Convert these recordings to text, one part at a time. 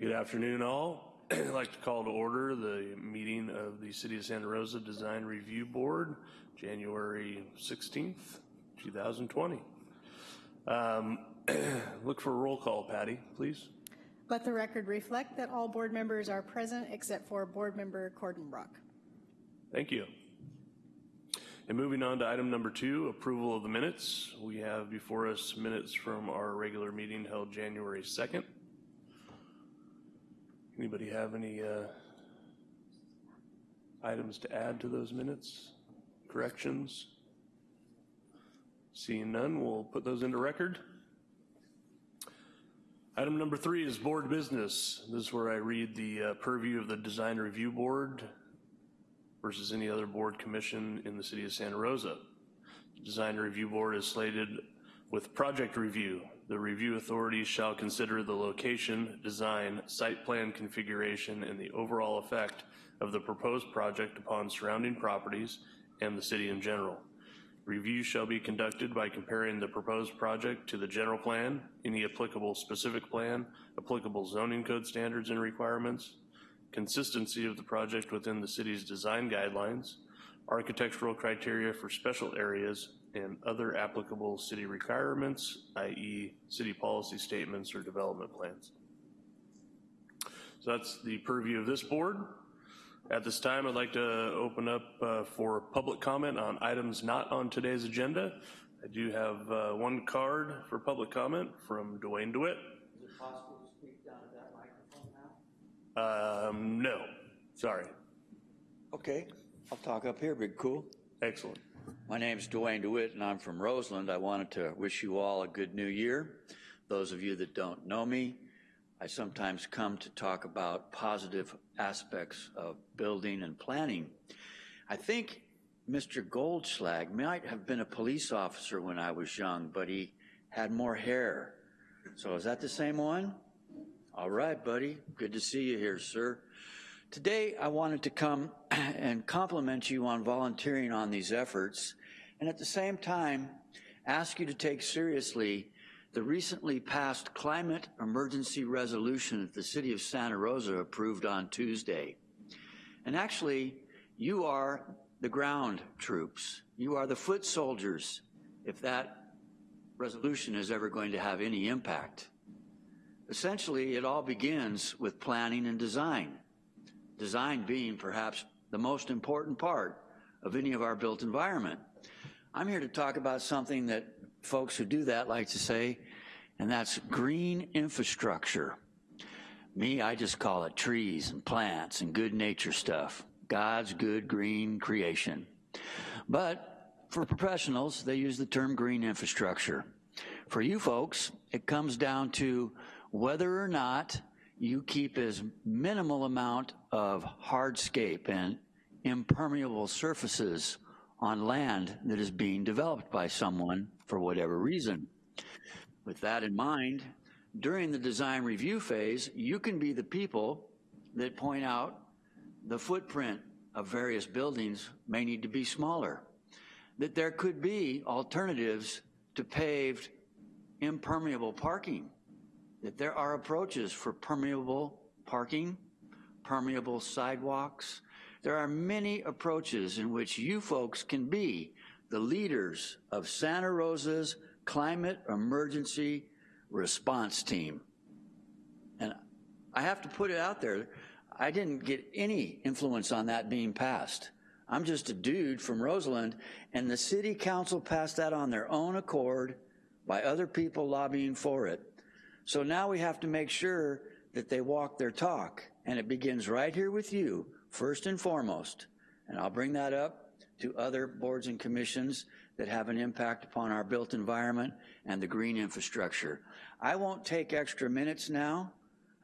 Good afternoon, all. I'd like to call to order the meeting of the City of Santa Rosa Design Review Board, January 16th, 2020. Um, Look for a roll call, Patty, please. Let the record reflect that all board members are present except for Board Member Cordenbrock. Thank you. And moving on to item number two, approval of the minutes. We have before us minutes from our regular meeting held January 2nd. Anybody have any uh, items to add to those minutes? Corrections? Seeing none, we'll put those into record. Item number three is board business. This is where I read the uh, purview of the Design Review Board versus any other board commission in the city of Santa Rosa. Design Review Board is slated with project review. The review authorities shall consider the location, design, site plan configuration, and the overall effect of the proposed project upon surrounding properties and the city in general. Review shall be conducted by comparing the proposed project to the general plan, any applicable specific plan, applicable zoning code standards and requirements, consistency of the project within the city's design guidelines, architectural criteria for special areas, and other applicable city requirements, i.e. city policy statements or development plans. So that's the purview of this board. At this time, I'd like to open up uh, for public comment on items not on today's agenda. I do have uh, one card for public comment from Dwayne DeWitt. Is it possible to speak down to that microphone now? Um, no, sorry. Okay, I'll talk up here, big cool. Excellent. My name is Dwayne DeWitt and I'm from Roseland. I wanted to wish you all a good new year. Those of you that don't know me, I sometimes come to talk about positive aspects of building and planning. I think Mr. Goldschlag might have been a police officer when I was young, but he had more hair. So is that the same one? All right, buddy. Good to see you here, sir. Today, I wanted to come and compliment you on volunteering on these efforts, and at the same time, ask you to take seriously the recently passed climate emergency resolution that the city of Santa Rosa approved on Tuesday. And actually, you are the ground troops. You are the foot soldiers if that resolution is ever going to have any impact. Essentially, it all begins with planning and design design being perhaps the most important part of any of our built environment. I'm here to talk about something that folks who do that like to say, and that's green infrastructure. Me, I just call it trees and plants and good nature stuff. God's good green creation. But for professionals, they use the term green infrastructure. For you folks, it comes down to whether or not you keep as minimal amount of hardscape and impermeable surfaces on land that is being developed by someone for whatever reason. With that in mind, during the design review phase, you can be the people that point out the footprint of various buildings may need to be smaller, that there could be alternatives to paved impermeable parking that there are approaches for permeable parking, permeable sidewalks. There are many approaches in which you folks can be the leaders of Santa Rosa's climate emergency response team. And I have to put it out there, I didn't get any influence on that being passed. I'm just a dude from Roseland, and the city council passed that on their own accord by other people lobbying for it. So now we have to make sure that they walk their talk, and it begins right here with you, first and foremost. And I'll bring that up to other boards and commissions that have an impact upon our built environment and the green infrastructure. I won't take extra minutes now.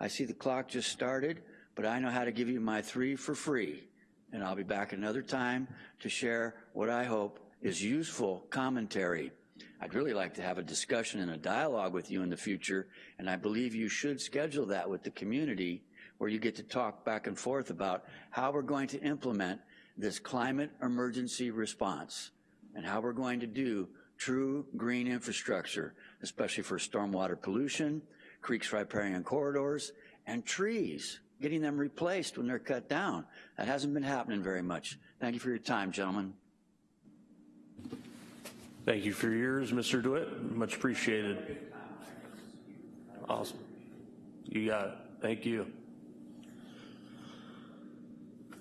I see the clock just started, but I know how to give you my three for free. And I'll be back another time to share what I hope is useful commentary I'd really like to have a discussion and a dialogue with you in the future, and I believe you should schedule that with the community where you get to talk back and forth about how we're going to implement this climate emergency response and how we're going to do true green infrastructure, especially for stormwater pollution, creeks, riparian corridors, and trees, getting them replaced when they're cut down. That hasn't been happening very much. Thank you for your time, gentlemen. Thank you for yours, Mr. DeWitt. Much appreciated. Awesome. You got it. Thank you.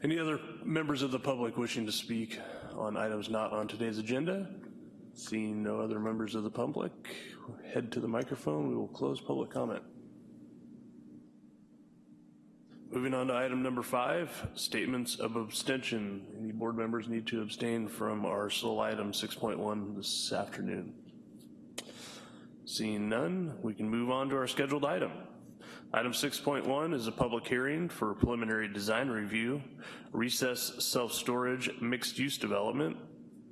Any other members of the public wishing to speak on items not on today's agenda? Seeing no other members of the public, head to the microphone. We will close public comment. Moving on to item number five, statements of abstention. Any board members need to abstain from our sole item 6.1 this afternoon? Seeing none, we can move on to our scheduled item. Item 6.1 is a public hearing for preliminary design review, recess self-storage mixed-use development,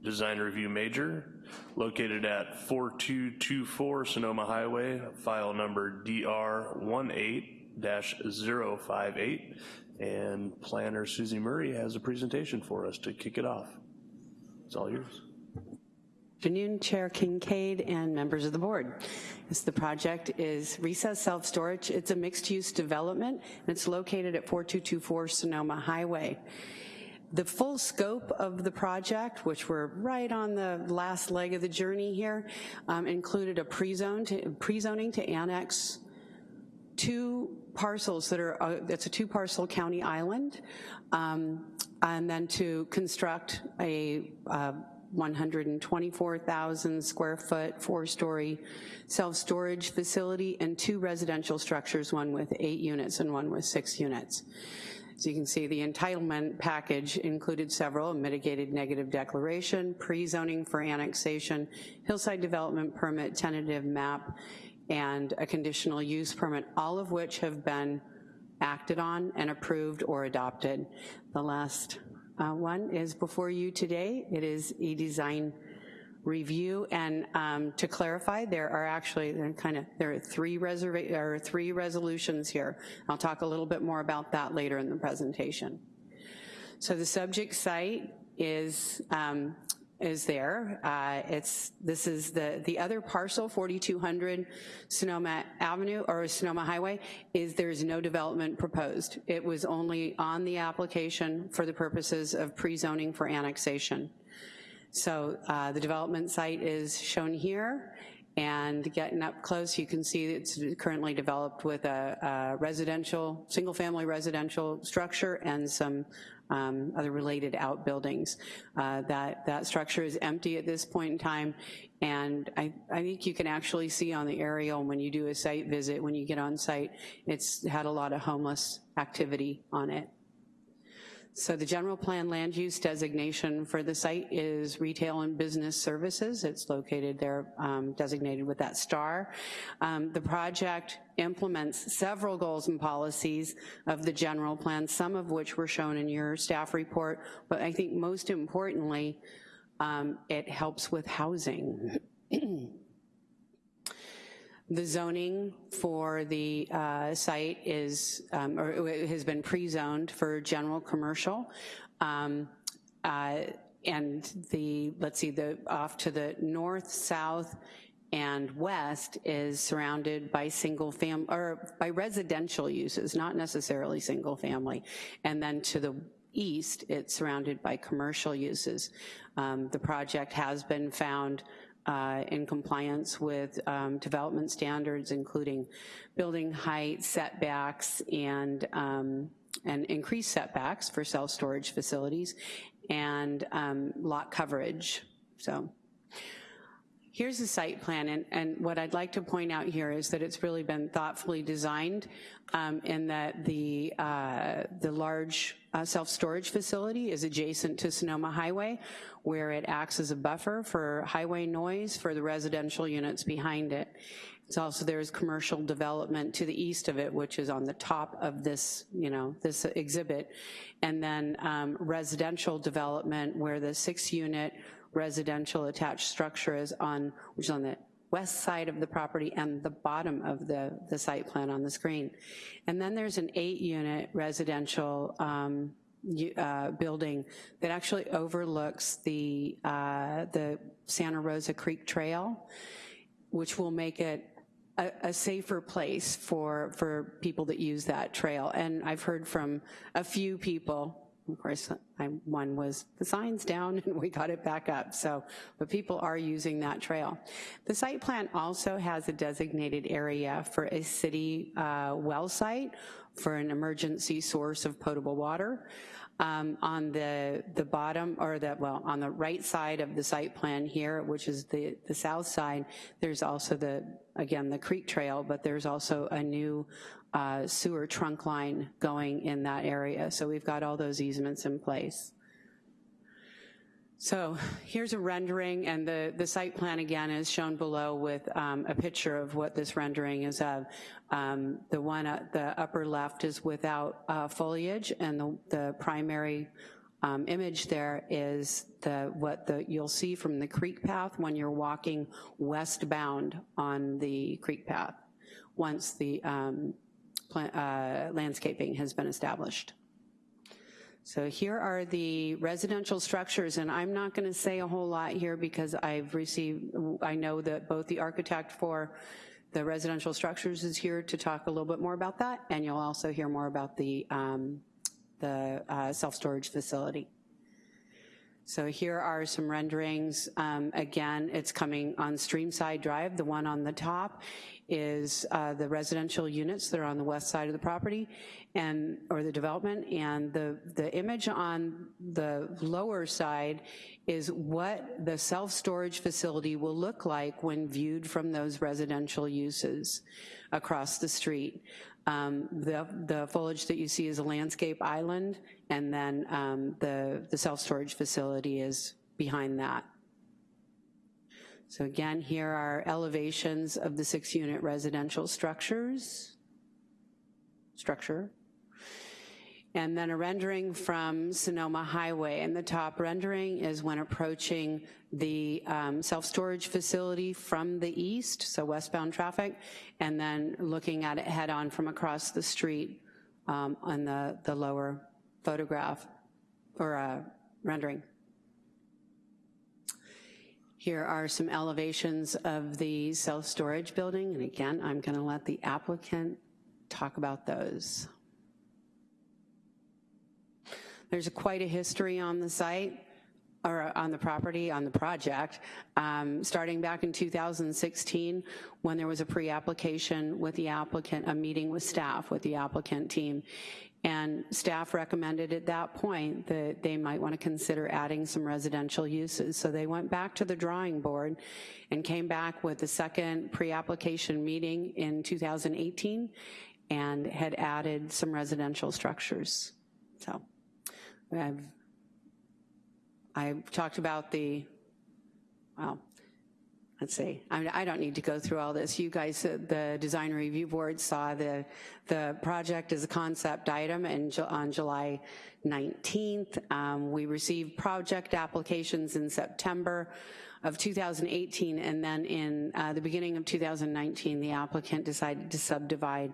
design review major, located at 4224 Sonoma Highway, file number DR18-058, and planner Susie Murray has a presentation for us to kick it off. It's all yours. Afternoon, Chair Kincaid and members of the board. Yes, the project is Recess Self-Storage. It's a mixed-use development, and it's located at 4224 Sonoma Highway. The full scope of the project, which we're right on the last leg of the journey here, um, included a pre-zone to, pre-zoning to annex two parcels that are, uh, it's a two parcel county island, um, and then to construct a uh, 124,000 square foot, four-story self-storage facility and two residential structures, one with eight units and one with six units. As you can see, the entitlement package included several, mitigated negative declaration, pre-zoning for annexation, hillside development permit, tentative map, and a conditional use permit, all of which have been acted on and approved or adopted. The last uh, one is before you today. It is a design review, and um, to clarify, there are actually there are kind of there are three reserva or three resolutions here. I'll talk a little bit more about that later in the presentation. So the subject site is um, is there. Uh, it's this is the the other parcel, 4200 Sonoma Avenue or Sonoma Highway. Is there is no development proposed. It was only on the application for the purposes of pre-zoning for annexation. So uh, the development site is shown here, and getting up close, you can see it's currently developed with a, a residential, single-family residential structure and some um, other related outbuildings. Uh, that, that structure is empty at this point in time, and I, I think you can actually see on the aerial when you do a site visit, when you get on site, it's had a lot of homeless activity on it. So the general plan land use designation for the site is retail and business services. It's located there, um, designated with that star. Um, the project implements several goals and policies of the general plan, some of which were shown in your staff report, but I think most importantly, um, it helps with housing. The zoning for the uh, site is, um, or has been pre-zoned for general commercial. Um, uh, and the, let's see, the off to the north, south, and west is surrounded by single fam, or by residential uses, not necessarily single family. And then to the east, it's surrounded by commercial uses. Um, the project has been found uh, in compliance with um, development standards, including building height, setbacks, and, um, and increased setbacks for self-storage facilities, and um, lot coverage, so. Here's the site plan, and, and, what I'd like to point out here is that it's really been thoughtfully designed um, in that the, uh, the large uh, self-storage facility is adjacent to Sonoma Highway, where it acts as a buffer for highway noise for the residential units behind it. It's also, there's commercial development to the east of it, which is on the top of this, you know, this exhibit. And then um, residential development where the six unit residential attached structure is on, which is on the west side of the property and the bottom of the, the site plan on the screen. And then there's an eight unit residential um, uh, building that actually overlooks the, uh, the Santa Rosa Creek Trail, which will make it a, a safer place for, for people that use that trail. And I've heard from a few people, of course, I, one was the sign's down and we got it back up, so, but people are using that trail. The site plan also has a designated area for a city uh, well site for an emergency source of potable water. Um, on the, the bottom, or the, well, on the right side of the site plan here, which is the, the south side, there's also the, again, the creek trail, but there's also a new uh, sewer trunk line going in that area. So we've got all those easements in place. So here's a rendering, and the, the site plan again is shown below with um, a picture of what this rendering is of. Um, the one at the upper left is without uh, foliage, and the, the primary um, image there is the what the you'll see from the creek path when you're walking westbound on the creek path once the um, uh, landscaping has been established. So here are the residential structures, and I'm not gonna say a whole lot here because I've received, I know that both the architect for the residential structures is here to talk a little bit more about that, and you'll also hear more about the, um, the uh, self-storage facility. So here are some renderings. Um, Again, it's coming on Streamside Drive. The one on the top is uh, the residential units that are on the west side of the property and, or the development. And the, the image on the lower side is what the self-storage facility will look like when viewed from those residential uses across the street. Um, The, the foliage that you see is a landscape island, and then um, the, the self-storage facility is behind that. So again, here are elevations of the six-unit residential structures, structure. And then a rendering from Sonoma Highway. And the top rendering is when approaching the um, self-storage facility from the east, so westbound traffic, and then looking at it head-on from across the street um, on the, the lower photograph or uh, rendering. Here are some elevations of the self-storage building, and again, I'm gonna let the applicant talk about those. There's quite a history on the site, or on the property, on the project, um, starting back in 2016, when there was a pre-application with the applicant, a meeting with staff, with the applicant team, and staff recommended at that point that they might want to consider adding some residential uses. So they went back to the drawing board and came back with the second pre-application meeting in 2018 and had added some residential structures. So I've, I've talked about the, well, let's see, I, I don't need to go through all this. You guys, uh, the design review board saw the, the project as a concept item in, on July 19th. Um, we received project applications in September of 2018, and then in uh, the beginning of 2019, the applicant decided to subdivide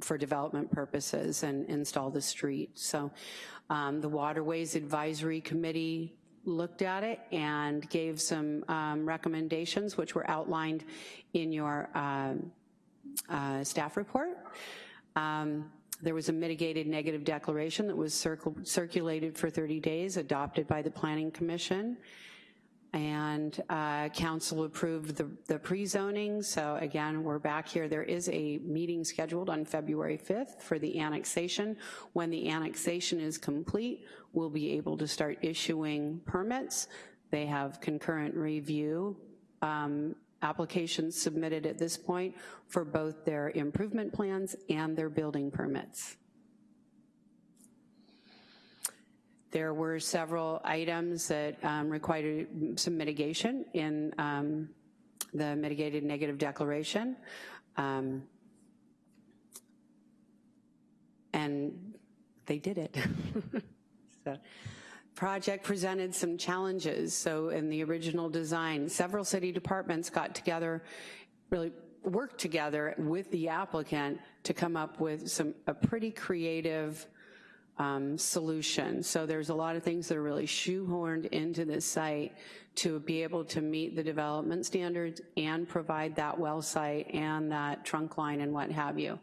for development purposes and install the street. So um, the Waterways Advisory Committee looked at it and gave some um, recommendations, which were outlined in your um, uh, staff report. Um, There was a mitigated negative declaration that was circul- circulated for 30 days, adopted by the Planning Commission. And uh, council approved the, the pre-zoning, so again, we're back here. There is a meeting scheduled on February 5th for the annexation. When the annexation is complete, we'll be able to start issuing permits. They have concurrent review um, applications submitted at this point for both their improvement plans and their building permits. There were several items that um, required some mitigation in um, the mitigated negative declaration. Um, And they did it. So, Project presented some challenges. So in the original design, several city departments got together, really worked together with the applicant to come up with some, a pretty creative um, solution. So there's a lot of things that are really shoehorned into this site to be able to meet the development standards and provide that well site and that trunk line and what have you.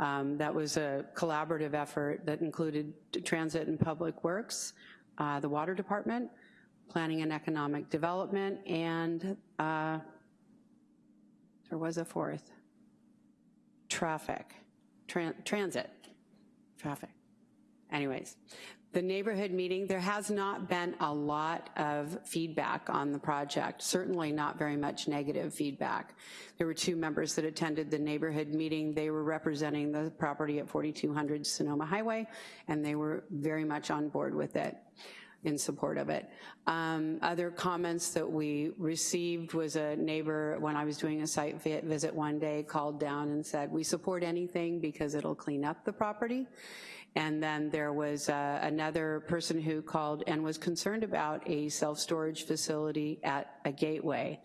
Um, That was a collaborative effort that included Transit and Public Works, uh, the Water Department, Planning and Economic Development, and uh, there was a fourth, traffic, tran- transit, traffic. Anyways, the neighborhood meeting, there has not been a lot of feedback on the project, certainly not very much negative feedback. There were two members that attended the neighborhood meeting. They were representing the property at 4200 Sonoma Highway, and they were very much on board with it in support of it. Um, Other comments that we received was a neighbor, when I was doing a site vi- visit one day, called down and said, we support anything because it'll clean up the property. And then there was uh, another person who called and was concerned about a self-storage facility at a gateway.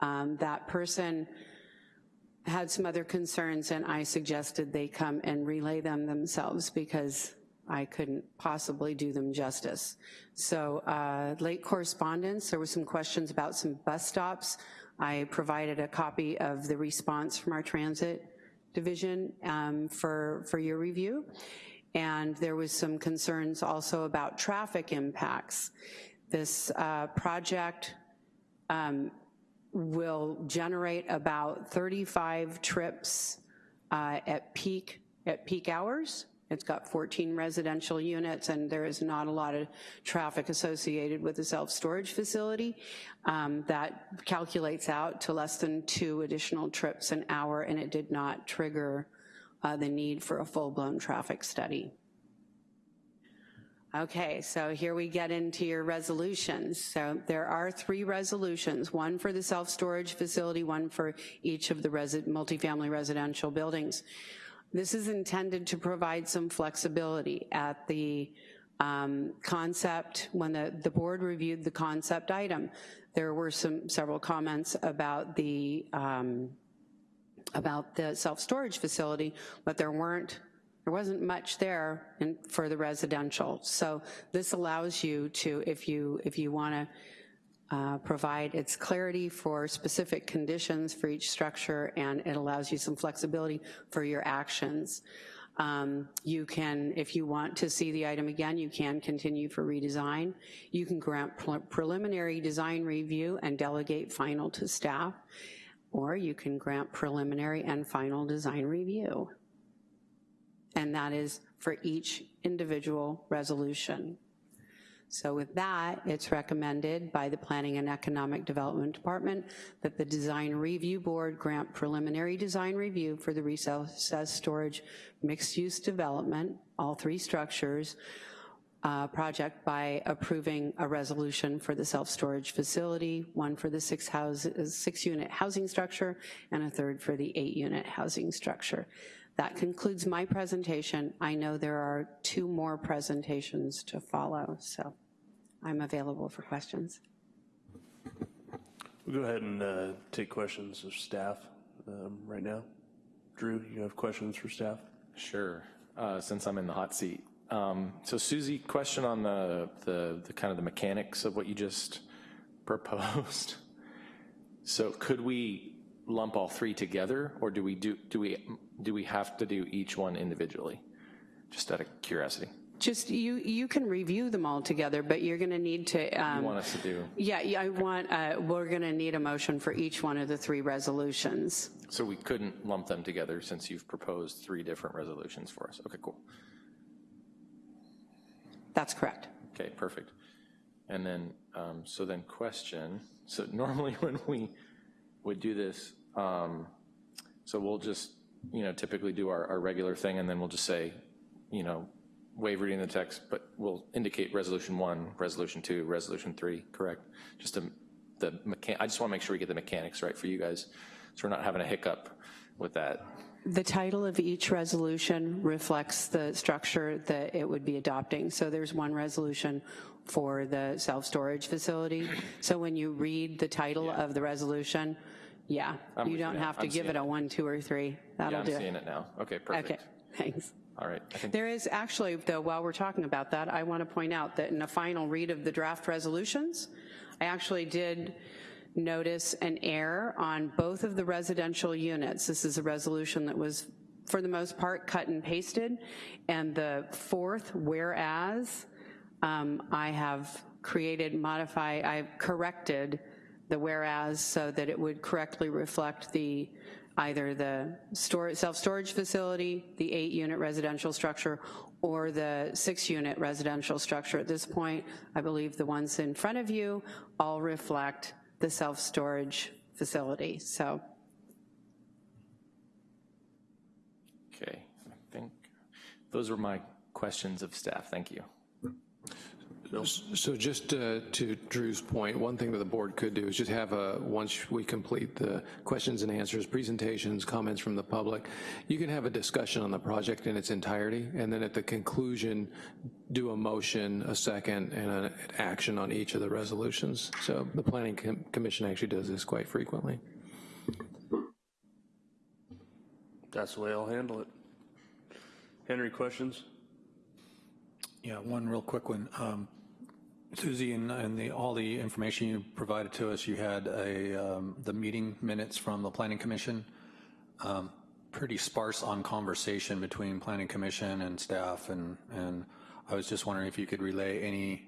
Um, That person had some other concerns, and I suggested they come and relay them themselves because I couldn't possibly do them justice. So uh, late correspondence, there were some questions about some bus stops. I provided a copy of the response from our transit division um, for, for your review. And there was some concerns also about traffic impacts. This uh, project um, will generate about 35 trips uh, at peak, at peak hours. It's got 14 residential units, and there is not a lot of traffic associated with the self-storage facility. Um, That calculates out to less than two additional trips an hour, and it did not trigger uh, the need for a full-blown traffic study. Okay, so here we get into your resolutions. So there are three resolutions, one for the self-storage facility, one for each of the resi- multifamily residential buildings. This is intended to provide some flexibility at the um, concept, when the, the board reviewed the concept item, there were some, several comments about the, um, about the self-storage facility, but there weren't, there wasn't much there in, for the residential. So this allows you to, if you, if you wanna uh, provide its clarity for specific conditions for each structure, and it allows you some flexibility for your actions. Um, You can, if you want to see the item again, you can continue for redesign. You can grant pre- preliminary design review and delegate final to staff, or you can grant preliminary and final design review. And that is for each individual resolution. So with that, it's recommended by the Planning and Economic Development Department that the Design Review Board grant preliminary design review for the recessed storage mixed-use development, all three structures, uh, project by approving a resolution for the self-storage facility, one for the six house, six-unit housing structure, and a third for the eight-unit housing structure. That concludes my presentation. I know there are two more presentations to follow, so I'm available for questions. We'll go ahead and uh, take questions of staff um, right now. Drew, you have questions for staff? Sure, uh, since I'm in the hot seat. Um, So Susie, question on the, the, the kind of the mechanics of what you just proposed. So could we lump all three together, or do we do, do we, do we have to do each one individually? Just out of curiosity. Just, you, you can review them all together, but you're gonna need to, You um, want us to do, yeah, yeah, I want, uh, we're gonna need a motion for each one of the three resolutions. so we couldn't lump them together since you've proposed three different resolutions for us. Okay, cool. That's correct. Okay, perfect. And then, um, so then question, so normally when we would do this, um, so we'll just, you know, typically do our, our regular thing, and then we'll just say, you know, waive reading the text, but we'll indicate resolution one, resolution two, resolution three, correct? Just to, the mechan, I just want to make sure we get the mechanics right for you guys, so we're not having a hiccup with that. The title of each resolution reflects the structure that it would be adopting. So there's one resolution for the self-storage facility. So when you read the title of the resolution, yeah, I'm you don't have to I'm give it a one, two, or three. That'll do. I'm do seeing it. it now. Okay, perfect. Okay, thanks. All right. There is actually, though, while we're talking about that, I want to point out that in the final read of the draft resolutions, I actually did notice an error on both of the residential units. This is a resolution that was, for the most part, cut and pasted. And the fourth whereas, um, I have created, modify, I've corrected the whereas so that it would correctly reflect the, either the self-storage facility, the eight-unit residential structure, or the six-unit residential structure. At this point, I believe the ones in front of you all reflect the self-storage facility, so. okay, I think, those were my questions of staff, thank you. So just uh, to Drew's point, one thing that the board could do is just have a, once we complete the questions and answers, presentations, comments from the public, you can have a discussion on the project in its entirety, and then at the conclusion, do a motion, a second, and an action on each of the resolutions. So the planning Com- commission actually does this quite frequently. That's the way I'll handle it. Henry, questions? Yeah, one real quick one. Um, Susie, and, and the, all the information you provided to us, you had a, um, the meeting minutes from the planning commission. Um, pretty sparse on conversation between planning commission and staff, and, and I was just wondering if you could relay any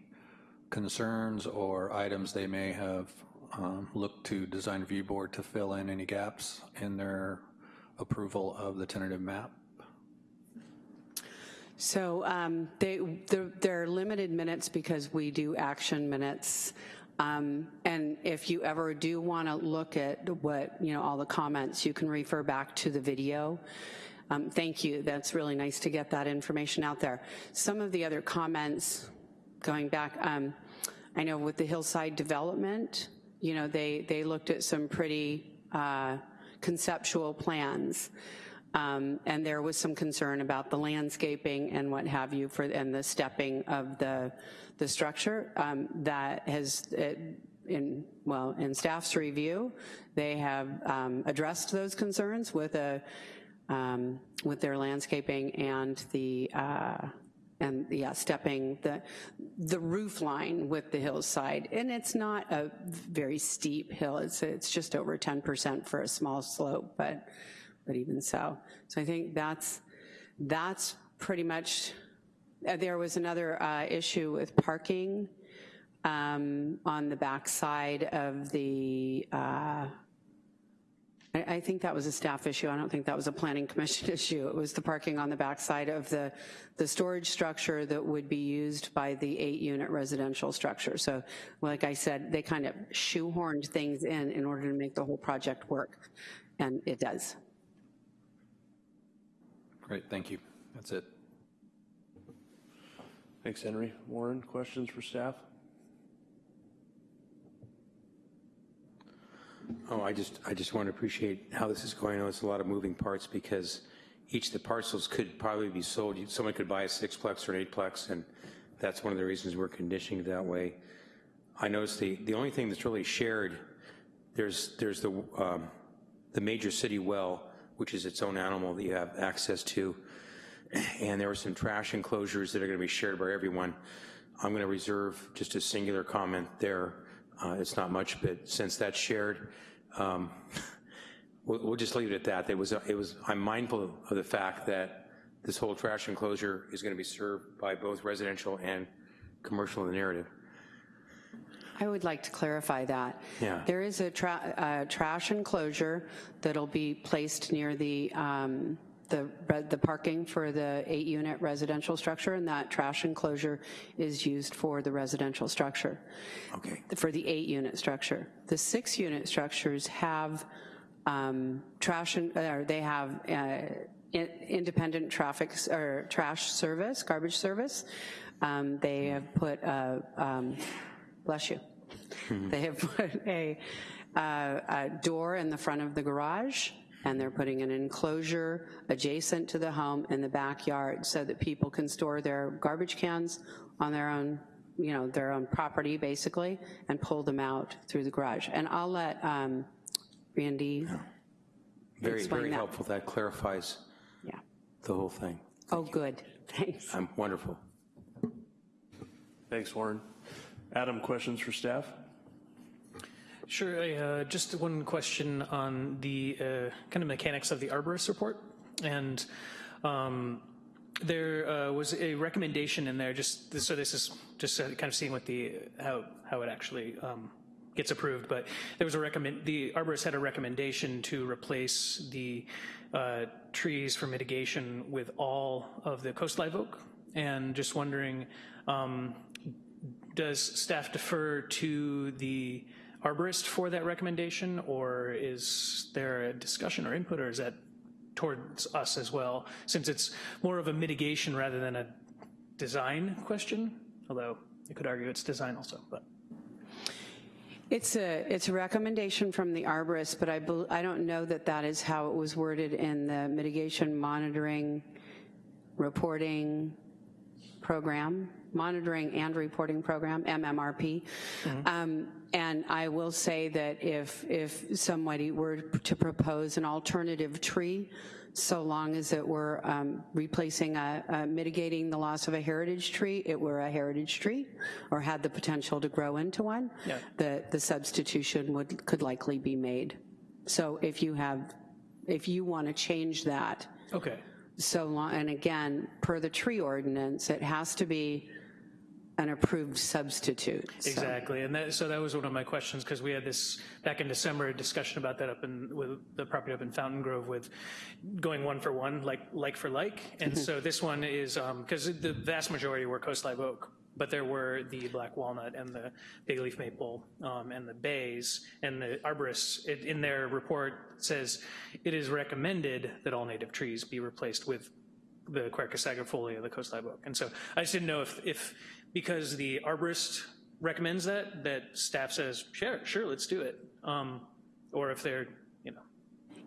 concerns or items they may have um, looked to design review board to fill in any gaps in their approval of the tentative map. So um, they, they're, they're limited minutes because we do action minutes. Um, And if you ever do want to look at what, you know, all the comments, you can refer back to the video. Um, Thank you, that's really nice to get that information out there. Some of the other comments, going back, um, I know with the hillside development, you know, they, they looked at some pretty uh, conceptual plans. Um, And there was some concern about the landscaping and what have you for, and the stepping of the, the structure. Um, That has, it- in, well, in staff's review, they have um, addressed those concerns with a, um, with their landscaping and the, uh, and, yeah, stepping the, the roof line with the hillside. And it's not a very steep hill, it's, it's just over 10% for a small slope, but, but even so. So I think that's, that's pretty much, uh, there was another uh, issue with parking um, on the backside of the, uh, I, I think that was a staff issue. I don't think that was a planning commission issue. It was the parking on the backside of the, the storage structure that would be used by the eight-unit residential structure. So like I said, they kind of shoehorned things in in order to make the whole project work, and it does. Great, thank you. That's it. Thanks, Henry. Warren, questions for staff? Oh, I just, I just want to appreciate how this is going. I know it's a lot of moving parts because each of the parcels could probably be sold. Someone could buy a sixplex or an eightplex, and that's one of the reasons we're conditioning it that way. I noticed the, the only thing that's really shared, there's, there's the, um, the major city well, which is its own animal that you have access to. And there were some trash enclosures that are going to be shared by everyone. I'm going to reserve just a singular comment there. Uh, It's not much, but since that's shared, um, we'll, we'll just leave it at that. It was, it was, I'm mindful of the fact that this whole trash enclosure is going to be served by both residential and commercial in the narrative. I would like to clarify that. Yeah. There is a tra- uh, trash enclosure that'll be placed near the, um, the re- the parking for the eight-unit residential structure, and that trash enclosure is used for the residential structure, Okay. for the eight-unit structure. The six-unit structures have um, trash, and- or they have uh, in- independent traffic, or trash service, garbage service. Um, They have put a, um, bless you. They have put a, uh, a door in the front of the garage, and they're putting an enclosure adjacent to the home in the backyard so that people can store their garbage cans on their own, you know, their own property, basically, and pull them out through the garage. And I'll let um, Randy, Very, Explain very that. helpful. That clarifies yeah. the whole thing. Oh, good, thanks. I'm wonderful. Thanks, Warren. Adam, questions for staff? Sure, uh, just one question on the uh, kind of mechanics of the arborist report. And um, there uh, was a recommendation in there, just, so this is just kind of seeing what the, how, how it actually um, gets approved, but there was a recommend, the arborist had a recommendation to replace the uh, trees for mitigation with all of the coast live oak. And just wondering, um, does staff defer to the arborist for that recommendation, or is there a discussion or input, or is that towards us as well, since it's more of a mitigation rather than a design question? Although you could argue it's design also, but. It's a, it's a recommendation from the arborist, but I, I don't know that that is how it was worded in the mitigation monitoring, reporting program, monitoring and reporting program, MMRP. Um, And I will say that if, if somebody were to propose an alternative tree, so long as it were um, replacing a, a mitigating the loss of a heritage tree, it were a heritage tree, or had the potential to grow into one, Yeah. the, the substitution would, could likely be made. So if you have, if you want to change that, Okay, so long, and again, per the tree ordinance, it has to be an approved substitute. So- exactly. And that, so that was one of my questions, because we had this, back in December, a discussion about that up in, with the property up in Fountaingrove with going one for one, like, like for like. And mm-hmm. so this one is, um, because the vast majority were coast live oak, but there were the black walnut and the big leaf maple um, and the bays. And the arborists, it- in their report, says, it is recommended that all native trees be replaced with the Quercus agrifolia, the coast live oak. And so I just didn't know if, if, because the arborist recommends that, that staff says, sure, sure, let's do it. Um, Or if they're,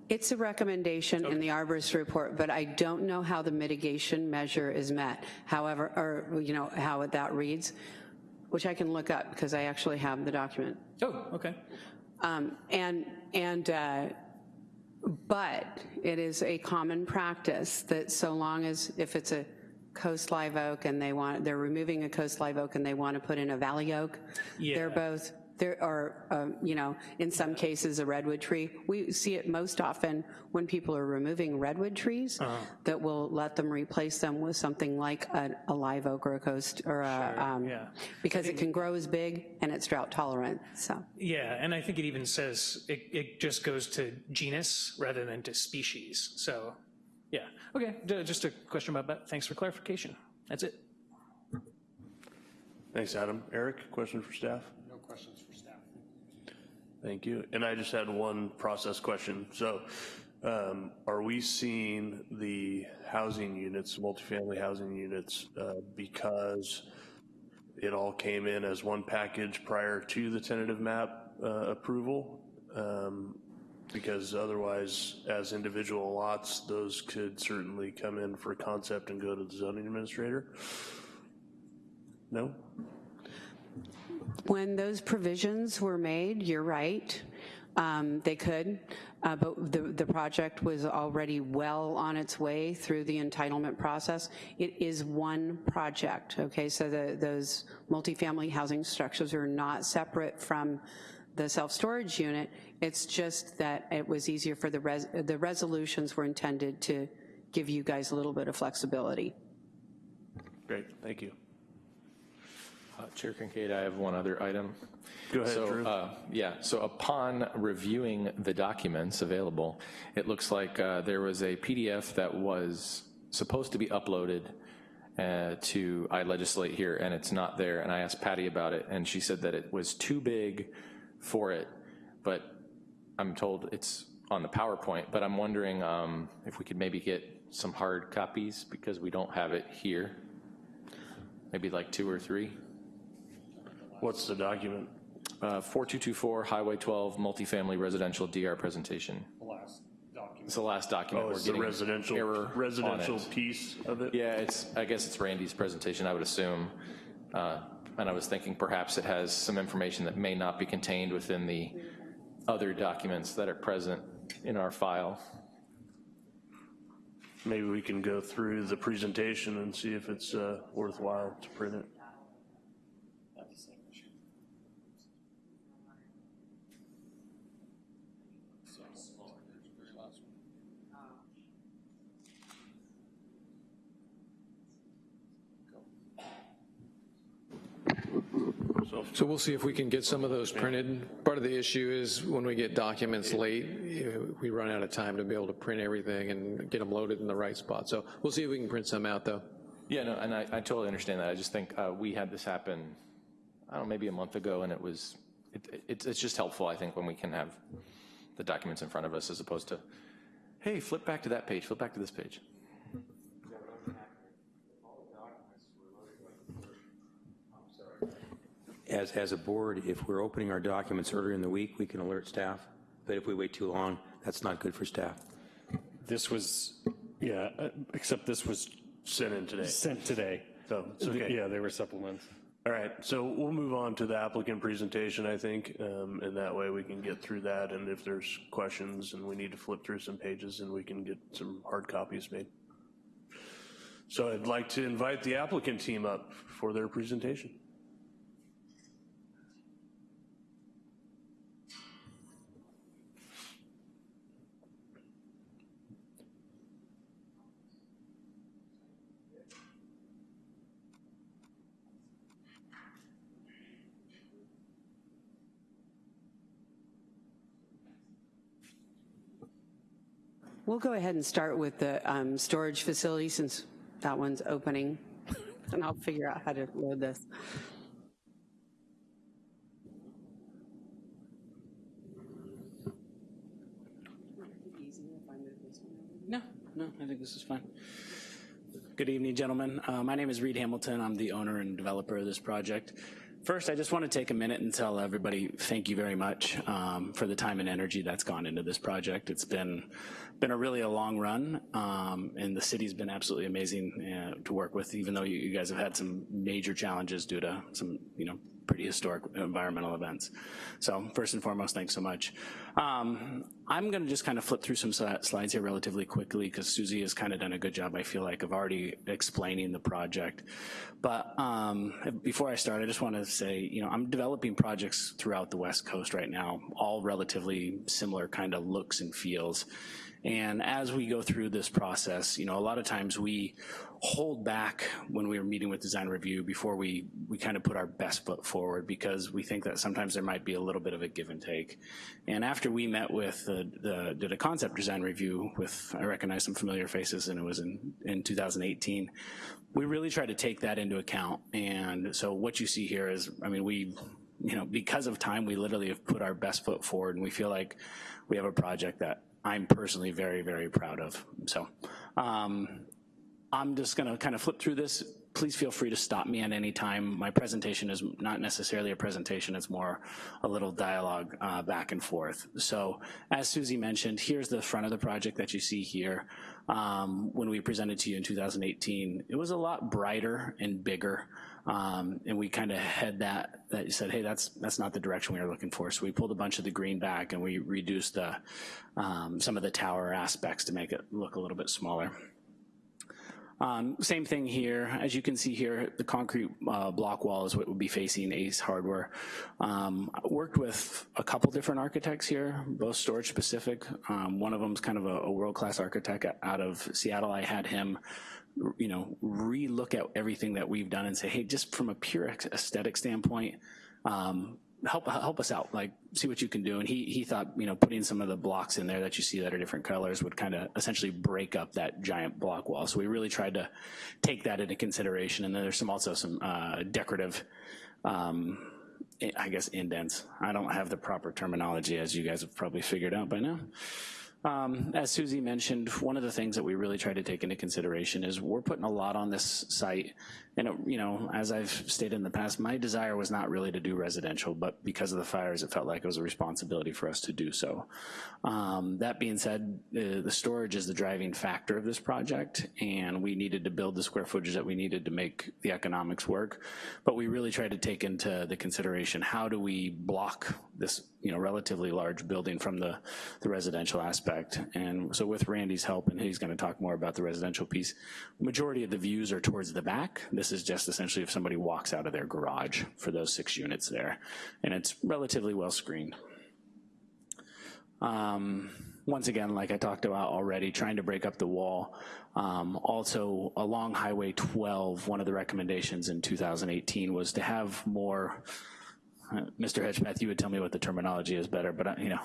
It's a recommendation in the arborist report, but I don't know how the mitigation measure is met. However, or, you know, how that reads, which I can look up because I actually have the document. oh, okay. Um, And, and, uh, but it is a common practice that so long as, if it's a coast live oak and they want, they're removing a coast live oak and they want to put in a valley oak, they're both, there are, um, you know, in some cases, a redwood tree. We see it most often when people are removing redwood trees, that will let them replace them with something like a a live oak or a coast, or a, um, yeah. because it can grow as big and it's drought tolerant, so. Yeah, and I think it even says, it, it just goes to genus rather than to species. So, yeah, okay, ju- just a question about that. Thanks for clarification. That's it. Thanks, Adam. Eric, question for staff? No questions for staff. Thank you. And I just had one process question. So um, are we seeing the housing units, multifamily housing units, uh, because it all came in as one package prior to the tentative map uh, approval? Um, Because otherwise, as individual lots, those could certainly come in for concept and go to the zoning administrator? No? When those provisions were made, you're right, um, they could, uh, but the, the project was already well on its way through the entitlement process. It is one project, okay, so the, those multifamily housing structures are not separate from the self-storage unit. It's just that it was easier for the, res, the resolutions were intended to give you guys a little bit of flexibility. Great, thank you. Uh, Chair Kincaid, I have one other item. Go ahead, So, Drew. uh, Yeah, so upon reviewing the documents available, it looks like uh, there was a PDF that was supposed to be uploaded uh, to Legistar here, and it's not there, and I asked Patty about it, and she said that it was too big for it, but I'm told it's on the PowerPoint, but I'm wondering um, if we could maybe get some hard copies, because we don't have it here. Maybe like two or three? What's the document? Uh, 4224 Highway 12 multifamily residential DR presentation. The last document. It's the last document. Oh, We're it's the residential, error residential piece of it? Yeah, it's, I guess it's Randy's presentation, I would assume. Uh, And I was thinking perhaps it has some information that may not be contained within the other documents that are present in our file. maybe we can go through the presentation and see if it's uh, worthwhile to print it. So we'll see if we can get some of those printed. Part of the issue is when we get documents late, we run out of time to be able to print everything and get them loaded in the right spot. So we'll see if we can print some out, though. Yeah, no, and I, I totally understand that. I just think uh, we had this happen, I don't know, maybe a month ago, and it was, it, it's, it's just helpful, I think, when we can have the documents in front of us as opposed to, hey, flip back to that page, flip back to this page. As, as a board, if we're opening our documents earlier in the week, we can alert staff, but if we wait too long, that's not good for staff. This was, yeah, uh, except this was Sent in today. sent today. So it's okay. Yeah, they were supplements. All right, so we'll move on to the applicant presentation, I think, um, and that way we can get through that, and if there's questions and we need to flip through some pages, and we can get some hard copies made. So I'd like to invite the applicant team up for their presentation. We'll go ahead and start with the um, storage facility since that one's opening, and I'll figure out how to load this. No, no, I think this is fine. Good evening, gentlemen. Uh, my name is Reed Hamilton. I'm the owner and developer of this project. First, I just want to take a minute and tell everybody thank you very much um, for the time and energy that's gone into this project. It's been been a really a long run, um, and the city's been absolutely amazing uh, to work with, even though you, you guys have had some major challenges due to some, you know, pretty historic environmental events. So first and foremost, thanks so much. Um, I'm gonna just kind of flip through some slides here relatively quickly because Susie has kind of done a good job, I feel like, of already explaining the project. But um, before I start, I just want to say, you know, I'm developing projects throughout the West Coast right now, all relatively similar kind of looks and feels. And as we go through this process, you know, a lot of times we hold back when we are meeting with design review before we, we kind of put our best foot forward because we think that sometimes there might be a little bit of a give and take. And after we met with the, the did a concept design review with, I recognize some familiar faces and it was in, in 2018, we really tried to take that into account. And so what you see here is, I mean, we, you know, because of time, we literally have put our best foot forward and we feel like we have a project that I'm personally very, very proud of. So um, I'm just gonna kind of flip through this. Please feel free to stop me at any time. My presentation is not necessarily a presentation, it's more a little dialogue uh, back and forth. So as Susie mentioned, here's the front of the project that you see here. Um, when we presented to you in 2018, it was a lot brighter and bigger. Um, and we kind of had that, that you said, hey, that's that's not the direction we were looking for. So we pulled a bunch of the green back and we reduced the, um, some of the tower aspects to make it look a little bit smaller. Um, same thing here. As you can see here, the concrete uh, block wall is what would be facing Ace Hardware. Um, worked with a couple different architects here, both storage specific. Um, one of them is kind of a, a world-class architect out of Seattle. I had him you know, re-look at everything that we've done and say, hey, just from a pure aesthetic standpoint, um, help help us out, like see what you can do. And he he thought, you know, putting some of the blocks in there that you see that are different colors would kind of essentially break up that giant block wall. So we really tried to take that into consideration. And then there's some also some uh, decorative. Um, I guess indents. I don't have the proper terminology as you guys have probably figured out by now. Um, as Susie mentioned, one of the things that we really try to take into consideration is we're putting a lot on this site And, it- you know, as I've stated in the past, my desire was not really to do residential, but because of the fires, it felt like it was a responsibility for us to do so. Um, That being said, uh, the storage is the driving factor of this project, and we needed to build the square footage that we needed to make the economics work. But we really tried to take into the consideration, how do we block this, you know, relatively large building from the, the residential aspect? And so with Randy's help, and he's gonna talk more about the residential piece, majority of the views are towards the back. This is just essentially if somebody walks out of their garage for those six units there. And it's relatively well screened. Um, once again, like I talked about already, trying to break up the wall. Um, also, along Highway 12, one of the recommendations in 2018 was to have more, Mr. Hedgepath, you would tell me what the terminology is better, but, uh, you know,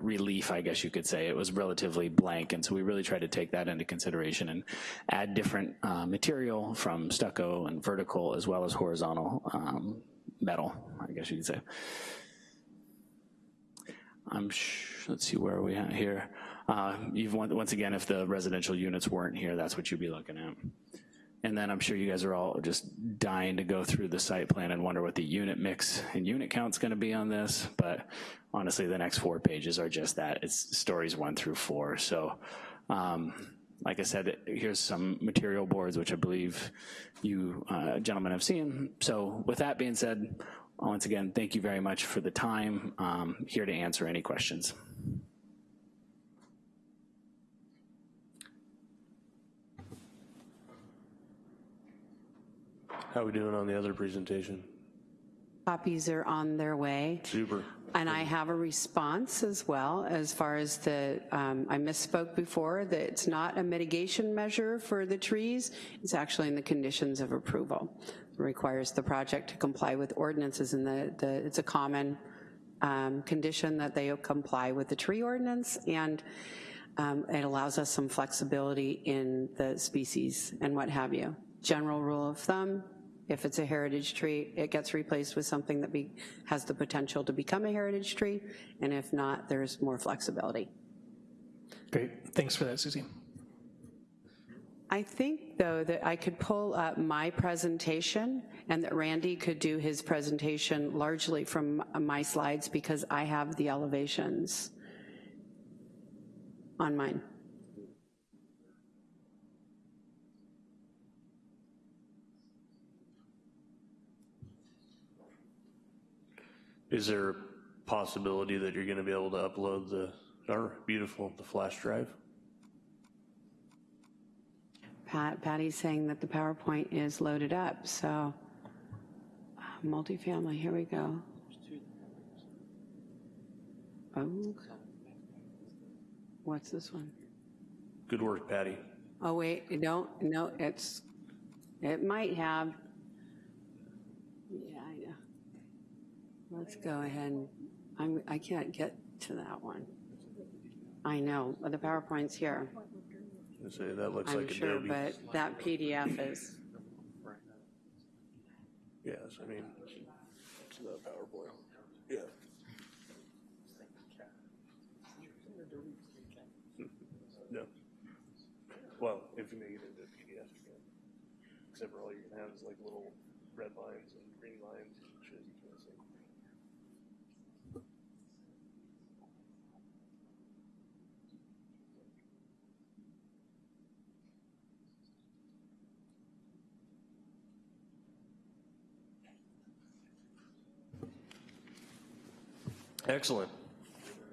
relief, I guess you could say. It was relatively blank, and so we really tried to take that into consideration and add different uh, material from stucco and vertical as well as horizontal um, metal, I guess you could say. I'm, let's see, where are we at here? Uh, You've, once again, if the residential units weren't here, that's what you'd be looking at. And then I'm sure you guys are all just dying to go through the site plan and wonder what the unit mix and unit count's gonna be on this, but honestly, the next four pages are just that. It's stories one through four. So, um, like I said, here's some material boards, which I believe you uh, gentlemen have seen. So with that being said, once again, thank you very much for the time. Um, Here to answer any questions. How are we doing on the other presentation? Copies are on their way. Super. And I have a response as well, as far as the, um, I misspoke before, that it's not a mitigation measure for the trees, it's actually in the conditions of approval. It Requires the project to comply with ordinances, and the, the, it's a common um, condition that they comply with the tree ordinance, and um, it allows us some flexibility in the species and what have you. General rule of thumb, if it's a heritage tree, it gets replaced with something that be, has the potential to become a heritage tree, and if not, there's more flexibility. Great, thanks for that, Susie. I think, though, that I could pull up my presentation and that Randy could do his presentation largely from my slides because I have the elevations on mine. Is there a possibility that you're gonna be able to upload the, our beautiful, the flash drive? Pat, Patty's saying that the PowerPoint is loaded up, so uh, multifamily, here we go. Oh. What's this one? Good work, Patty. Oh, wait, don't, no, it's, it might have. Yeah. Let's go ahead, I'm, I can't get to that one. I know, but the PowerPoint's here, I say, that looks I'm like sure, Adobe. but that PDF is, Yes, I mean, it's the PowerPoint. Yeah. No. Well, if you make it into a PDF, you can. Except for all you're gonna have is like little red lines and green lines and shit you can't see. Excellent.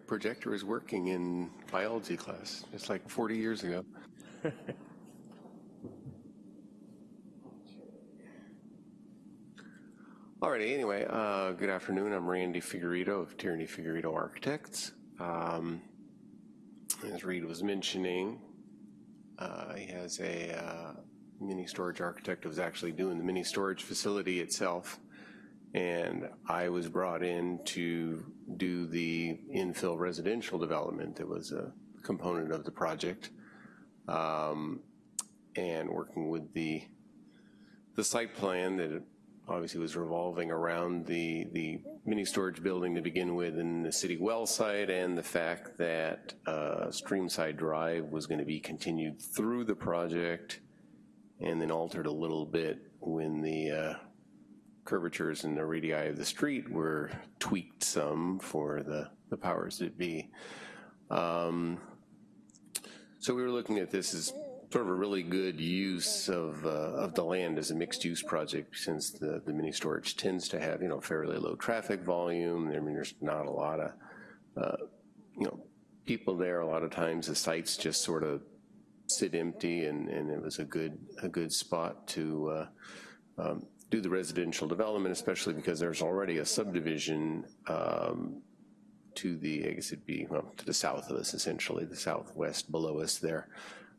projector is working in biology class. It's like 40 years ago. Alrighty, anyway, uh, good afternoon. I'm Randy Figueiredo of Tierney Figueiredo Architects. Um, as Reed was mentioning, uh, he has a uh, mini storage architect who was actually doing the mini storage facility itself. And I was brought in to do the infill residential development that was a component of the project. Um, and working with the, the site plan that obviously was revolving around the, the mini storage building to begin with in the city well site and the fact that uh, Streamside Drive was gonna be continued through the project and then altered a little bit when the uh, curvatures and the radii of the street were tweaked some for the, the powers that be. Um, so we were looking at this as sort of a really good use of, uh, of the land as a mixed-use project since the, the mini storage tends to have, you know, fairly low traffic volume. I mean, there's not a lot of, uh, you know, people there. A lot of times the sites just sort of sit empty and, and it was a good, a good spot to uh, um, do the residential development, especially because there's already a subdivision um, to the, I guess it'd be, well, to the south of us essentially, the southwest below us there.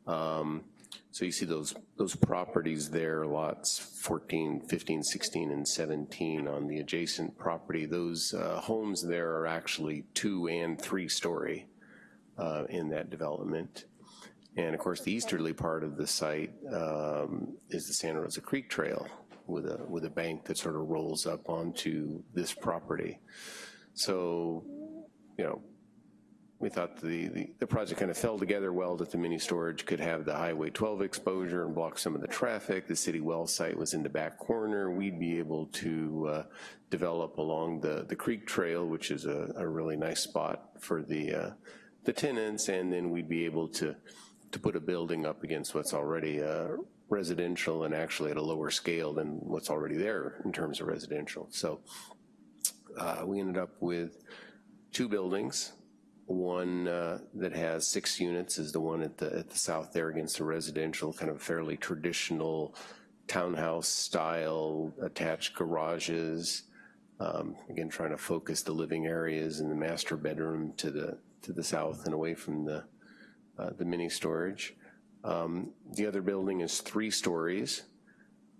Um, so you see those, those properties there, lots 14, 15, 16, and 17 on the adjacent property. Those uh, homes there are actually two and three story uh, in that development. And of course, the easterly part of the site um, is the Santa Rosa Creek Trail with a, with a bank that sort of rolls up onto this property. So, you know, we thought the, the, the, project kind of fell together well that the mini storage could have the Highway 12 exposure and block some of the traffic. The city well site was in the back corner. We'd be able to uh, develop along the, the creek trail, which is a, a really nice spot for the, uh, the tenants, and then we'd be able to, to put a building up against what's already residential and actually at a lower scale than what's already there in terms of residential. So uh, we ended up with two buildings, one uh, that has six units is the one at the, at the south there against the residential, kind of fairly traditional townhouse style, attached garages. Um, again, trying to focus the living areas and the master bedroom to the to the south and away from the uh, the mini storage. Um, the other building is three stories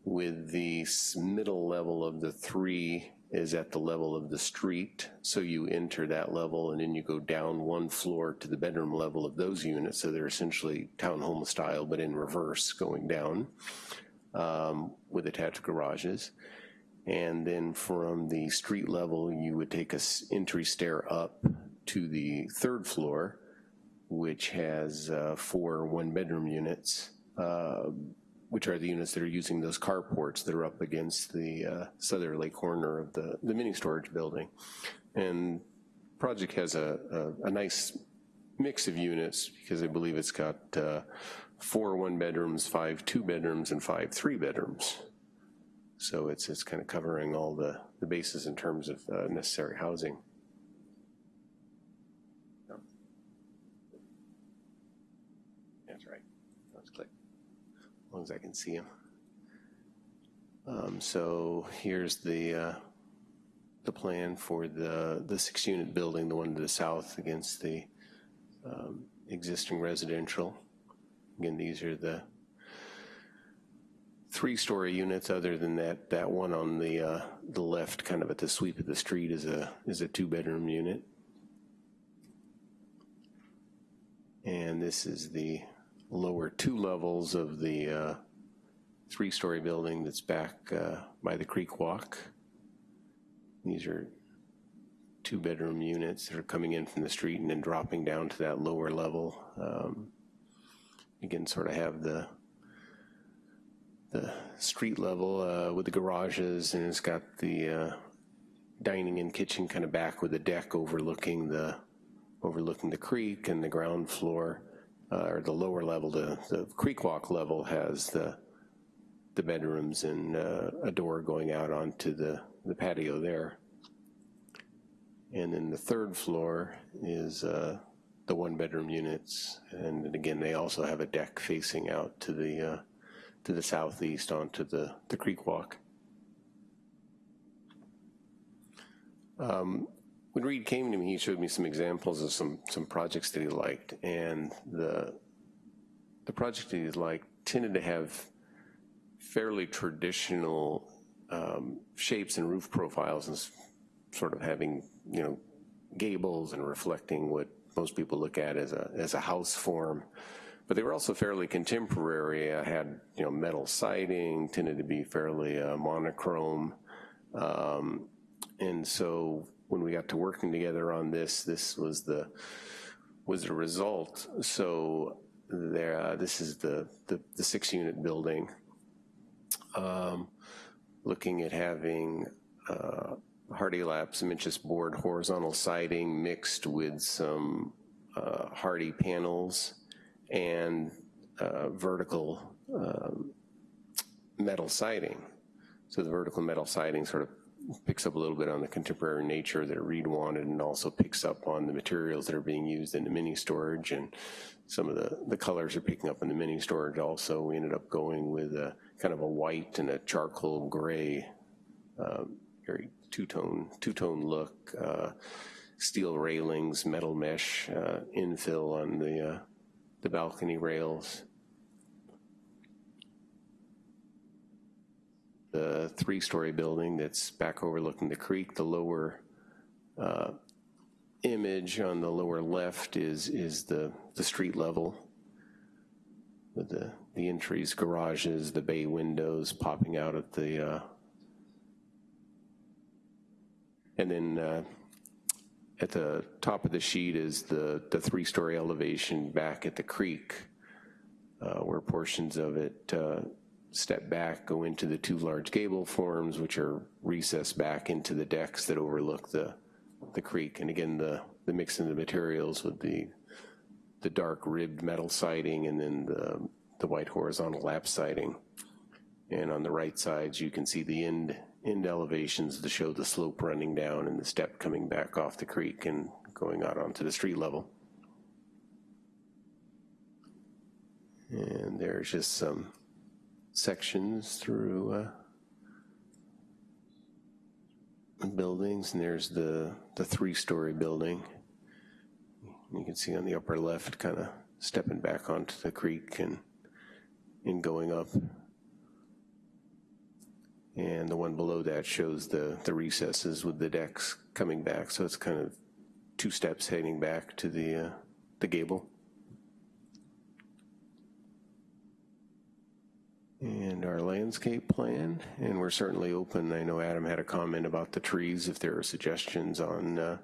with the middle level of the three is at the level of the street. So you enter that level and then you go down one floor to the bedroom level of those units. So they're essentially townhome style, but in reverse going down um, with attached garages. And then from the street level, you would take a entry stair up to the third floor, which has uh, four one bedroom units. Uh, which are the units that are using those carports that are up against the uh, southerly corner of the, the mini storage building. And project has a, a, a nice mix of units because I believe it's got uh, four one bedrooms, five two bedrooms, and five three bedrooms. So it's, it's kind of covering all the, the bases in terms of uh, necessary housing. That's right. Let's click as long as I can see him. Um, so here's the uh, the plan for the the six unit building, the one to the south against the um, existing residential. Again, these are the three story units. Other than that, that one on the uh, the left, kind of at the sweep of the street, is a is a two bedroom unit. And this is the lower two levels of the uh, three-story building that's back uh, by the creek walk. These are two-bedroom units that are coming in from the street and then dropping down to that lower level. Um, again, sort of have the the street level uh, with the garages, and it's got the uh, dining and kitchen kind of back with a deck overlooking the overlooking the creek and the ground floor uh, or the lower level, the, the creek walk level has the, the bedrooms and uh, a door going out onto the, the patio there. And then the third floor is uh, the one bedroom units. And again, they also have a deck facing out to the, uh, to the southeast onto the, the creek walk. Um, when Reed came to me, he showed me some examples of some some projects that he liked, and the the project that he liked tended to have fairly traditional um, shapes and roof profiles, and sort of having you know gables and reflecting what most people look at as a as a house form. But they were also fairly contemporary. I had you know metal siding, tended to be fairly uh, monochrome, um, and so when we got to working together on this, this was the was the result. So there, uh, this is the, the, the six unit building. um, looking at having uh, Hardie lap cementous board horizontal siding mixed with some uh, Hardie panels and uh, vertical um, metal siding. So the vertical metal siding sort of picks up a little bit on the contemporary nature that Reed wanted and also picks up on the materials that are being used in the mini storage and some of the, the colors are picking up in the mini storage also. We ended up going with a kind of a white and a charcoal gray, um, very two-tone, two-tone look, uh, steel railings, metal mesh uh, infill on the, uh, the balcony rails. The three-story building that's back overlooking the creek. The lower uh, image on the lower left is, is the, the street level with the, the entries, garages, the bay windows popping out at the, uh, and then uh, at the top of the sheet is the, the three-story elevation back at the creek uh, where portions of it uh, step back, go into the two large gable forms, which are recessed back into the decks that overlook the, the creek. And again, the, the mix of the materials with the, the dark ribbed metal siding and then the, the white horizontal lap siding. And on the right sides, you can see the end, end elevations to show the slope running down and the step coming back off the creek and going out onto the street level. And there's just some sections through uh, buildings, and there's the, the three-story building. You can see on the upper left, kind of stepping back onto the creek and, and going up. And the one below that shows the, the recesses with the decks coming back, so it's kind of two steps heading back to the, uh, the gable. And our landscape plan, and we're certainly open. I know Adam had a comment about the trees, if there are suggestions on uh,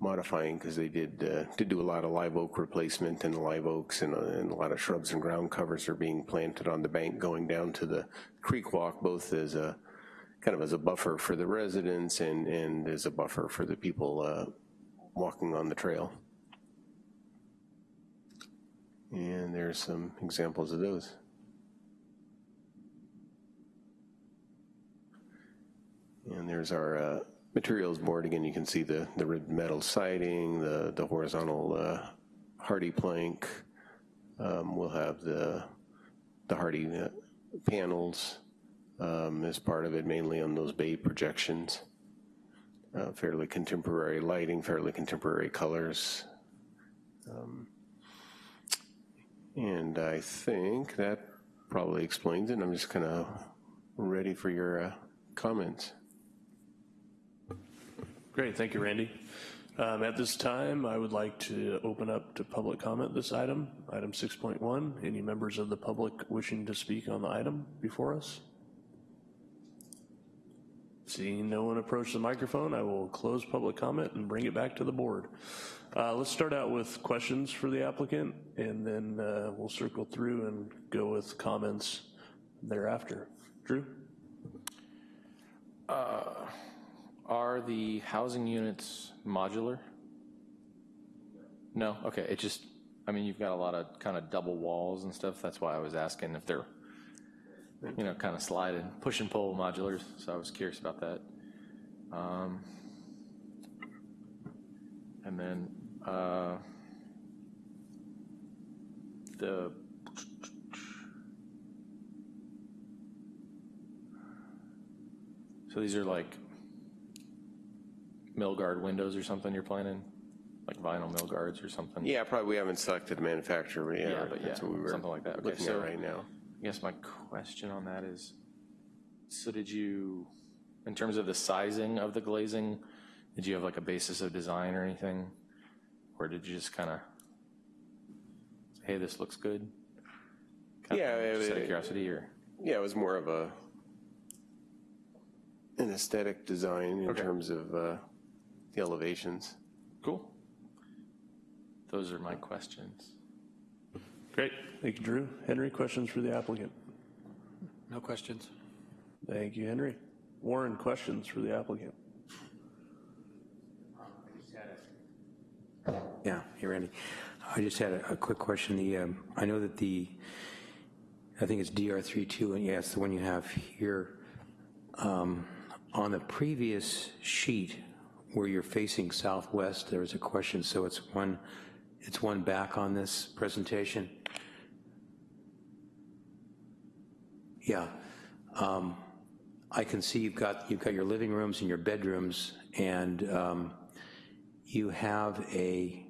modifying, because they did, uh, did do a lot of live oak replacement and live oaks and, uh, and a lot of shrubs and ground covers are being planted on the bank going down to the creek walk, both as a, kind of as a buffer for the residents and, and as a buffer for the people uh, walking on the trail. And there's some examples of those. And there's our uh, materials board. Again, you can see the, the metal siding, the, the horizontal uh, HardiePlank. Um, we'll have the, the Hardie uh, panels um, as part of it, mainly on those bay projections. Uh, fairly contemporary lighting, fairly contemporary colors. Um, and I think that probably explains it. I'm just kind of ready for your uh, comments. Great, thank you, Randy. Um, At this time, I would like to open up to public comment this item, item 6.1. Any members of the public wishing to speak on the item before us? Seeing no one approach the microphone, I will close public comment and bring it back to the board. Uh, Let's start out with questions for the applicant, and then uh, we'll circle through and go with comments thereafter. Drew? Are the housing units modular? No, okay, it just, I mean, you've got a lot of kind of double walls and stuff, that's why I was asking if they're, you know, kind of sliding, push and pull modulars, so I was curious about that. Um, And then, uh, the, so these are like Milgard windows or something you're planning? Like vinyl Milgards or something? Yeah, probably we haven't selected a manufacturer, but yeah, Yeah, but that's yeah, what we were something like that. Okay, looking so- at right now. I guess my question on that is, so did you, in terms of the sizing of the glazing, did you have like a basis of design or anything? Or did you just kind of, hey, this looks good? Kinda Yeah, Just out of it- curiosity, or? Yeah, it was more of a, an aesthetic design in Okay. terms of uh, the elevations. Cool. Those are my questions. Great, thank you, Drew. Henry, questions for the applicant? No questions. Thank you, Henry. Warren, questions for the applicant? Yeah, hey Randy. I just had a, a quick question. The, um, I know that the, I think it's DR32, and yes, the one you have here. Um, on the previous sheet where you're facing southwest, there is a question, so it's one, it's one back on this presentation. Yeah. Um, I can see you've got, you've got your living rooms and your bedrooms, and um, you have a,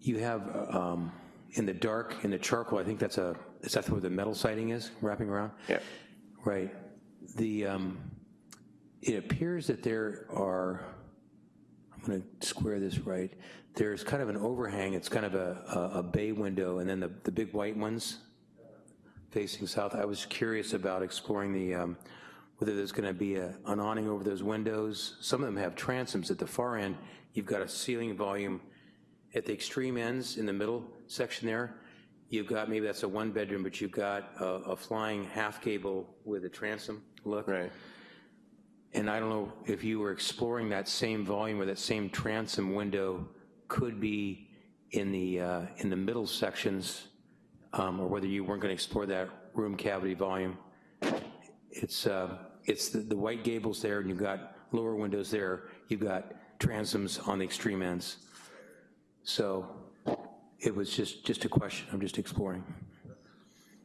you have, um, in the dark, in the charcoal, I think that's a, is that where the metal siding is, wrapping around? Yeah. Right. The, um, it appears that there are, I'm gonna square this right, there's kind of an overhang, it's kind of a, a, a bay window, and then the, the big white ones facing south. I was curious about exploring the, um, whether there's gonna be a, an awning over those windows. Some of them have transoms. At the far end, you've got a ceiling volume. At the extreme ends, in the middle section there, you've got, maybe that's a one bedroom, but you've got a, a flying half gable with a transom look. Right. And I don't know if you were exploring that same volume or that same transom window could be in the, uh, in the middle sections, um, or whether you weren't gonna explore that room cavity volume. It's, uh, it's the, the white gables there, and you've got lower windows there, you've got transoms on the extreme ends. So it was just, just a question, I'm just exploring.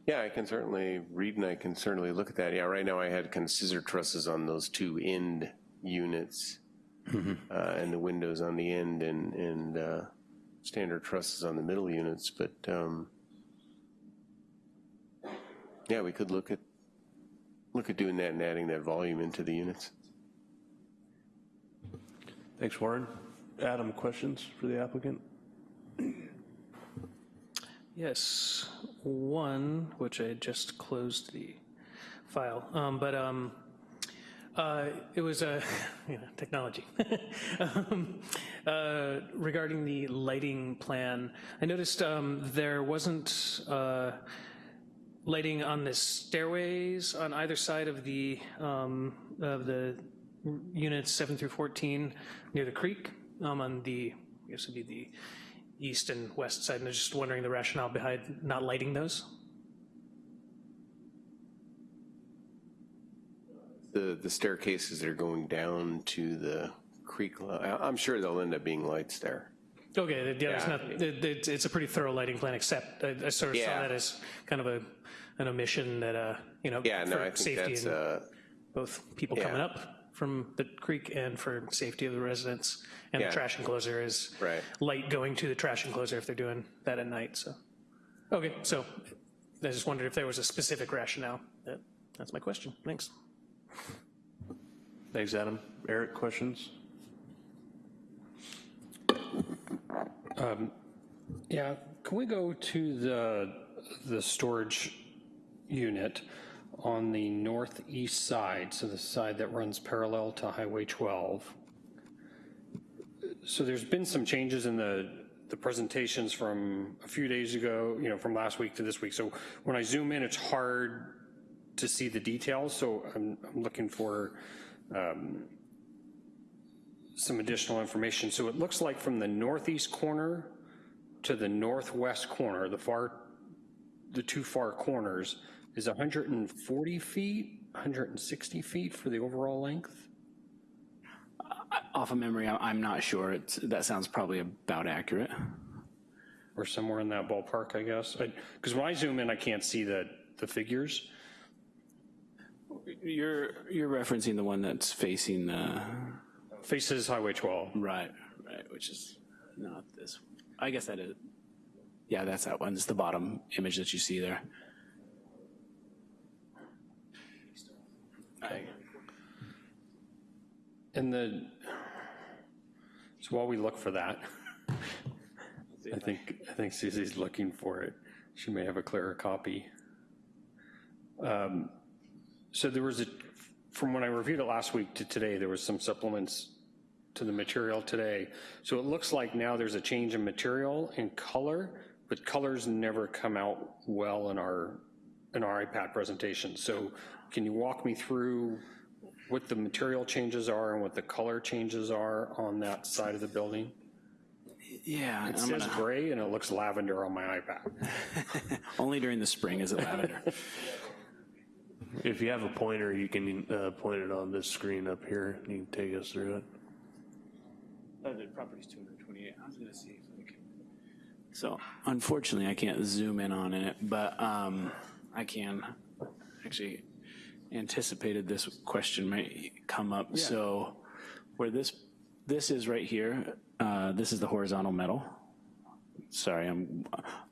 Yeah, I can certainly read and I can certainly look at that. Yeah, right now I had kind of scissor trusses on those two end units uh, and the windows on the end and, and uh, standard trusses on the middle units, but um, yeah, we could look at, look at doing that and adding that volume into the units. Thanks, Warren. Adam, questions for the applicant? Yes, one, which I just closed the file, um, but um, uh, it was a, you know, technology. um, uh, regarding the lighting plan, I noticed um, there wasn't uh, lighting on the stairways on either side of the, um, of the units 7 through 14 near the creek, um, on the, I guess it'd be the east and west side, and I was just wondering the rationale behind not lighting those? The, the staircases that are going down to the creek, I- I'm sure there'll end up being lights there. Okay, yeah, it's not, it- it- it's a pretty thorough lighting plan, except I I sort of saw that as kind of a, an omission that, uh, you know, Yeah, no, I for think safety that's, and uh, both people yeah. coming up from the creek and for safety of the residents. And the trash enclosure is Right. light going to the trash enclosure if they're doing that at night, so. Okay, so I just wondered if there was a specific rationale. That- That's my question, thanks. Thanks, Adam. Eric, questions? Um, yeah, can we go to the, the storage unit on the northeast side, so the side that runs parallel to Highway 12? So there's been some changes in the, the presentations from a few days ago, you know, from last week to this week. So when I zoom in, it's hard to see the details, so I'm, I'm looking for um, some additional information. So it looks like from the northeast corner to the northwest corner, the far, the two far corners, is 140 feet, 160 feet for the overall length? Off of memory, I- I'm not sure. It's, that sounds probably about accurate. Or somewhere in that ballpark, I guess? Because when I zoom in, I can't see the, the figures. You're, you're referencing the one that's facing the, Faces Highway 12. right, right, which is not this. I guess that is, yeah, that's that one. It's the bottom image that you see there. And the, so while we look for that, I think, I think Susie's looking for it. She may have a clearer copy. Um, So there was a, from when I reviewed it last week to today, there was some supplements to the material today. So it looks like now there's a change in material and color, but colors never come out well in our, in our iPad presentation. So can you walk me through what the material changes are and what the color changes are on that side of the building? Yeah, It I'm says gonna, gray and it looks lavender on my iPad. only during the spring is it lavender. If you have a pointer, you can uh, point it on this screen up here. You can take us through it. Oh, the property's 228. I was gonna see if we can. So unfortunately, I can't zoom in on it, but um, I can actually anticipated this question might come up. So where this, this is right here, uh, this is the horizontal metal. Sorry, I'm,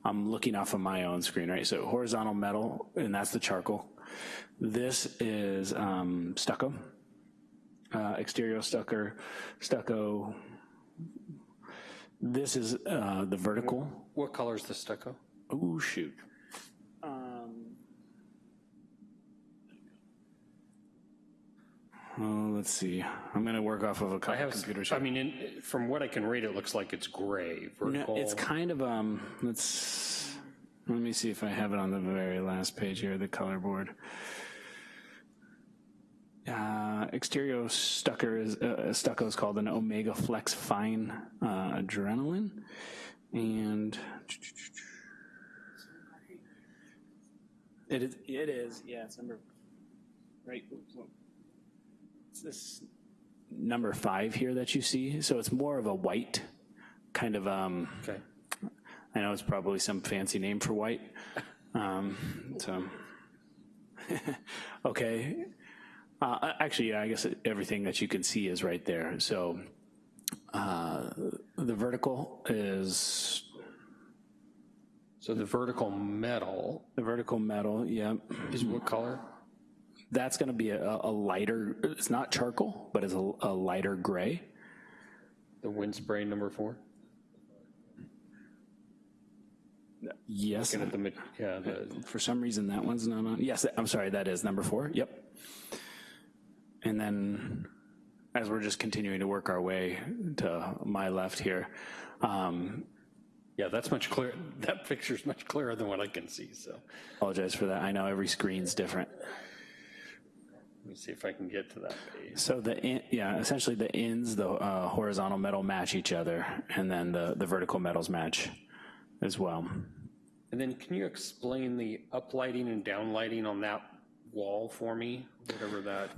I'm looking off of my own screen, right? So horizontal metal, and that's the charcoal. This is um, stucco, uh, exterior stucco, stucco. This is uh, the vertical. What color is the stucco? Oh, shoot. Oh, let's see. I'm going to work off of a I couple have, computers. I mean, in- from what I can read, it looks like it's gray, No, it's kind of, um, let's, let me see if I have it on the very last page here, the color board. Uh, exterior stucco is, uh, stucco is called an Omega Flex Fine uh, Adrenaline. And it is, it is, yeah, it's number, right, it's this number five here that you see. So it's more of a white, kind of, um, Okay. I know it's probably some fancy name for white. Um, so, okay. Uh, actually, yeah, I guess everything that you can see is right there. So uh, the vertical is So the vertical metal the vertical metal. yeah. is what color? That's going to be a, a lighter. It's not charcoal, but it's a, a lighter gray. The wind spray number four? Yes. Looking at the, ma- yeah, the, For some reason, that one's not on. Yes, I'm sorry, that is number four. Yep. And then, as we're just continuing to work our way to my left here, um, yeah, that's much clearer, that picture's much clearer than what I can see, so. apologize for that. I know every screen's different. Let me see if I can get to that page. So the, in- yeah, essentially the ends, the uh, horizontal metal match each other, and then the, the vertical metals match as well. And then can you explain the uplighting and downlighting on that wall for me? Whatever that,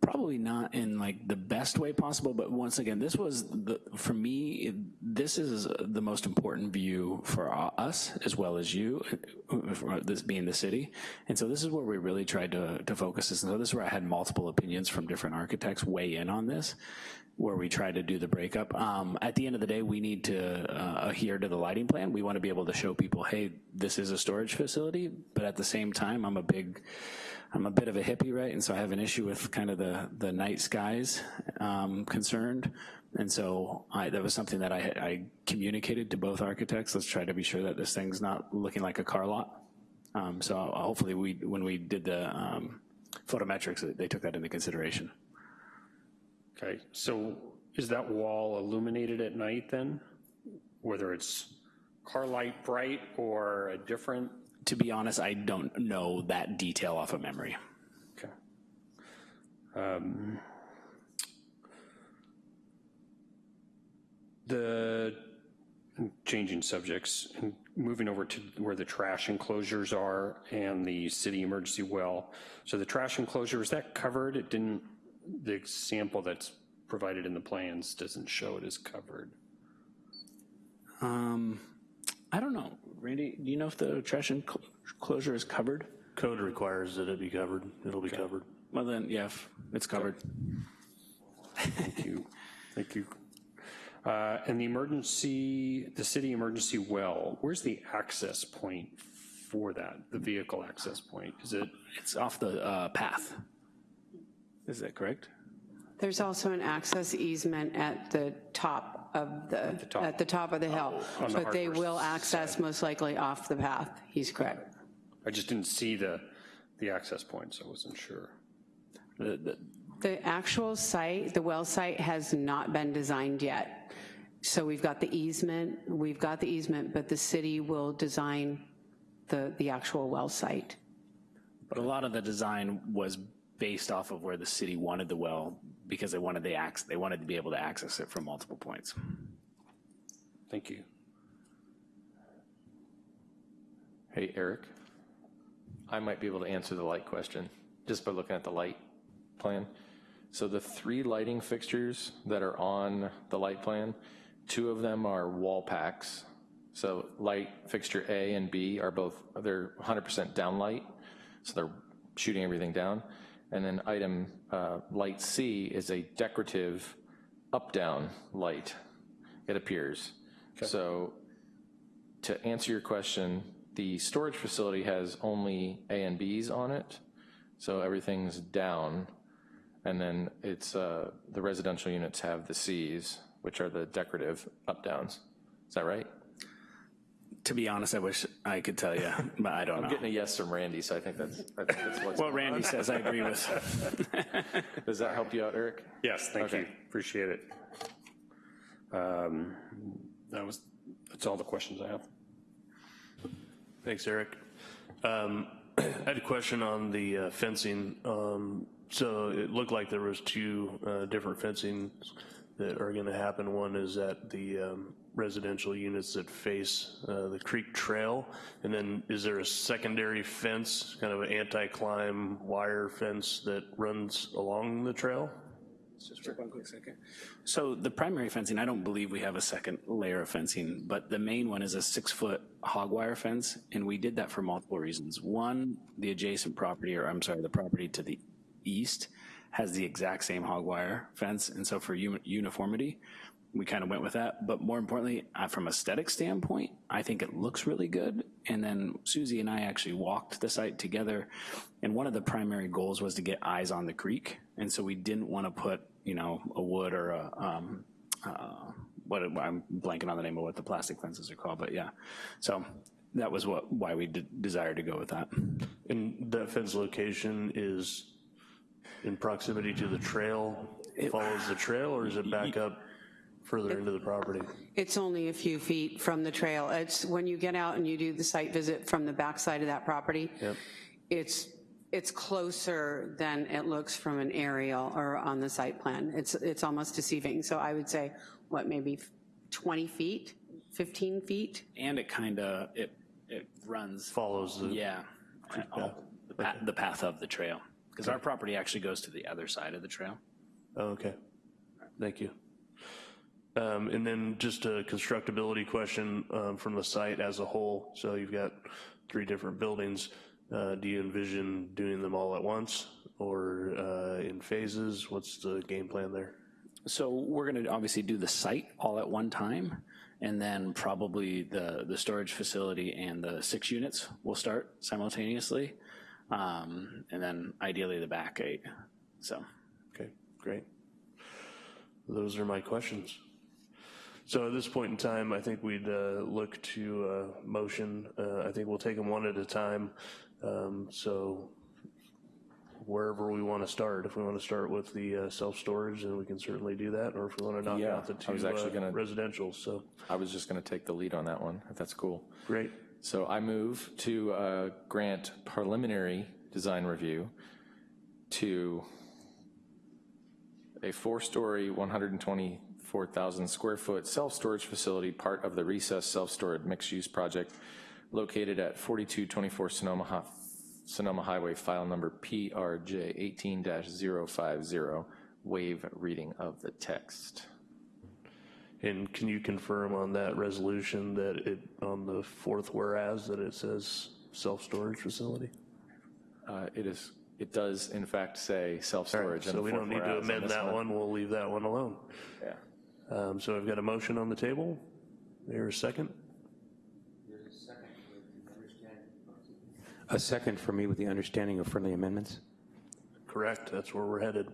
probably not in like the best way possible, but once again, this was the, for me, this is the most important view for us as well as you, for this being the city. And so this is where we really tried to, to focus this. And so this is where I had multiple opinions from different architects weigh in on this, where we try to do the breakup. Um, at the end of the day, we need to uh, adhere to the lighting plan. We want to be able to show people, hey, this is a storage facility, but at the same time, I'm a big, I'm a bit of a hippie, right? And so I have an issue with kind of the, the night skies um, concerned. And so I, that was something that I, I communicated to both architects. Let's try to be sure that this thing's not looking like a car lot. Um, so hopefully we, when we did the um, photometrics, they took that into consideration. okay, so is that wall illuminated at night then? Whether it's car light bright or a different, To be honest, I don't know that detail off of memory. okay. Um, The, changing subjects, moving over to where the trash enclosures are and the city emergency well. So the trash enclosure, is that covered? It didn't, the sample that's provided in the plans doesn't show it is covered. Um, I don't know. Randy, do you know if the trash enclosure is covered? Code requires that it be covered. It'll be covered. Well then, yeah, it's covered. Thank you. Thank you. Uh, And the emergency, the city emergency well, where's the access point for that, the vehicle access point? Is it, It's off the uh, path. Is that correct? There's also an access easement at the top of the, top. at the top of the hill. Oh, on the But they will access most likely off the path. He's correct. I just didn't see the, the access point, so I wasn't sure. The- the- The actual site, the well site has not been designed yet. So we've got the easement, we've got the easement, but the city will design the, the actual well site. But a lot of the design was based off of where the city wanted the well because they wanted the ac they wanted to be able to access it from multiple points. Thank you. Hey, Eric, I might be able to answer the light question just by looking at the light plan. So the three lighting fixtures that are on the light plan, two of them are wall packs. So light fixture A and B are both, they're 100% downlight, so they're shooting everything down. And then item uh, light C is a decorative up-down light, it appears. So to answer your question, the storage facility has only A and Bs on it, so everything's down. And then it's, uh, the residential units have the Cs, which are the decorative up-downs. Is that right? To be honest, I wish I could tell you, but I don't I'm know. getting a yes from Randy, so I think that's, I think that's what's. What Randy says, I agree with. Does that help you out, Eric? Yes, thank you. Okay. Appreciate it. Um, That was, that's all the questions I have. Thanks, Eric. Um, I had a question on the uh, fencing. Um, So it looked like there was two uh, different fencing that are gonna happen. One is at the um, residential units that face uh, the creek trail. And then is there a secondary fence, kind of an anti-climb wire fence that runs along the trail? Just for one quick second. So the primary fencing, I don't believe we have a second layer of fencing, but the main one is a six-foot hog wire fence, and we did that for multiple reasons. One, the adjacent property, or I'm sorry, the property to the east has the exact same hog wire fence, and so for uniformity, we kind of went with that. But more importantly, uh, from aesthetic standpoint, I think it looks really good. And then Susie and I actually walked the site together, and one of the primary goals was to get eyes on the creek. And so we didn't want to put, you know, a wood or a, um, uh, what, I'm blanking on the name of what the plastic fences are called, but yeah. So that was what, why we de- desired to go with that. And that fence location is in proximity to the trail, it follows the trail, or is it back up further into the property? It's only a few feet from the trail. It's, when you get out and you do the site visit from the backside of that property, Yep. it's, it's closer than it looks from an aerial or on the site plan. It's, it's almost deceiving. So I would say, what, maybe 20 feet, 15 feet? And it kind of, it, it runs, Follows the, yeah, all- the pa- the path of the trail. Because our property actually goes to the other side of the trail. Oh, okay. Thank you. Um, And then just a constructability question um, from the site as a whole. So you've got three different buildings. Uh, Do you envision doing them all at once or uh, in phases? What's the game plan there? So we're going to obviously do the site all at one time, and then probably the, the storage facility and the six units will start simultaneously, um, and then ideally the back eight, so. Okay, great. Those are my questions. So at this point in time, I think we'd uh, look to uh, motion. Uh, I think we'll take them one at a time. Um, So wherever we want to start, if we want to start with the uh, self-storage, then we can certainly do that, or if we want to knock Yeah, out the I was two actually uh, gonna- residential, so, I was just gonna take the lead on that one, if that's cool. great. So I move to uh, grant preliminary design review to a four-story, 124,000 square foot self-storage facility, part of the recess self-storage mixed-use project located at 4224 Sonoma, Sonoma Highway, file number PRJ 18-050, waive reading of the text. And can you confirm on that resolution that it, on the fourth whereas, that it says self-storage facility? Uh, It is, it does in fact say self-storage. in So the we don't need to whereas on amend this that one, we'll leave that one alone. Yeah. Um, So I've got a motion on the table. There a second? A second for me with the understanding of friendly amendments. Correct, that's where we're headed.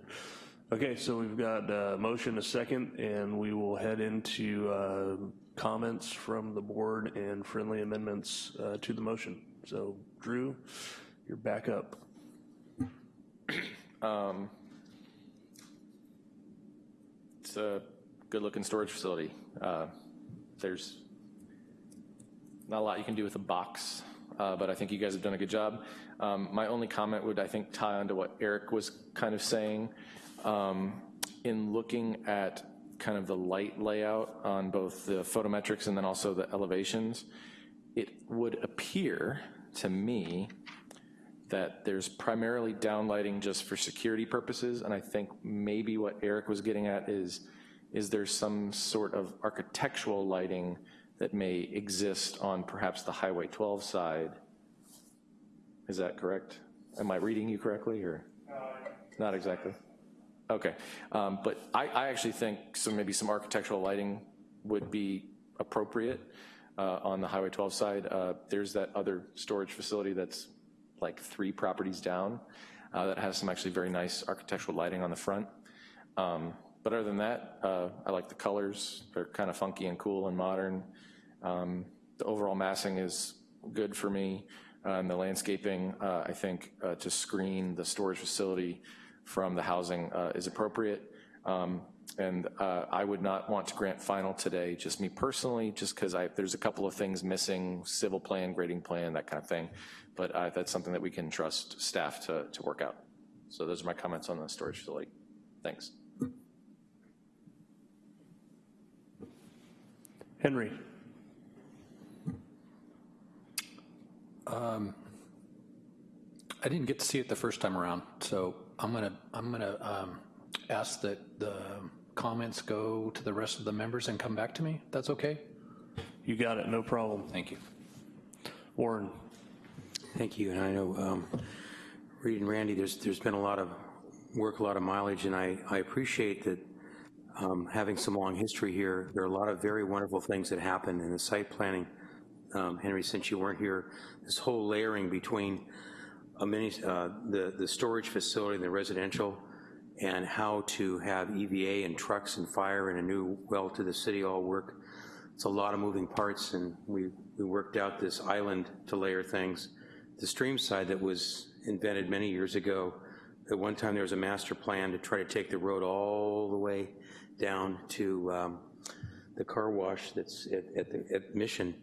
Okay, so we've got a motion, a second, and we will head into uh, comments from the board and friendly amendments uh, to the motion. So Drew, you're back up. Um, It's a good-looking storage facility. Uh, There's not a lot you can do with a box uh, but I think you guys have done a good job. Um, My only comment would, I think, tie onto what Eric was kind of saying. Um, In looking at kind of the light layout on both the photometrics and then also the elevations, it would appear to me that there's primarily downlighting just for security purposes, and I think maybe what Eric was getting at is, is there some sort of architectural lighting that may exist on perhaps the Highway 12 side? Is that correct? Am I reading you correctly, or? Not exactly? Okay, um, but I, I actually think some, maybe some architectural lighting would be appropriate uh, on the Highway 12 side. Uh, There's that other storage facility that's like three properties down uh, that has some actually very nice architectural lighting on the front. Um, But other than that, uh, I like the colors. They're kind of funky and cool and modern. Um, The overall massing is good for me. Uh, And the landscaping, uh, I think, to screen the storage facility from the housing uh, is appropriate. Um, And uh, I would not want to grant final today, just me personally, just because there's a couple of things missing, civil plan, grading plan, that kind of thing. But uh, that's something that we can trust staff to, to work out. So those are my comments on the storage facility. Thanks. Henry? I didn't get to see it the first time around, so I'm gonna, I'm gonna um, ask that the comments go to the rest of the members and come back to me. That's okay? You got it, no problem. Thank you. Warren? Thank you, and I know, um, Reed and Randy, there's, there's been a lot of work, a lot of mileage, and I, I appreciate that um, having some long history here, there are a lot of very wonderful things that happen in the site planning. Um, Henry, since you weren't here, this whole layering between a mini, uh, the, the storage facility and the residential, and how to have EVA and trucks and fire and a new well to the city all work. It's a lot of moving parts, and we, we worked out this island to layer things. The stream side that was invented many years ago, at one time there was a master plan to try to take the road all the way down to um, the car wash that's at, at, the, at Mission.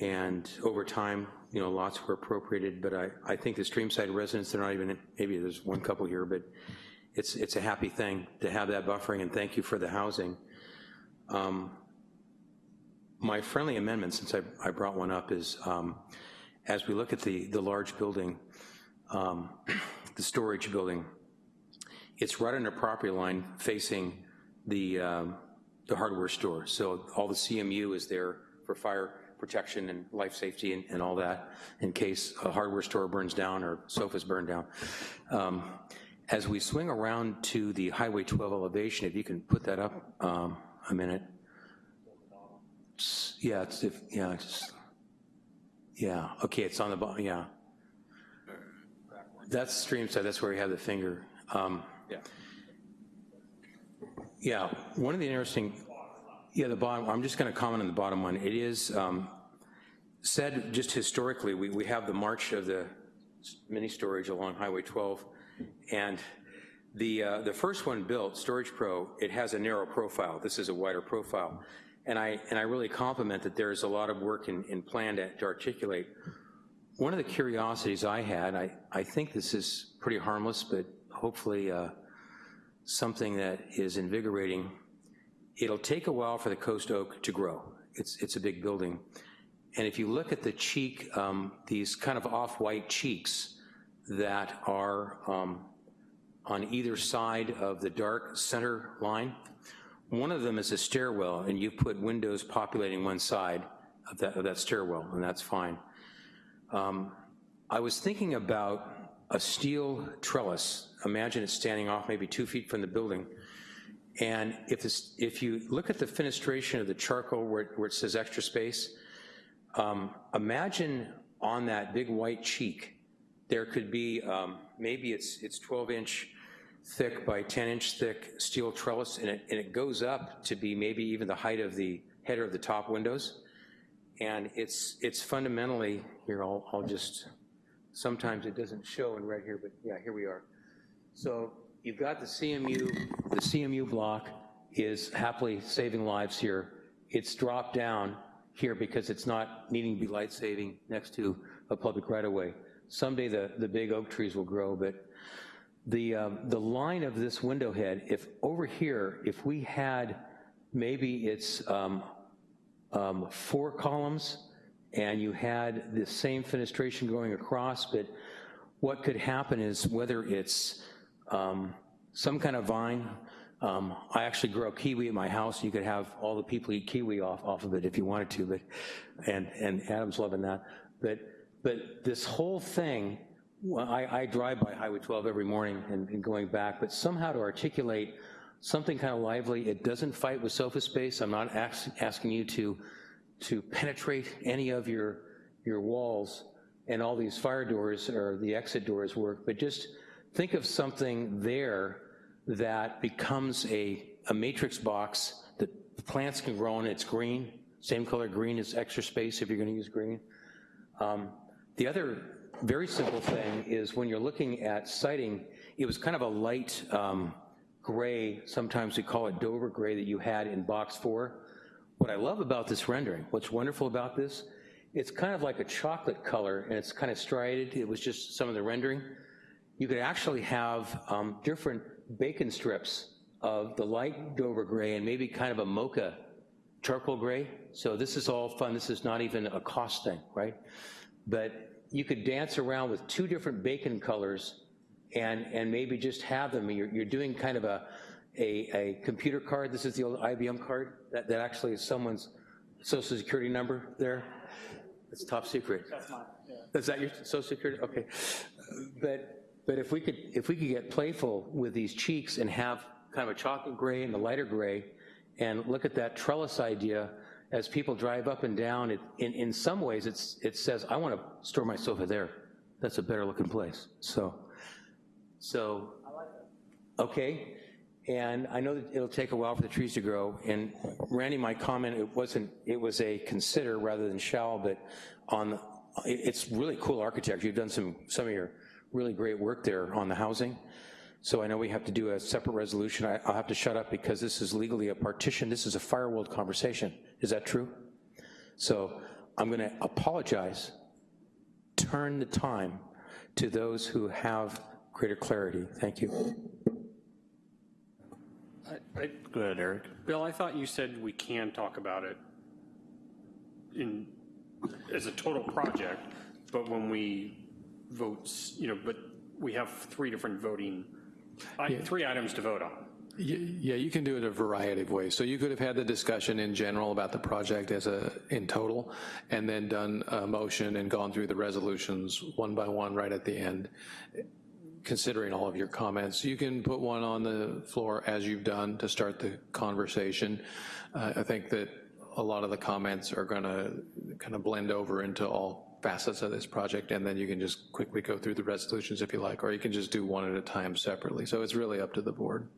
And over time, you know, lots were appropriated, but I, I think the Streamside residents, they're not even, maybe there's one couple here, but it's, it's a happy thing to have that buffering, and thank you for the housing. Um, my friendly amendment, since I, I brought one up, is um, as we look at the, the large building, um, the storage building, it's right on the property line facing the, um, the hardware store. So all the CMU is there for fire protection and life safety and, and all that in case a hardware store burns down or sofas burn down. Um, as we swing around to the Highway 12 elevation, if you can put that up um, a minute. S- Yeah, it's, if, yeah, it's, yeah, okay, it's on the bottom, yeah. That's stream side, that's where we have the finger. Um, Yeah. yeah, one of the interesting, yeah, the bottom, I'm just gonna comment on the bottom one. It is um, said, just historically, we, we have the march of the mini storage along Highway 12, and the, uh, the first one built, Storage Pro, it has a narrow profile. This is a wider profile. And I, and I really compliment that there's a lot of work in, in plan to, to articulate. One of the curiosities I had, I, I think this is pretty harmless, but hopefully uh, something that is invigorating. It'll take a while for the Coast Oak to grow. It's, it's a big building. And if you look at the cheek, um, these kind of off-white cheeks that are um, on either side of the dark center line, one of them is a stairwell, and you put windows populating one side of that, of that stairwell, and that's fine. Um, I was thinking about a steel trellis. Imagine it standing off maybe two feet from the building. And if, this, if you look at the fenestration of the charcoal where, where it says extra space, um, imagine on that big white cheek, there could be, um, maybe it's, it's 12 inch thick by 10 inch thick steel trellis, and it, and it goes up to be maybe even the height of the header of the top windows. And it's, it's fundamentally, here, I'll, I'll just, sometimes it doesn't show in red here, but yeah, here we are. So you've got the CMU, the CMU block is happily saving lives here. It's dropped down here because it's not needing to be light saving next to a public right-of-way. Someday the, the big oak trees will grow, but the, um, the line of this window head, if over here, if we had, maybe it's um, um, four columns, and you had the same fenestration going across, but what could happen is whether it's um, some kind of vine, um, I actually grow kiwi at my house, you could have all the people eat kiwi off, off of it if you wanted to, but, and, and Adam's loving that. But, but this whole thing, I, I drive by Highway 12 every morning and, and going back, but somehow to articulate something kind of lively, it doesn't fight with sofa space, I'm not ask, asking you to, to penetrate any of your, your walls and all these fire doors or the exit doors work, but just think of something there that becomes a, a matrix box that plants can grow in, it's green, same color green is extra space if you're gonna use green. Um, the other very simple thing is when you're looking at siting, it was kind of a light um, gray, sometimes we call it Dover gray that you had in box four. What I love about this rendering, what's wonderful about this, it's kind of like a chocolate color and it's kind of striated. It was just some of the rendering. You could actually have um, different bacon strips of the light Dover gray and maybe kind of a mocha charcoal gray. So this is all fun. This is not even a cost thing, right? But you could dance around with two different bacon colors and, and maybe just have them. You're, you're doing kind of a, a, a, computer card. This is the old IBM card that, that actually is someone's social security number there. It's top secret. That's mine, yeah. Is that your social security? Okay. But, but if we could, if we could get playful with these cheeks and have kind of a chocolate gray and a lighter gray, and look at that trellis idea as people drive up and down, it, in, in some ways it's, it says, I want to store my sofa there. That's a better looking place. So, so, okay. And I know that it'll take a while for the trees to grow. And Randy, my comment, it wasn't, it was a consider rather than shall, but on, it's really cool architecture. You've done some, some of your really great work there on the housing. So I know we have to do a separate resolution. I, will have to shut up because this is legally a partition. This is a firewalled conversation. Is that true? So I'm gonna apologize, turn the time to those who have greater clarity. Thank you. I, I, Go ahead, Eric. Bill, I thought you said we can talk about it in, as a total project, but when we vote, you know, but we have three different voting, I- three items to vote on. Yeah, you can do it a variety of ways. So you could have had the discussion in general about the project as a, in total, and then done a motion and gone through the resolutions one by one right at the end, considering all of your comments. You can put one on the floor as you've done to start the conversation. Uh, I think that a lot of the comments are gonna kind of blend over into all facets of this project, and then you can just quickly go through the resolutions if you like, or you can just do one at a time separately. So it's really up to the board.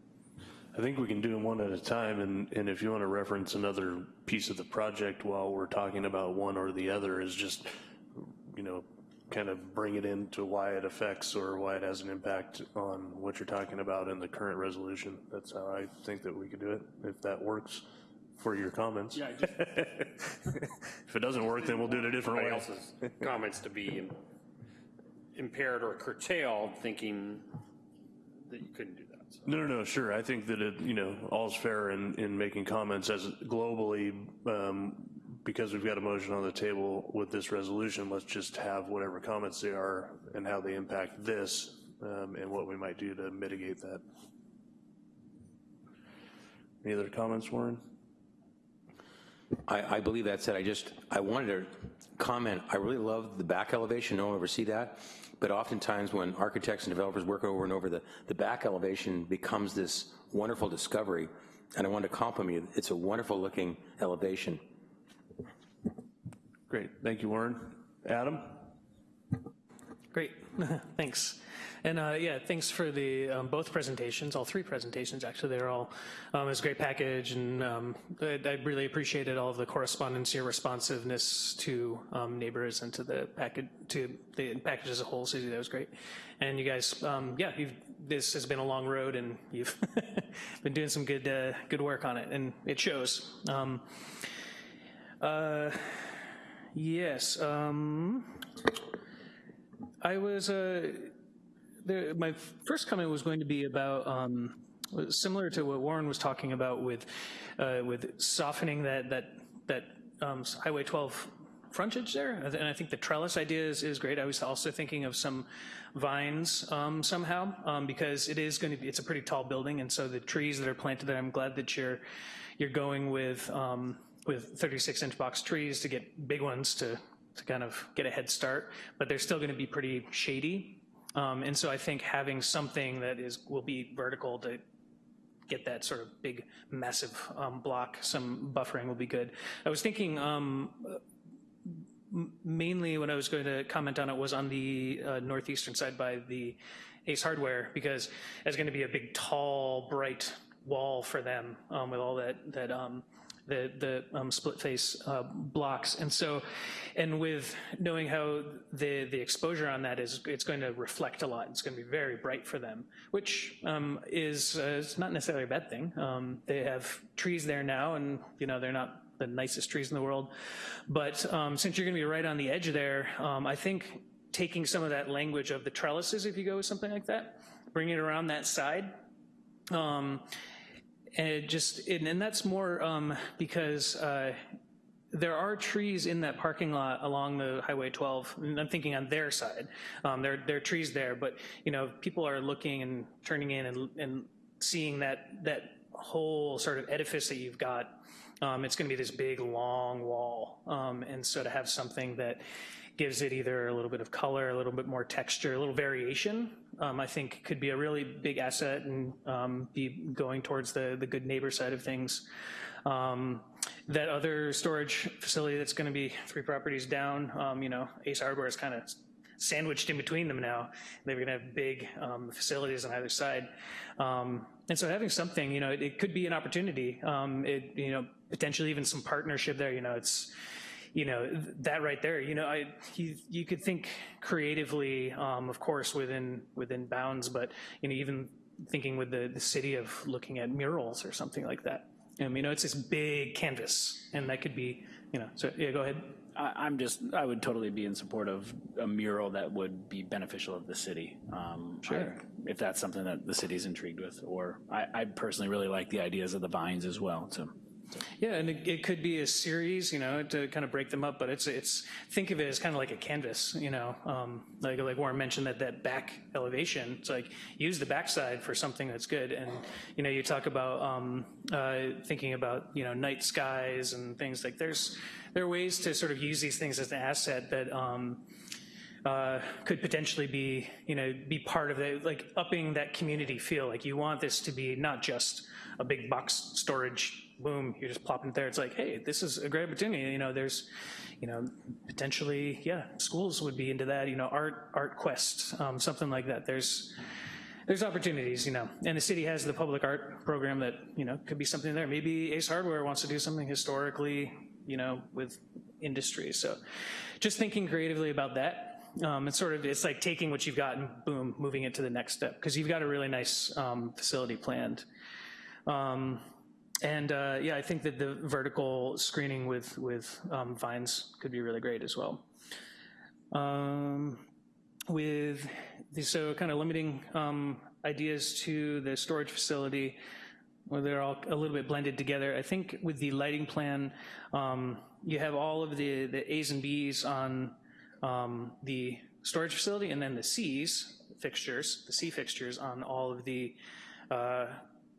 I think we can do them one at a time, and, and if you want to reference another piece of the project while we're talking about one or the other, is just, you know, kind of bring it into why it affects or why it has an impact on what you're talking about in the current resolution. That's how I think that we could do it, if that works for your comments. Yeah, I just- If it doesn't work, then we'll do it a different way. else's comments to be im- impaired or curtailed, thinking that you couldn't do that. so. No, no, no, sure. I think that it, you know, all's fair in, in making comments as globally, um, because we've got a motion on the table with this resolution, let's just have whatever comments they are and how they impact this, um, and what we might do to mitigate that. Any other comments, Warren? I, I believe that's it. I just, I wanted to comment, I really love the back elevation, no one ever see that, but oftentimes when architects and developers work over and over, the, the back elevation becomes this wonderful discovery, and I want to compliment you. It's a wonderful looking elevation. Great, thank you, Warren. Adam? Great, thanks. And uh, yeah, thanks for the um, both presentations, all three presentations actually. They're all um, it was a great package, and um, I, I really appreciated all of the correspondence, your responsiveness to um, neighbors and to the package, to the package as a whole. Susie, that was great. And you guys, um, yeah, this has been a long road, and you've been doing some good uh, good work on it, and it shows. Um, uh, yes. Um, I was, uh, there, my first comment was going to be about, um, similar to what Warren was talking about with, uh, with softening that, that, that um, Highway 12 frontage there, and I think the trellis idea is, is great. I was also thinking of some vines um, somehow, um, because it is going to be, it's a pretty tall building, and so the trees that are planted there, I'm glad that you're, you're going with, um, with 36 inch box trees to get big ones to, to kind of get a head start, but they're still gonna be pretty shady. Um, and so I think having something that is, will be vertical to get that sort of big, massive um, block, some buffering will be good. I was thinking um, mainly when I was going to comment on it was on the uh, northeastern side by the Ace Hardware, because it's going to be a big, tall, bright wall for them um, with all that that um, the the um, split face uh, blocks, and so and with knowing how the the exposure on that is, it's going to reflect a lot. It's going to be very bright for them, which um, is uh, is not necessarily a bad thing. Um, they have trees there now, and you know they're not the nicest trees in the world. But um, since you're gonna be right on the edge there, um, I think taking some of that language of the trellises, if you go with something like that, bring it around that side, um, and just, and, and that's more um, because uh, there are trees in that parking lot along the Highway 12, and I'm thinking on their side. Um, there, there are trees there, but you know, people are looking and turning in and, and seeing that, that whole sort of edifice that you've got um, it's going to be this big, long wall. Um, and so to have something that gives it either a little bit of color, a little bit more texture, a little variation, um, I think could be a really big asset and um, be going towards the, the good neighbor side of things. Um, that other storage facility that's going to be three properties down, um, you know, Ace Hardware is kind of sandwiched in between them now. They're going to have big um, facilities on either side. Um, and so having something, you know, it, it could be an opportunity. Um, it, you know, potentially even some partnership there. You know, it's, you know, that right there. You know, I you, you could think creatively, um, of course, within within bounds, but you know, even thinking with the the city of looking at murals or something like that. Um, you know, it's this big canvas, and that could be, you know. So yeah, go ahead. I, am just, I would totally be in support of a mural that would be beneficial of the city. Um, sure. I, if that's something that the city's intrigued with, or I, I personally really like the ideas of the vines as well. So. Yeah, and it, it, could be a series, you know, to kind of break them up, but it's, it's think of it as kind of like a canvas, you know, um, like, like Warren mentioned that, that back elevation, it's like use the backside for something that's good. And, you know, you talk about um, uh, thinking about, you know, night skies and things like there's, there are ways to sort of use these things as an asset that um, uh, could potentially be, you know, be part of it, like upping that community feel. Like you want this to be not just a big box storage boom, you're just plopping it there. It's like, hey, this is a great opportunity. You know, there's, you know, potentially, yeah, schools would be into that. You know, art, ArtQuest, um, something like that. There's, there's opportunities, you know, and the city has the public art program that, you know, could be something there. Maybe Ace Hardware wants to do something historically, you know, with industry. So just thinking creatively about that. Um, it's sort of, it's like taking what you've got and boom, moving it to the next step because you've got a really nice um, facility planned. Um, and uh, yeah, I think that the vertical screening with, with um, vines could be really great as well. Um, with the, so kind of limiting um, ideas to the storage facility, where they're all a little bit blended together. I think with the lighting plan, um, you have all of the, the A's and B's on um, the storage facility and then the C's fixtures, the C fixtures on all of the uh,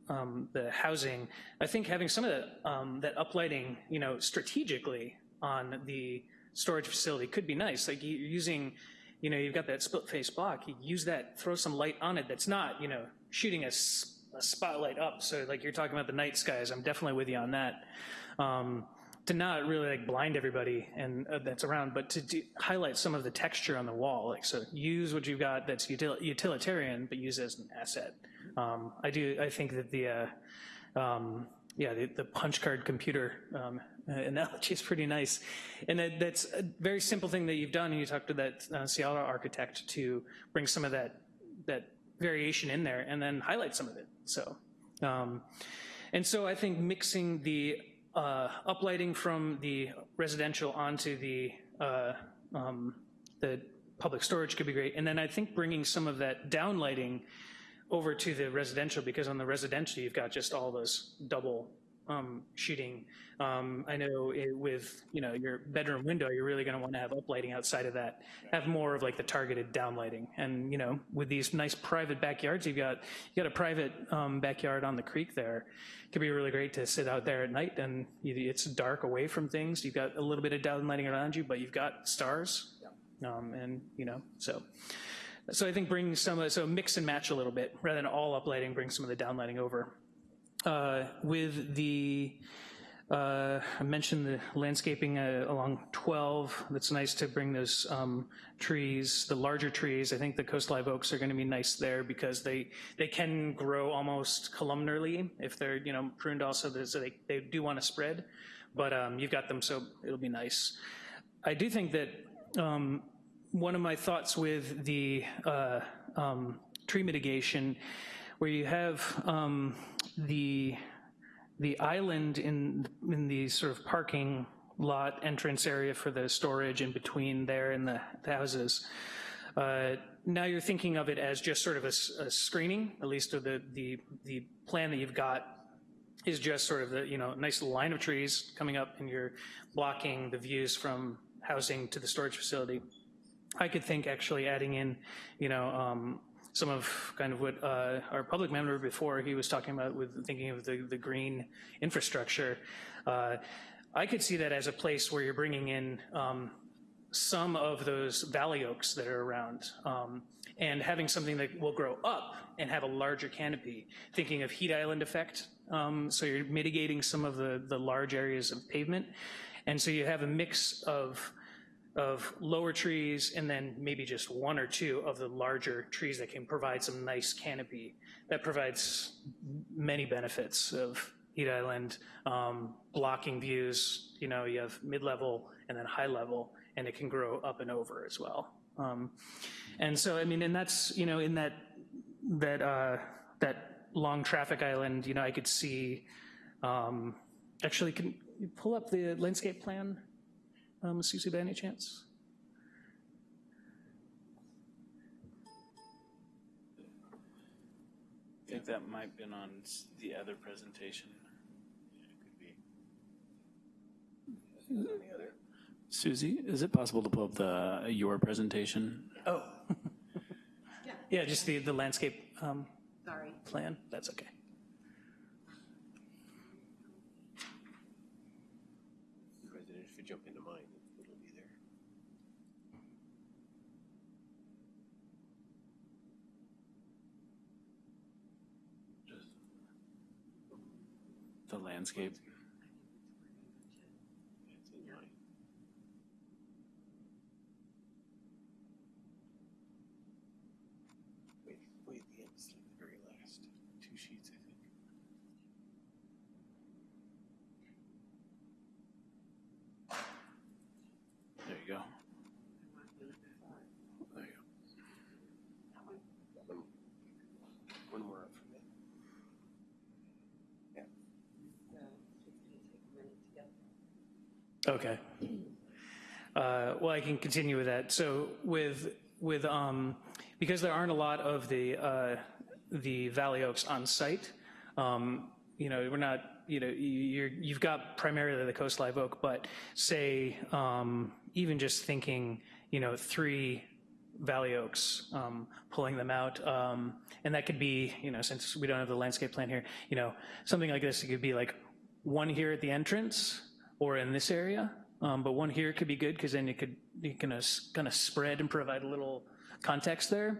um, the housing, I think having some of that, um, that uplighting, you know, strategically on the storage facility could be nice. Like you're using, you know, you've got that split face block, you use that, throw some light on it that's not, you know, shooting a, a spotlight up. So like you're talking about the night skies, I'm definitely with you on that. Um, to not really like blind everybody and uh, that's around, but to do, highlight some of the texture on the wall. Like so, use what you've got that's util utilitarian, but use as an asset. Um, I do. I think that the uh, um, yeah the, the, punch card computer um, analogy is pretty nice, and that, that's a very simple thing that you've done. And you talked to that uh, Seattle architect to bring some of that that variation in there, and then highlight some of it. So, um, and so I think mixing the uh, uplighting from the residential onto the uh, um, the public storage could be great. And then I think bringing some of that downlighting over to the residential, because on the residential, you've got just all those double um, sheeting. Um, I know it, with, you know, your bedroom window, you're really gonna wanna have uplighting outside of that, have more of like the targeted downlighting. And, you know, with these nice private backyards, you've got, you got a private um, backyard on the creek there. It could be really great to sit out there at night and you- it's dark away from things. You've got a little bit of downlighting around you, but you've got stars. Um, and, you know, so. So I think bring some, of- so mix and match a little bit, rather than all uplighting, bring some of the downlighting over. Uh, With the, uh, I mentioned the landscaping uh, along 12, That's nice to bring those um, trees, the larger trees, I think the coast live oaks are gonna be nice there because they, they can grow almost columnarly if they're, you know, pruned also, so they, they do wanna spread, but um, you've got them, so it'll be nice. I do think that um, one of my thoughts with the uh, um, tree mitigation, where you have um, the the island in in the sort of parking lot entrance area for the storage in between there and the, the houses. Uh, now you're thinking of it as just sort of a screening, at least of the, the the plan that you've got is just sort of the, you know, nice line of trees coming up and you're blocking the views from housing to the storage facility. I could think actually adding in, you know, um, some of kind of what uh, our public member before he was talking about with thinking of the, the green infrastructure. Uh, I could see that as a place where you're bringing in um, some of those valley oaks that are around um, and having something that will grow up and have a larger canopy, thinking of heat island effect. Um, so you're mitigating some of the, the large areas of pavement. And so you have a mix of, of lower trees and then maybe just one or two of the larger trees that can provide some nice canopy. That provides many benefits of heat island, um, blocking views, you know, you have mid-level and then high level, and it can grow up and over as well. Um, and so, I mean, and that's, you know, in that, that, uh, that long traffic island, you know, I could see, um, actually, can you pull up the landscape plan, um, Susie, by any chance? I think that might have been on the other presentation. Susie, is it possible to pull up the, your presentation? Oh. Yeah, just the, the landscape, um, Sorry. plan, that's okay. President, if you jump into mine, it'll be there. The landscape. It's in mine. Wait, wait, the end is like the very last two sheets, I think. There you go. There you go. One- One more up from that. Okay. Uh, Well, I can continue with that. So with, with, um, because there aren't a lot of the, uh, the Valley Oaks on site, um, you know, we're not, you know, you're, you've got primarily the Coast Live Oak, but say, um, even just thinking, you know, three Valley Oaks, um, pulling them out. um, And that could be, you know, since we don't have the landscape plan here, you know, something like this, it could be like one here at the entrance or in this area. Um, But one here could be good because then you could, you can kind of spread and provide a little context there.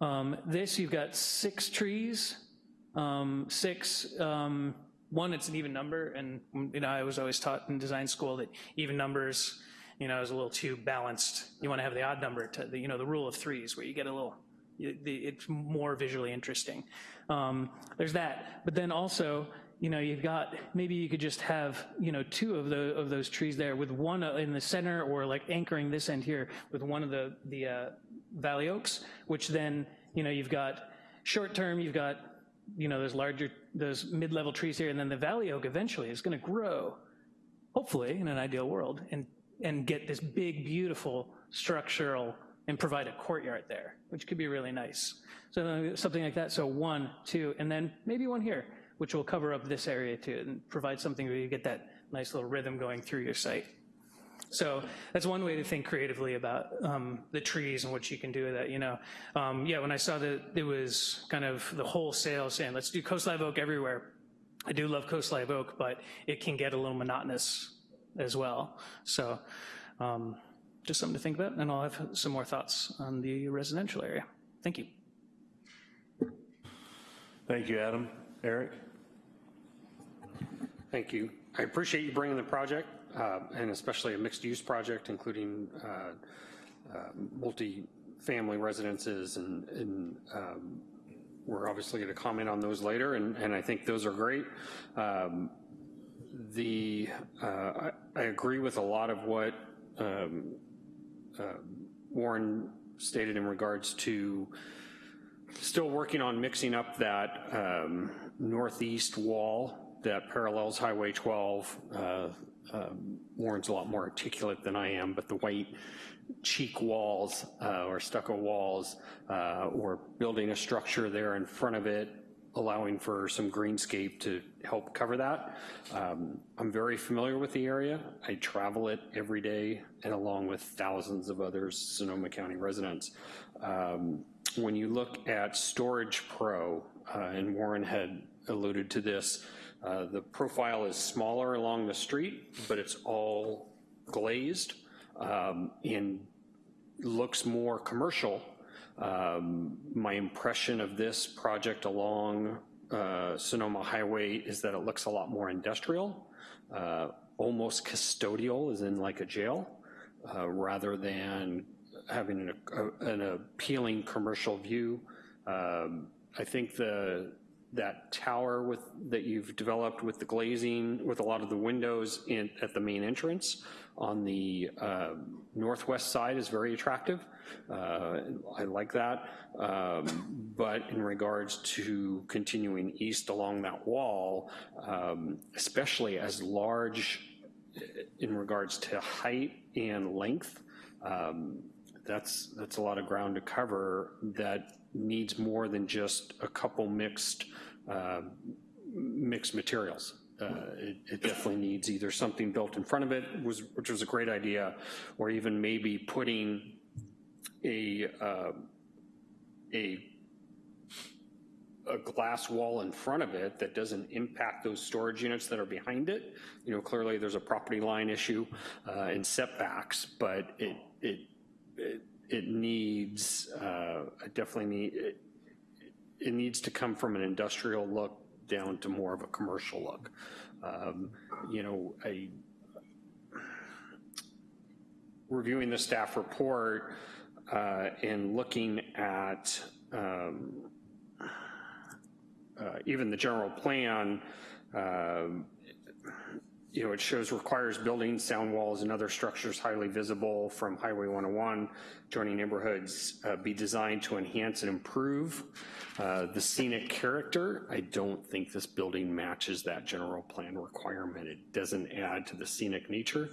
Um, This, you've got six trees, um, six, um, one, it's an even number, and, you know, I was always taught in design school that even numbers, you know, is a little too balanced. You want to have the odd number to, the you know, the rule of threes, where you get a little, it's more visually interesting. Um, There's that, but then also, you know, you've got, maybe you could just have, you know, two of the, of those trees there with one in the center, or like anchoring this end here with one of the, the uh, valley oaks, which then, you know, you've got, short term, you've got, you know, those larger, those mid-level trees here, and then the valley oak eventually is gonna grow, hopefully, in an ideal world, and, and get this big, beautiful structural and provide a courtyard there, which could be really nice. So uh, something like that, so one, two, and then maybe one here, which will cover up this area too, and provide something where you get that nice little rhythm going through your site. So that's one way to think creatively about um, the trees and what you can do with that, you know. Um, yeah, when I saw that it was kind of the wholesale saying, let's do coast live oak everywhere, I do love coast live oak, but it can get a little monotonous as well. So um, just something to think about, and I'll have some more thoughts on the residential area. Thank you. Thank you, Adam. Eric? Thank you. I appreciate you bringing the project, uh, and especially a mixed-use project, including uh, uh, multi-family residences, and, and um, we're obviously going to comment on those later, and, and I think those are great. Um, the uh, I, I, agree with a lot of what um, uh, Warren stated in regards to still working on mixing up that um, northeast wall that parallels Highway 12. Uh, um, Warren's a lot more articulate than I am, but the white cheek walls uh, or stucco walls uh, or building a structure there in front of it, allowing for some greenscape to help cover that. Um, I'm very familiar with the area. I travel it every day and along with thousands of other Sonoma County residents. Um, when you look at Storage Pro, uh, and Warren had alluded to this, uh, the profile is smaller along the street, but it's all glazed um, and looks more commercial. Um, my impression of this project along uh, Sonoma Highway is that it looks a lot more industrial, uh, almost custodial, as in like a jail, uh, rather than having an, a, an appealing commercial view. Um, I think the that tower with that you've developed with the glazing, with a lot of the windows in, at the main entrance on the uh, northwest side is very attractive. Uh, I like that. Um, but in regards to continuing east along that wall, um, especially as large in regards to height and length, um, that's, that's a lot of ground to cover that needs more than just a couple mixed, uh, mixed materials. Uh, it, it, definitely needs either something built in front of it, was, which was a great idea, or even maybe putting a, uh, a, a glass wall in front of it that doesn't impact those storage units that are behind it. You know, clearly there's a property line issue uh, and setbacks, but it, it, it it needs, uh, definitely need, it, it, needs to come from an industrial look down to more of a commercial look. Um, you know, a, reviewing the staff report uh, and looking at um, uh, even the general plan, um, you know, it shows requires buildings, sound walls, and other structures highly visible from Highway 101 joining neighborhoods uh, be designed to enhance and improve uh, the scenic character. I don't think this building matches that general plan requirement. It doesn't add to the scenic nature.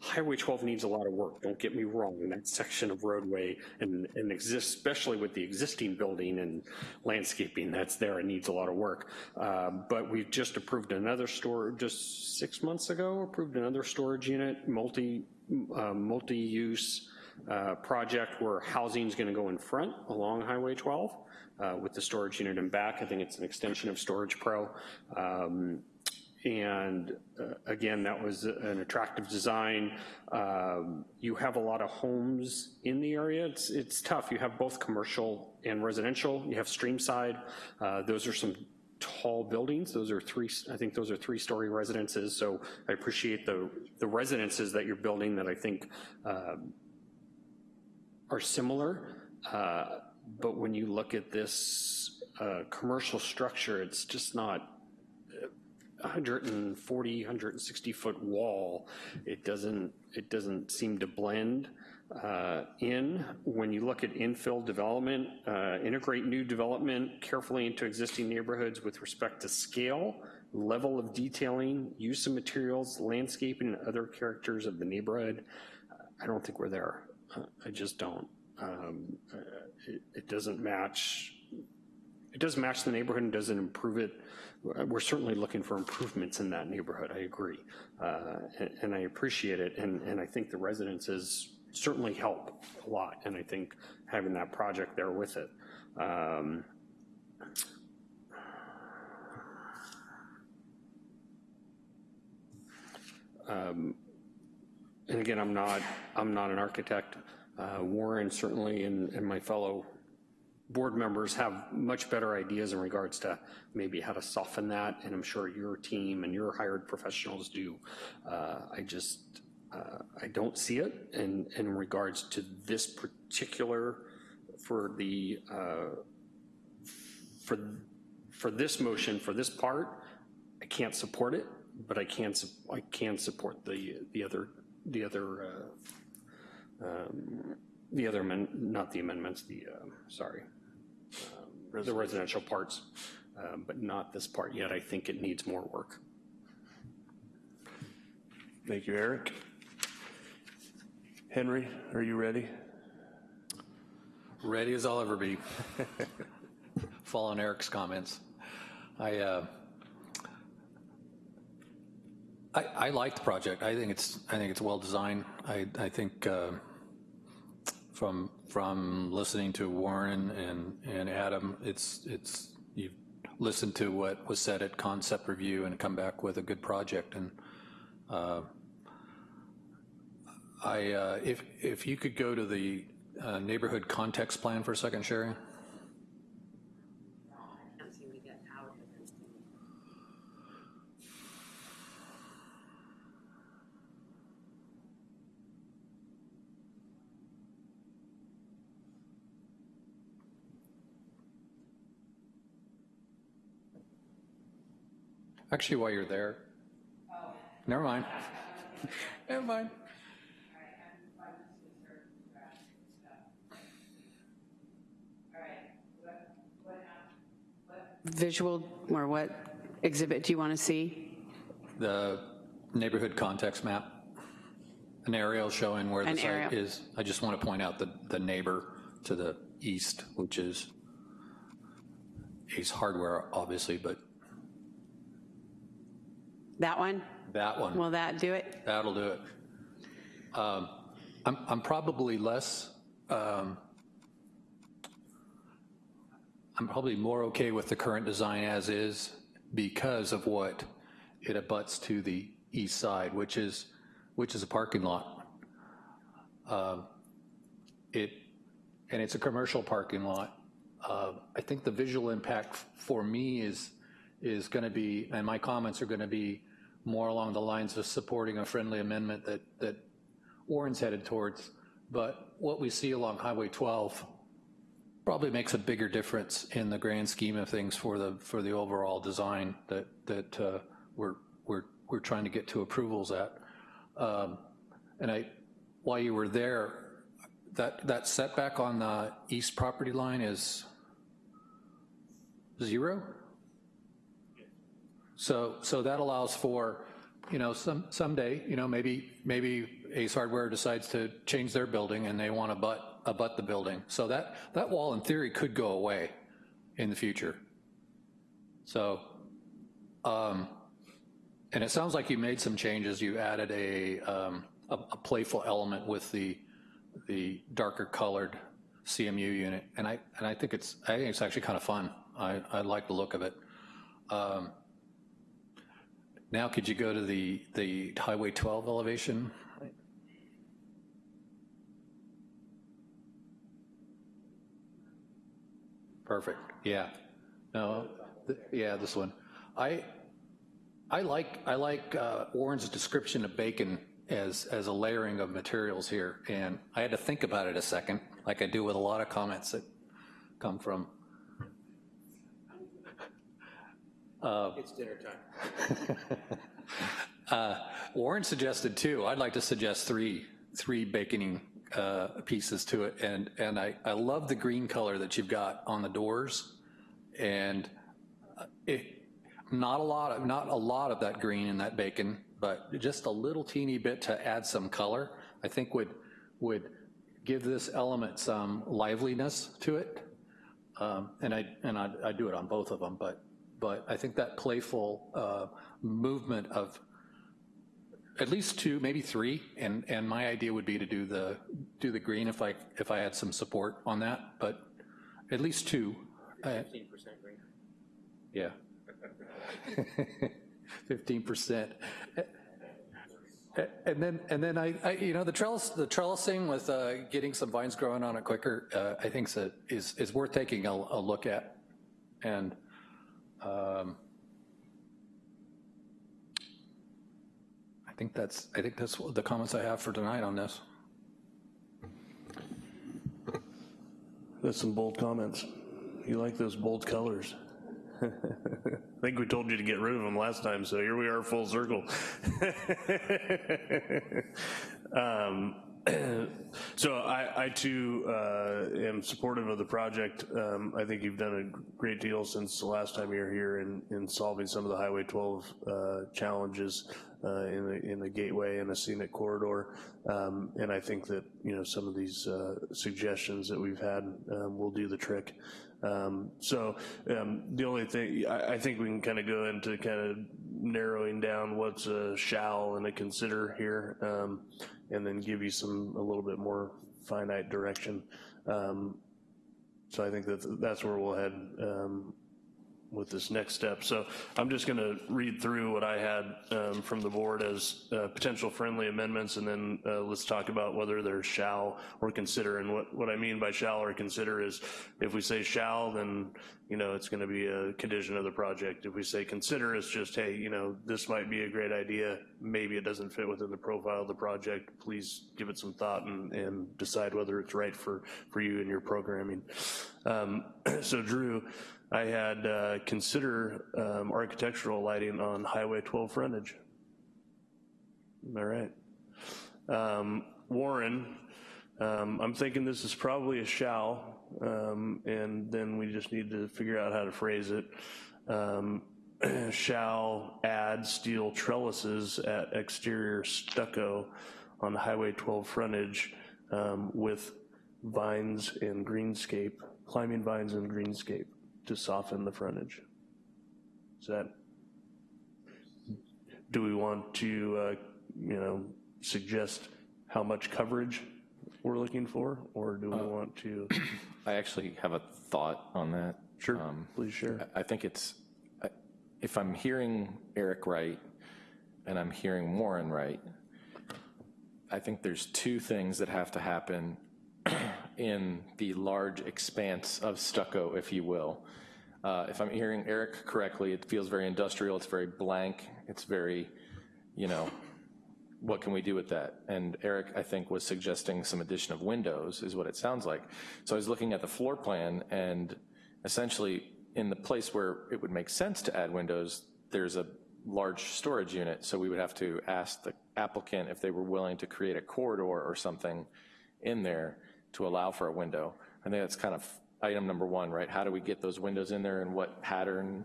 Highway 12 needs a lot of work, don't get me wrong, that section of roadway and, and exist, especially with the existing building and landscaping that's there, it needs a lot of work. Uh, but we've just approved another store, just six months ago, approved another storage unit, multi, uh, multi-use uh, project where housing is gonna go in front along Highway 12 uh, with the storage unit in back. I think it's an extension of Storage Pro. Um, and uh, again, that was an attractive design. Um, you have a lot of homes in the area. It's, it's tough. You have both commercial and residential. You have Streamside. Uh, those are some tall buildings. Those are three, I think those are three-story residences. So I appreciate the, the residences that you're building that I think uh, are similar. Uh, but when you look at this uh, commercial structure, it's just not 140, 160 foot wall, it doesn't, it doesn't seem to blend uh, in. When you look at infill development, uh, integrate new development carefully into existing neighborhoods with respect to scale, level of detailing, use of materials, landscaping, and other characters of the neighborhood. I don't think we're there. I just don't. Um, uh, It it doesn't match, it doesn't match the neighborhood and doesn't improve it. We're certainly looking for improvements in that neighborhood, I agree. Uh, And and I appreciate it, and, and I think the residences certainly help a lot, and I think having that project there with it. Um, um, And again, I'm not, I'm not an architect. Uh, Warren certainly and, and my fellow board members have much better ideas in regards to maybe how to soften that, and I'm sure your team and your hired professionals do. Uh, I just, uh, I don't see it in, in regards to this particular, for the, uh, for, for this motion, for this part, I can't support it, but I can, I can support the, the other, the other, uh, um, the other, amend- not the amendments, the, uh, sorry, the residential parts, um, but not this part yet. I think it needs more work. Thank you, Eric. Henry, are you ready? Ready as I'll ever be. Following Eric's comments. I, uh, I, I like the project. I think it's, I think it's well designed. I, I think uh, from, from listening to Warren and, and Adam, it's, it's, you've listened to what was said at concept review and come back with a good project. And uh, I, uh, if, if you could go to the uh, neighborhood context plan for a second, Sherry? Actually, while you're there. Oh. Never mind. Never mind. Visual, or what exhibit do you want to see? The neighborhood context map, an aerial showing where the An site aerial. is. I just want to point out the, the neighbor to the east, which is Ace Hardware, obviously, but That one? that one. Will that do it? That'll do it. Um, I'm, I'm probably less, um, I'm probably more okay with the current design as is because of what it abuts to the east side, which is, which is a parking lot. Um, It, and it's a commercial parking lot. Uh, I think the visual impact for me is, is going to be, and my comments are going to be more along the lines of supporting a friendly amendment that, that Warren's headed towards. But what we see along Highway 12 probably makes a bigger difference in the grand scheme of things for the, for the overall design that, that uh, we're, we're, we're trying to get to approvals at. Um, And I, while you were there, that, that setback on the east property line is zero? So, so that allows for, you know, some, someday, you know, maybe, maybe Ace Hardware decides to change their building and they want to butt, abut the building. So that, that wall in theory could go away in the future. So, um, and it sounds like you made some changes. You added a, um, a, a playful element with the, the darker colored CMU unit. And I, and I think it's, I think it's actually kind of fun. I, I like the look of it. Um, now, could you go to the, the Highway 12 elevation? Perfect, yeah. No, th- yeah, this one. I, I like, I like uh, Warren's description of bacon as, as a layering of materials here, and I had to think about it a second, like I do with a lot of comments that come from. It's dinner time. Uh, Warren suggested two. I'd like to suggest three, three baconing uh, pieces to it. And, and I, I love the green color that you've got on the doors. And uh, it, not a lot of, not a lot of that green in that bacon, but just a little teeny bit to add some color, I think would, would give this element some liveliness to it. Um, And I, and I I do it on both of them, but, but I think that playful uh, movement of at least two, maybe three, and, and my idea would be to do the, do the green if I, if I had some support on that, but at least two. Fifteen percent green? Yeah. Fifteen percent. And then, and then I, I, you know, the trellis, the trellising with uh, getting some vines growing on it quicker, uh, I think so- is, is worth taking a, a look at. And um, I think that's, I think that's the comments I have for tonight on this. That's some bold comments. You like those bold colors. I think we told you to get rid of them last time, so here we are full circle. um, so I, I too uh, am supportive of the project. Um, I think you've done a great deal since the last time you were here in, in solving some of the Highway 12 uh, challenges uh, in the in the gateway and the scenic corridor. Um, and I think that you know some of these uh, suggestions that we've had um, will do the trick. Um, so um, the only thing, I, I think we can kind of go into kind of narrowing down what's a shall and a consider here, um, and then give you some, a little bit more finite direction. Um, so I think that that's where we'll head um, with this next step. So I'm just going to read through what I had um, from the board as uh, potential friendly amendments, and then uh, let's talk about whether they're shall or consider. And what, what I mean by shall or consider is if we say shall, then, you know, it's going to be a condition of the project. If we say consider, it's just, hey, you know, this might be a great idea. Maybe it doesn't fit within the profile of the project. Please give it some thought and, and decide whether it's right for, for you and your programming. Um, so Drew, I had uh, consider um, architectural lighting on Highway 12 frontage. Am I right? Um, Warren, um, I'm thinking this is probably a shall, um, and then we just need to figure out how to phrase it. Um, shall add steel trellises at exterior stucco on Highway 12 frontage um, with vines and greenscape, climbing vines and greenscape to soften the frontage. Is that, do we want to, uh, you know, suggest how much coverage we're looking for, or do we want to? I actually have a thought on that. Sure, Um, please share. I think it's, if I'm hearing Eric right, and I'm hearing Warren right, I think there's two things that have to happen in the large expanse of stucco, if you will. Uh, If I'm hearing Eric correctly, it feels very industrial, it's very blank, it's very, you know, what can we do with that? And Eric, I think, was suggesting some addition of windows, is what it sounds like. So I was looking at the floor plan, and essentially, in the place where it would make sense to add windows, there's a large storage unit, so we would have to ask the applicant if they were willing to create a corridor or something in there to allow for a window. I think that's kind of item number one, right? How do we get those windows in there and what pattern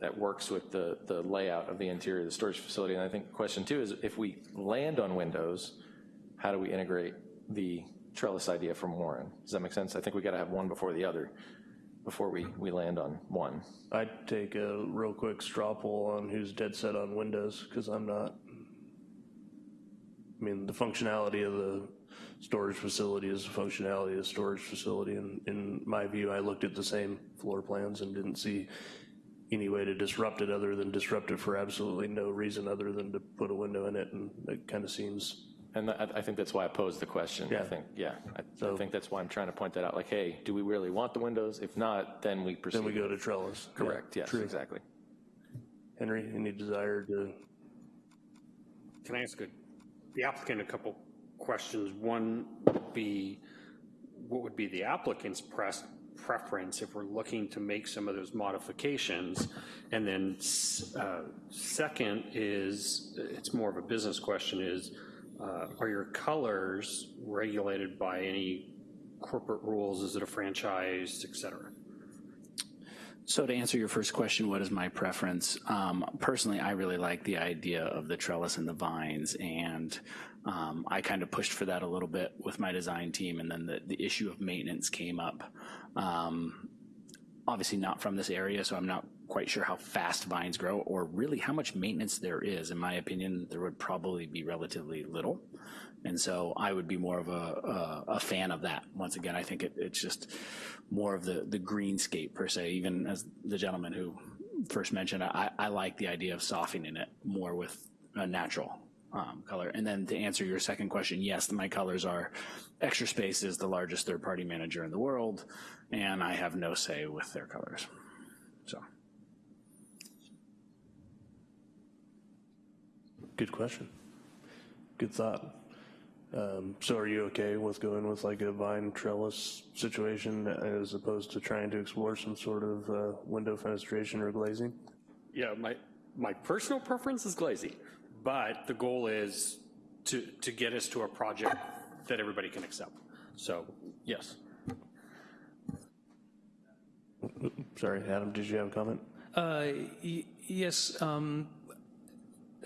that works with the, the layout of the interior of the storage facility? And I think question two is if we land on windows, how do we integrate the trellis idea from Warren? Does that make sense? I think we gotta have one before the other, before we, we land on one. I'd take a real quick straw poll on who's dead set on Windows, because I'm not. I mean, the functionality of the storage facility is the functionality of storage facility, and in my view, I looked at the same floor plans and didn't see any way to disrupt it other than disrupt it for absolutely no reason other than to put a window in it, and it kind of seems, And I, I think that's why I posed the question. Yeah. I think, yeah, I- I think that's why I'm trying to point that out, like, hey, do we really want the windows? If not, then we proceed. then we go to trellis. Yeah, Correct, yes, true. exactly. Henry, any desire to, Can I ask a- the applicant a couple questions? One would be, what would be the applicant's press, preference if we're looking to make some of those modifications? And then uh, second is, it's more of a business question, is uh, are your colors regulated by any corporate rules? Is it a franchise, et cetera? So to answer your first question, what is my preference? Um, personally, I really like the idea of the trellis and the vines, and um, I kind of pushed for that a little bit with my design team, and then the, the issue of maintenance came up. Um, obviously not from this area, so I'm not quite sure how fast vines grow or really how much maintenance there is. In my opinion, there would probably be relatively little. And so I would be more of a, a, a fan of that. Once again, I think it, it's just more of the, the greenscape per se, even as the gentleman who first mentioned, I, I like the idea of softening it more with a natural um, color. And then to answer your second question, yes, my colors are Extra Space is the largest third-party manager in the world, and I have no say with their colors. So. Good question. Good thought. Um, so are you okay with going with like a vine trellis situation as opposed to trying to explore some sort of uh, window fenestration or glazing? Yeah, my, my personal preference is glazing, but the goal is to, to get us to a project that everybody can accept. So, yes. Sorry, Adam, did you have a comment? Uh, y- Yes, um,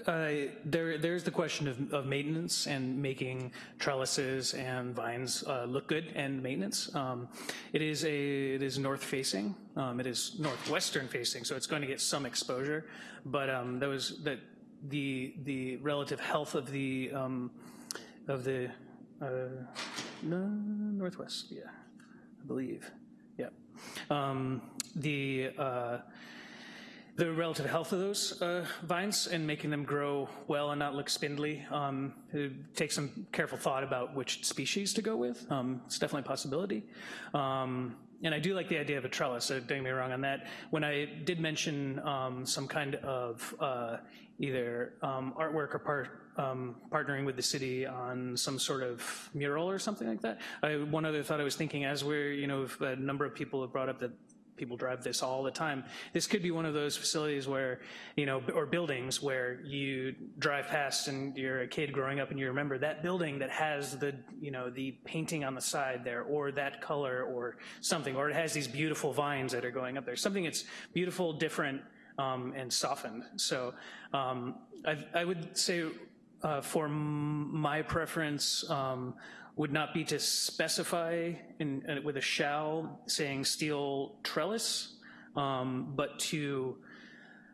uh, there, there's the question of, of maintenance and making trellises and vines uh, look good and maintenance. Um, It is a, it is north facing, um, it is northwestern facing, so it's going to get some exposure, but um, that was, that, the, the relative health of the, um, of the, uh, northwest, yeah, I believe, yeah. Um, The, uh, the relative health of those uh, vines and making them grow well and not look spindly. Um, it takes some careful thought about which species to go with. Um, it's definitely a possibility. Um, and I do like the idea of a trellis, so don't get me wrong on that. When I did mention um, some kind of uh, either um, artwork or part, um, partnering with the city on some sort of mural or something like that. I, one other thought I was thinking as we're, you know, a number of people have brought up that people drive this all the time. This could be one of those facilities where, you know, or buildings where you drive past and you're a kid growing up and you remember that building that has the, you know, the painting on the side there or that color or something, or it has these beautiful vines that are going up there. Something that's beautiful, different, um, and softened. So um, I, I would say uh, for my preference, um, would not be to specify in, uh, with a shall saying steel trellis, um, but to,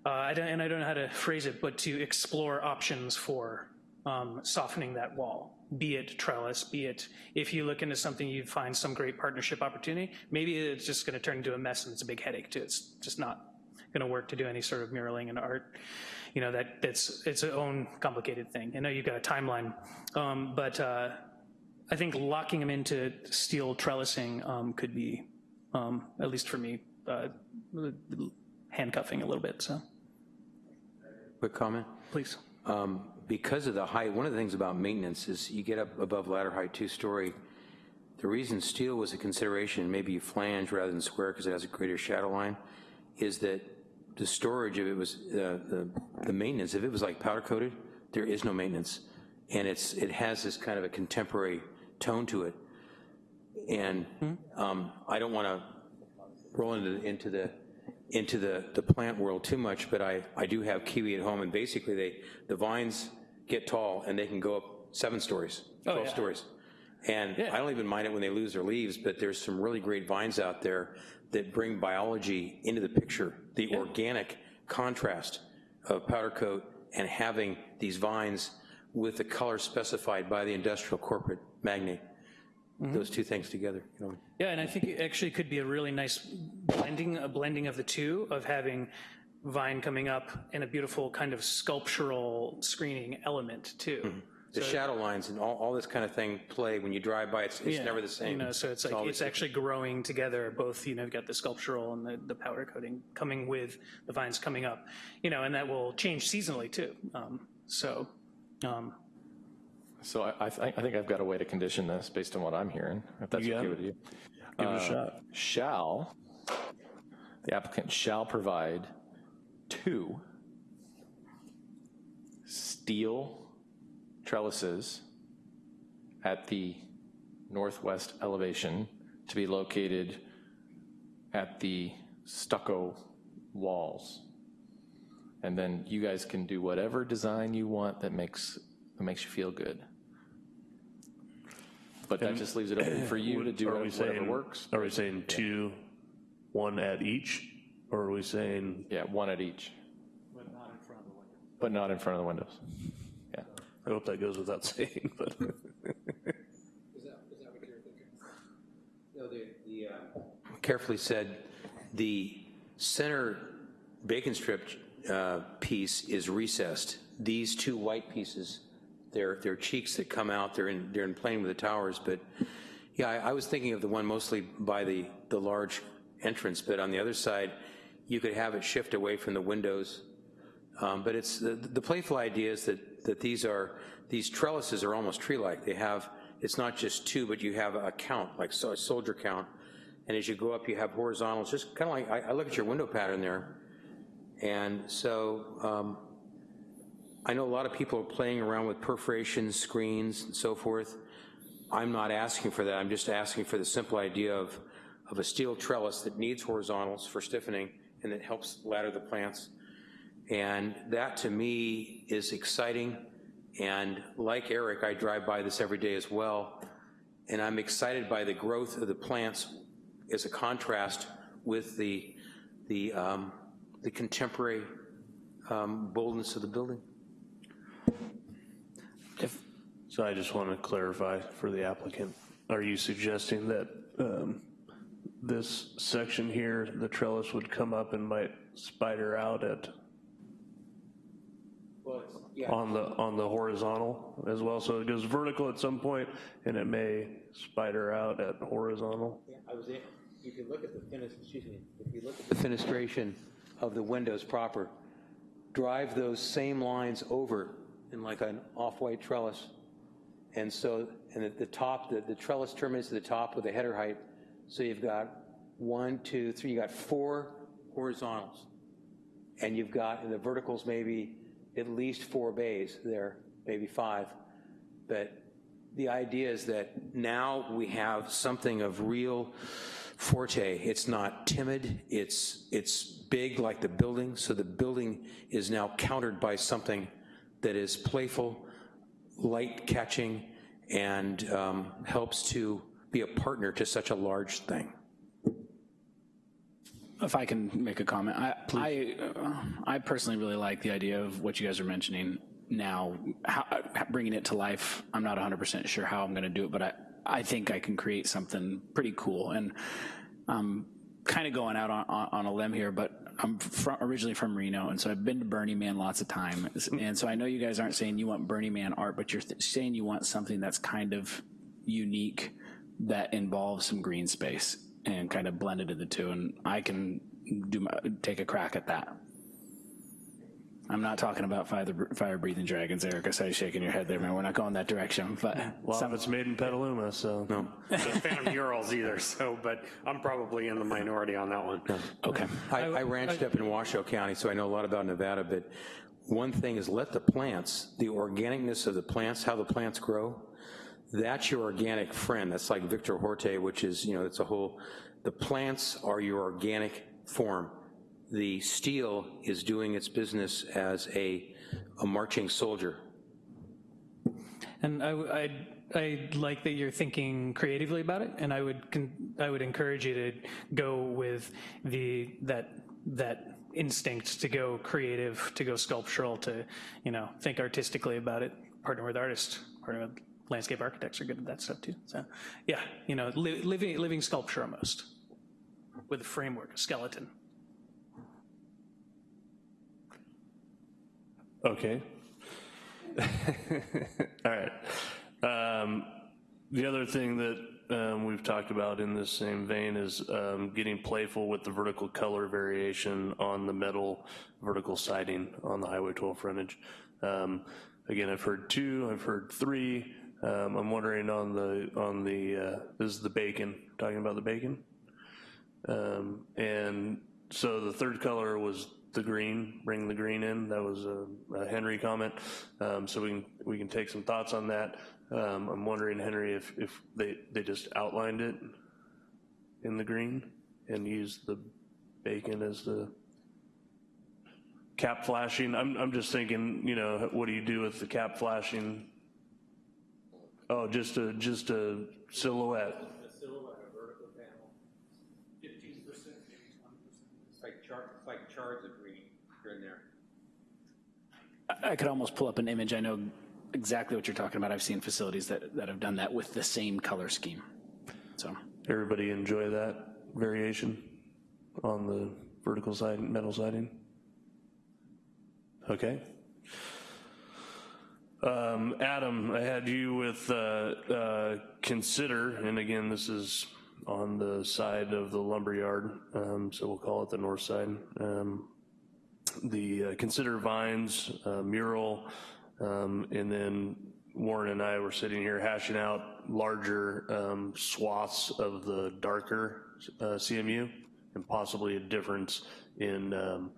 uh, I and I don't know how to phrase it, but to explore options for um, softening that wall, be it trellis, be it, if you look into something, you find some great partnership opportunity, maybe it's just gonna turn into a mess and it's a big headache too. It's just not gonna work to do any sort of muraling and art. You know, that, that's, it's its own complicated thing. I know you've got a timeline, um, but uh, I think locking them into steel trellising um, could be, um, at least for me, uh, handcuffing a little bit, so, Quick comment? please. Um, Because of the height, one of the things about maintenance is you get up above ladder height, two-story. The reason steel was a consideration, maybe you flange rather than square because it has a greater shadow line, is that the storage, if it was, uh, the, the maintenance, if it was like powder coated, there is no maintenance. And it's, it has this kind of a contemporary tone to it. And um, I don't want to roll into, into the, into the, the plant world too much, but I, I do have kiwi at home, and basically they, the vines get tall and they can go up seven stories, 12 yeah. stories. And Yeah. I don't even mind it when they lose their leaves, but there's some really great vines out there that bring biology into the picture, the organic contrast of powder coat and having these vines with the color specified by the industrial corporate magnate. Mm-hmm. Those two things together, you know. Yeah, and I think it actually could be a really nice blending, a blending of the two, of having vine coming up and a beautiful kind of sculptural screening element too. The shadow lines and all, all this kind of thing play, when you drive by, it's, it's Yeah, never the same. You know, so it's like, always it's different. actually growing together, both, you know, you've got the sculptural and the, the powder coating coming with the vines coming up, you know, and that will change seasonally too. Um, So, um, So I, I, thi- I think I've got a way to condition this based on what I'm hearing, if that's okay with you. Give it a Uh, shot. Shall, the applicant shall provide two steel trellises at the northwest elevation to be located at the stucco walls. And then you guys can do whatever design you want that makes, that makes you feel good. But that just leaves it open for you to do Are we whatever saying- works. Are we saying two, one at each? Or are we saying, Yeah, one at each. But not in front of the windows. But not in front of the windows, yeah. I hope that goes without saying, but. Carefully said, the center bacon strip uh, piece is recessed. These two white pieces, they're, they're cheeks that come out, they're in, they're in plane with the towers, but yeah, I, I was thinking of the one mostly by the, the large entrance, but on the other side, you could have it shift away from the windows. Um, But it's, the, the playful idea is that, that these are, these trellises are almost tree-like. They have, it's not just two, but you have a count, like so- a soldier count. And as you go up, you have horizontals, just kind of like, I, I look at your window pattern there. And so um, I know a lot of people are playing around with perforations, screens, and so forth. I'm not asking for that. I'm just asking for the simple idea of, of a steel trellis that needs horizontals for stiffening and that helps ladder the plants. And that, to me, is exciting. And like Eric, I drive by this every day as well. And I'm excited by the growth of the plants as a contrast with the, the, um, the contemporary um, boldness of the building. So I just want to clarify for the applicant. Are you suggesting that um, this section here, the trellis would come up and might spider out at, on the, on the horizontal as well? So it goes vertical at some point and it may spider out at horizontal? I was, if you look at the, excuse me, if you look at the fenestration of the windows proper, drive those same lines over in like an off-white trellis. And so, and at the top, the, the trellis terminates at the top with a header height. So you've got one, two, three, you got four horizontals. And you've got, in the verticals, maybe at least four bays there, maybe five. But the idea is that now we have something of real forte. It's not timid, it's, it's big like the building, so the building is now countered by something that is playful, light catching, and um, helps to be a partner to such a large thing. If I can make a comment, I, I, uh, I personally really like the idea of what you guys are mentioning now, how, bringing it to life. I'm not 100% sure how I'm gonna do it, but I, I think I can create something pretty cool. And I'm kind of going out on, on, on a limb here, but I'm from, originally from Reno, and so I've been to Burning Man lots of times. Hmm. And so I know you guys aren't saying you want Burning Man art, but you're saying you want something that's kind of unique that involves some green space and kind of blended into the two. And I can do my, take a crack at that. I'm not talking about fire, fire breathing dragons, Eric. I saw you shaking your head there, man. We're not going that direction. But Well, if it's made in Petaluma, so. No. Not a fan of murals either, so, but I'm probably in the minority on that one. okay. I, I ranched up in Washoe County, so I know a lot about Nevada, but one thing is let the plants, the organicness of the plants, how the plants grow, that's your organic friend. That's like Victor Horta, which is, you know, it's a whole, the plants are your organic form. The steel is doing its business as a, a marching soldier. And I, I, I like that you're thinking creatively about it, and I would, I would encourage you to go with the, that, that instinct to go creative, to go sculptural, to, you know, think artistically about it, partner with artists, partner with landscape architects are good at that stuff too. So, yeah, you know, li- living, living sculpture almost, with a framework, a skeleton. Okay. All right. Um, The other thing that um, we've talked about in this same vein is um, getting playful with the vertical color variation on the metal vertical siding on the Highway 12 frontage. Um, Again, I've heard two, I've heard three. Um, I'm wondering on the, on the, uh, this is the bacon, talking about the bacon? Um, And so the third color was the green, bring the green in. That was a a Henry comment. Um, So we can, we can take some thoughts on that. Um, I'm wondering, Henry, if, if they, they just outlined it in the green and used the Bacon as the cap flashing. I'm, I'm just thinking, you know, what do you do with the cap flashing? Oh, just a, just a silhouette. A silhouette, a vertical panel, 15%, maybe 20%. It's like chart, it's like charts of green here and there. I could almost pull up an image. I know exactly what you're talking about. I've seen facilities that, that have done that with the same color scheme. So, Everybody enjoy that variation on the vertical side, metal siding? Okay. Um, Adam, I had you with, uh, uh, consider, and again, this is on the side of the lumberyard, um, so we'll call it the north side. Um, the uh, consider vines uh, mural, um, and then Warren and I were sitting here hashing out larger um, swaths of the darker uh, CMU and possibly a difference in um,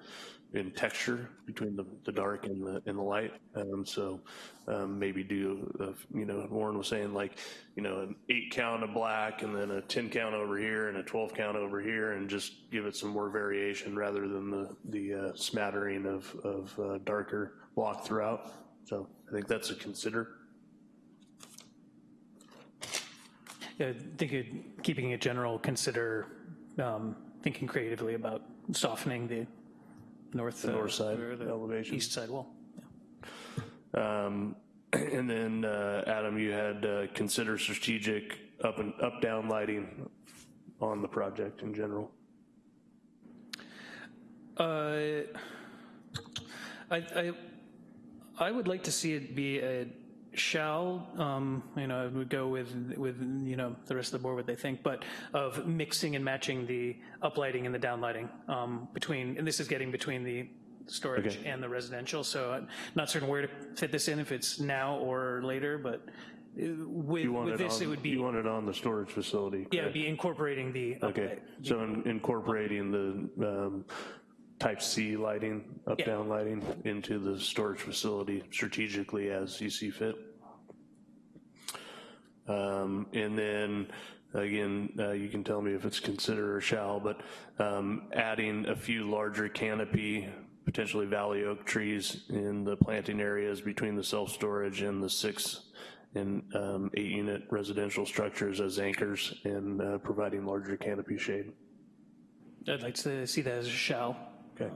in texture between the, the dark and the and the light. Um, so um, maybe do uh, you know Warren was saying like you know an eight count of black and then a ten count over here and a twelve count over here and just give it some more variation rather than the the uh, smattering of of uh, darker block throughout. So I think that's a consider. Yeah, I think keeping it general, consider um, thinking creatively about softening the north. The north side or the elevation. East side wall. Um, And then, uh, Adam, you had uh, consider strategic up and, up-down lighting on the project in general. Uh, I, I, I would like to see it be a shall, um, you know, would go with, with, you know, the rest of the board, what they think, but of mixing and matching the uplighting and the downlighting um, between, and this is getting between the storage Okay. and the residential, so I'm not certain where to fit this in, if it's now or later, but uh, with, with it this, it on, would be, you want it on the storage facility? yeah, it'd be incorporating the Okay, uplight. so in- incorporating the um, type C lighting, up-down lighting into the storage facility strategically as you see fit. Um, And then, again, uh, you can tell me if it's consider or shall, but um, adding a few larger canopy, potentially valley oak trees in the planting areas between the self-storage and the six and um, eight-unit residential structures as anchors and uh, providing larger canopy shade. I'd like to see that as a shall. Okay.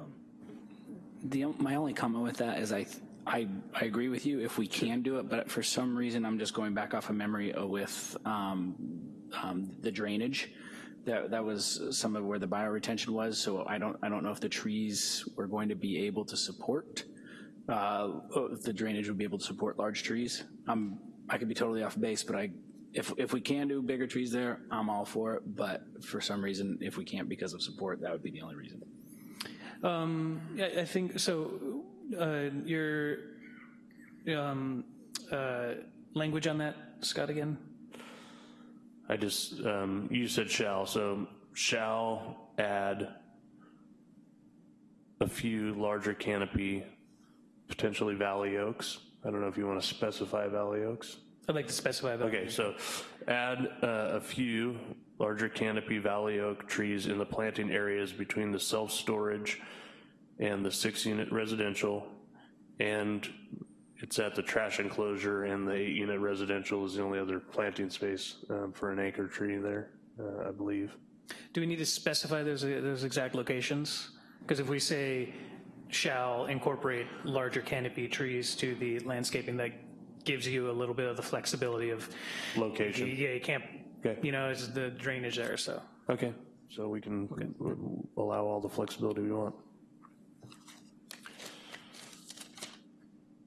the, my only comment with that is I, I, I agree with you if we can do it, but for some reason, I'm just going back off of memory uh, with um, um, the drainage. That, that was some of where the bioretention was, so I don't, I don't know if the trees were going to be able to support, uh, if the drainage would be able to support large trees. Um, I could be totally off base, but I, if, if we can do bigger trees there, I'm all for it, but for some reason, if we can't because of support, that would be the only reason. Um, yeah, I think, so, uh, your, um, uh, language on that, Scott, again? I just, um, you said shall, so shall add a few larger canopy, potentially valley oaks. I don't know if you want to specify valley oaks. I'd like to specify that. Okay, so add uh, a few larger canopy valley oak trees in the planting areas between the self-storage and the six-unit residential, and it's at the trash enclosure, and the eight-unit residential is the only other planting space um, for an anchor tree there, uh, I believe. Do we need to specify those, those exact locations? Because if we say shall incorporate larger canopy trees to the landscaping, that gives you a little bit of the flexibility of, Location. yeah, you can't, Okay. you know, it's the drainage there, so. Okay, so we can allow all the flexibility we want.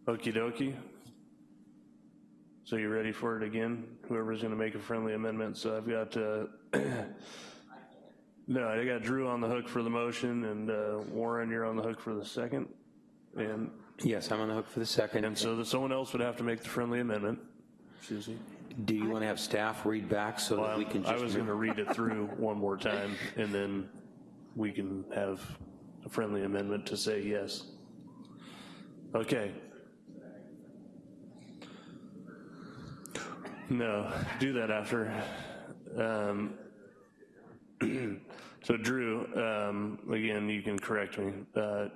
Okey dokey. So you ready for it again? Whoever's gonna make a friendly amendment, so I've got, uh, no, I got Drew on the hook for the motion, and uh, Warren, you're on the hook for the second. And, Yes, I'm on the hook for the second. and so that someone else would have to make the friendly amendment. Susie? Do you want to have staff read back so that we can I just? was gonna read it through one more time, and then we can have a friendly amendment to say yes. Okay. No, do that after. Um, So Drew, um, again, you can correct me. Uh,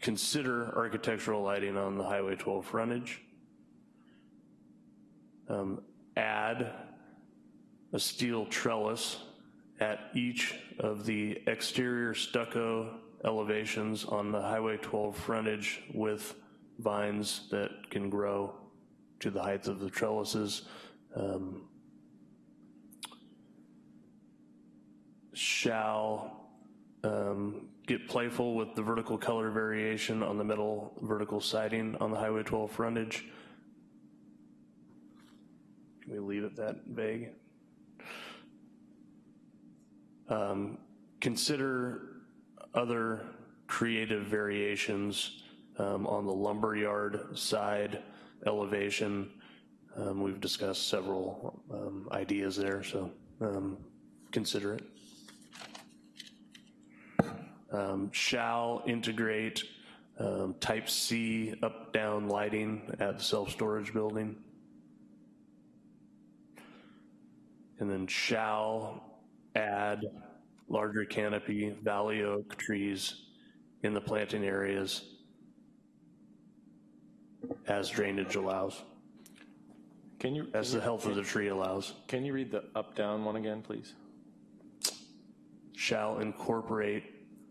Consider architectural lighting on the Highway 12 frontage. Um, Add a steel trellis at each of the exterior stucco elevations on the Highway 12 frontage with vines that can grow to the height of the trellises. Um, Shall um, get playful with the vertical color variation on the metal vertical siding on the Highway 12 frontage. Can we leave it that vague? Um, Consider other creative variations um, on the lumberyard side elevation. Um, We've discussed several um, ideas there, so um, consider it um, shall integrate type C up-down lighting at the self-storage building. And then shall add larger canopy valley oak trees in the planting areas as drainage allows, Can you, as the health of the tree allows. can you read the up-down one again, please? Shall incorporate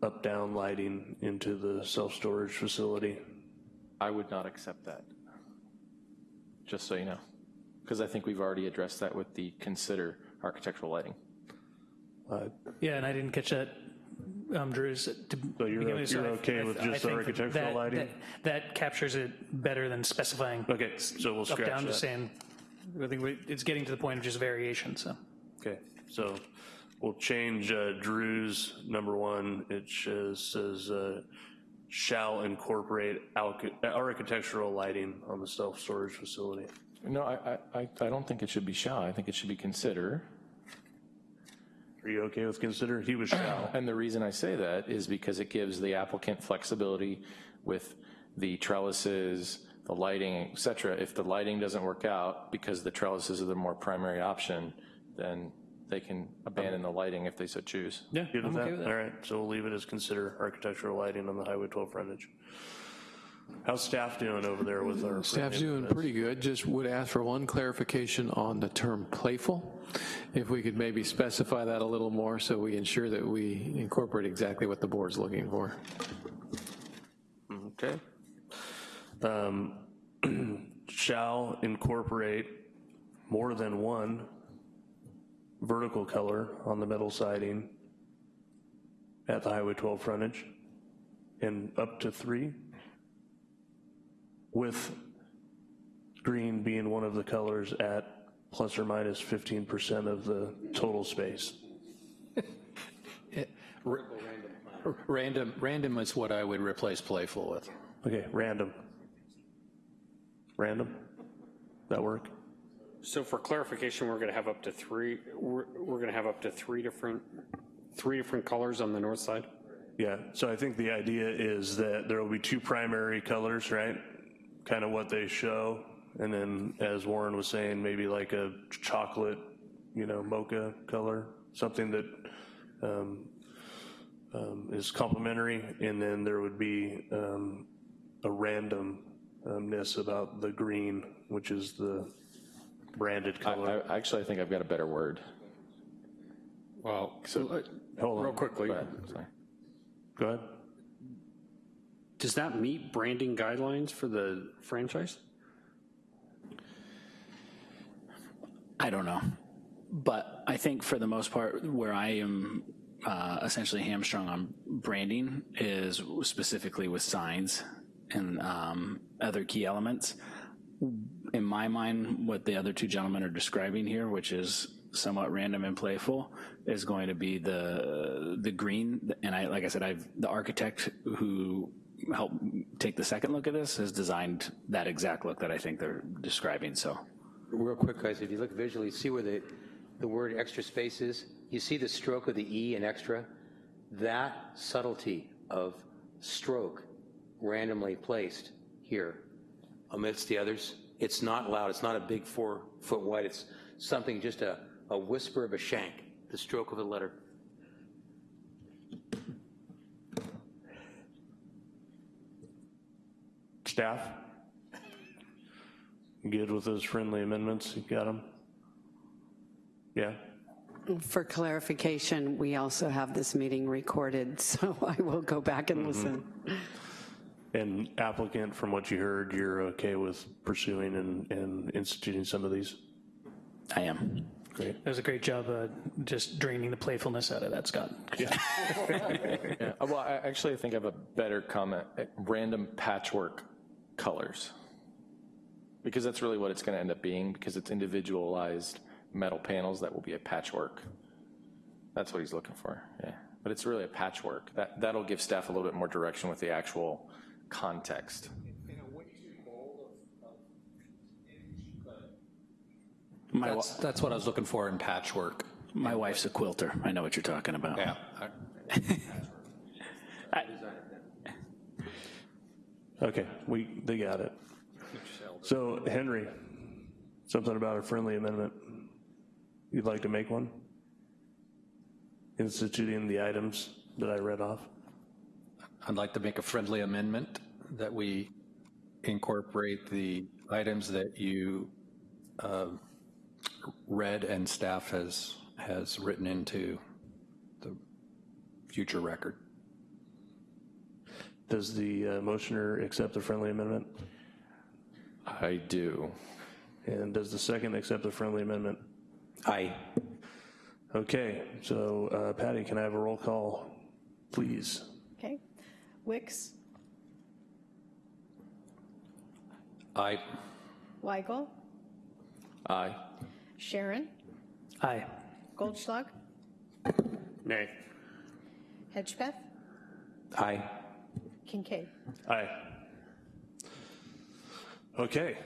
up-down lighting into the self-storage facility. I would not accept that, just so you know, because I think we've already addressed that with the consider architectural lighting. Uh, Yeah, and I didn't catch that, um, Drew's. to So you're with, you're I- okay I- with I just the architectural that- lighting? that- That captures it better than specifying Okay, so we'll up, scratch down, just that. saying, I think we- it's getting to the point of just variation, so. Okay, so we'll change uh, Drew's number one. It says, says uh, shall incorporate architectural lighting on the self-storage facility. No, I, I, I I don't think it should be shall, I think it should be consider. Are you okay with consider? He was shall. And the reason I say that is because it gives the applicant flexibility with the trellises, the lighting, et cetera. If the lighting doesn't work out because the trellises are the more primary option, then they can abandon the lighting if they so choose. Yeah, Good with I'm that? okay with that. All right, so we'll leave it as consider architectural lighting on the Highway 12 frontage. How's staff doing over there with our? Staff's doing pretty good, just would ask for one clarification on the term playful. If we could maybe specify that a little more so we ensure that we incorporate exactly what the board's looking for. Okay. Um, Shall incorporate more than one vertical color on the metal siding at the Highway 12 frontage, and up to three, with green being one of the colors at plus or minus 15% of the total space. Random, random is what I would replace playful with. Okay, random. Random? That work? So for clarification, we're gonna have up to three, we're, we're gonna have up to three different, three different colors on the north side? Yeah, so I think the idea is that there will be two primary colors, right? Kind of what they show, and then as Warren was saying, maybe like a chocolate, you know, mocha color, something that um, um, is complementary, and then there would be um, a randomness about the green, which is the branded color. I, actually, I think I've got a better word. Well, so, Hold on. real quickly, Go ahead, sorry. Go ahead. Does that meet branding guidelines for the franchise? I don't know. But I think for the most part, where I am uh, essentially hamstrung on branding is specifically with signs and um, other key elements. In my mind, what the other two gentlemen are describing here, which is somewhat random and playful, is going to be the the green. And I, like I said, I've the architect who helped take the second look at this has designed that exact look that I think they're describing. So. Real quick, guys, if you look visually, see where the, the word extra space is? You see the stroke of the E in extra? That subtlety of stroke randomly placed here amidst the others, it's not loud, it's not a big four foot wide, it's something just a, a whisper of a shank, the stroke of a letter. Staff? Good with those friendly amendments? You got them? Yeah? For clarification, we also have this meeting recorded, so I will go back and listen. And applicant, from what you heard, you're okay with pursuing and, and instituting some of these? I am. Great. It was a great job uh, just draining the playfulness out of that, Scott. Yeah, uh, well, I actually think I have a better comment, random patchwork colors. Because that's really what it's gonna end up being, because it's individualized metal panels that will be a patchwork. That's what he's looking for, yeah. But it's really a patchwork. That, that'll give staff a little bit more direction with the actual context. My, That's, that's what I was looking for in patchwork. my wife's a quilter. I know what you're talking about. Yeah. Okay, we, they got it. So Henry, something about a friendly amendment. You'd like to make one? Instituting the items that I read off? I'd like to make a friendly amendment that we incorporate the items that you uh, read and staff has, has written into the future record. Does the uh, motioner accept the friendly amendment? I do. And does the second accept the friendly amendment? Aye. Okay, so uh, Patty, can I have a roll call, please? Okay. Wicks, I, Weigel, Aye. Sharon, Aye. Goldschlag, Nay. Hedgepeth, Aye. Kincaid. Aye. Okay,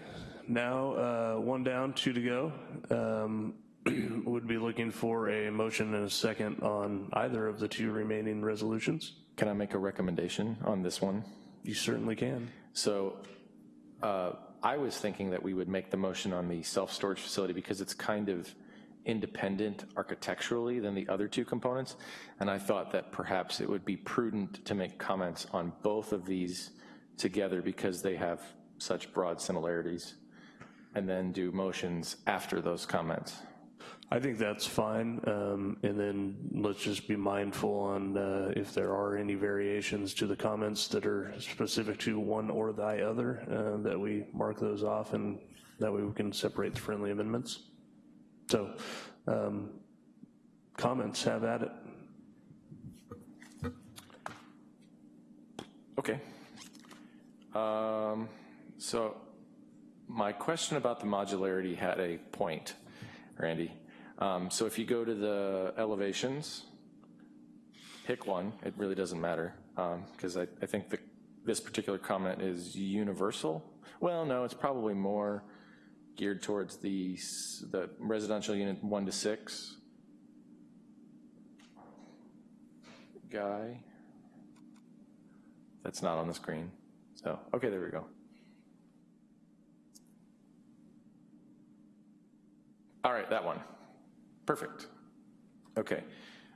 now uh, one down, two to go. Um, Would be looking for a motion and a second on either of the two remaining resolutions. Can I make a recommendation on this one? You certainly can. So uh, I was thinking that we would make the motion on the self-storage facility because it's kind of independent architecturally than the other two components. And I thought that perhaps it would be prudent to make comments on both of these together because they have such broad similarities, and then do motions after those comments. I think that's fine, um, and then let's just be mindful on uh, if there are any variations to the comments that are specific to one or the other, uh, that we mark those off, and that way we can separate the friendly amendments. So, um, comments, have at it. Okay. Um, So my question about the modularity had a point, Randy. Um, So if you go to the elevations, pick one, it really doesn't matter, because I, I think that this particular comment is universal. Well, no, it's probably more geared towards the, the residential unit one to six guy. That's not on the screen. So, okay, there we go. All right, that one. Perfect. Okay.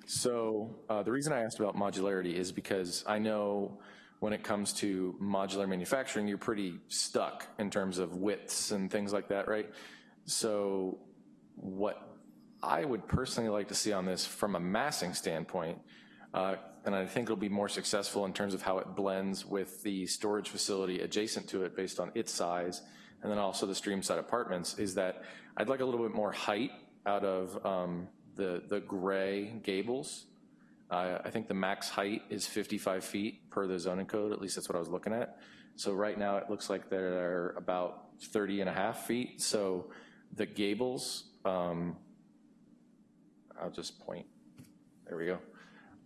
So uh, the reason I asked about modularity is because I know when it comes to modular manufacturing, you're pretty stuck in terms of widths and things like that, right? So what I would personally like to see on this from a massing standpoint, uh, and I think it'll be more successful in terms of how it blends with the storage facility adjacent to it based on its size, and then also the streamside apartments, is that I'd like a little bit more height out of um, the, the gray gables. Uh, I think the max height is 55 feet per the zoning code, at least that's what I was looking at. So right now, it looks like they're about 30 and a half feet, so the gables, um, I'll just point, there we go.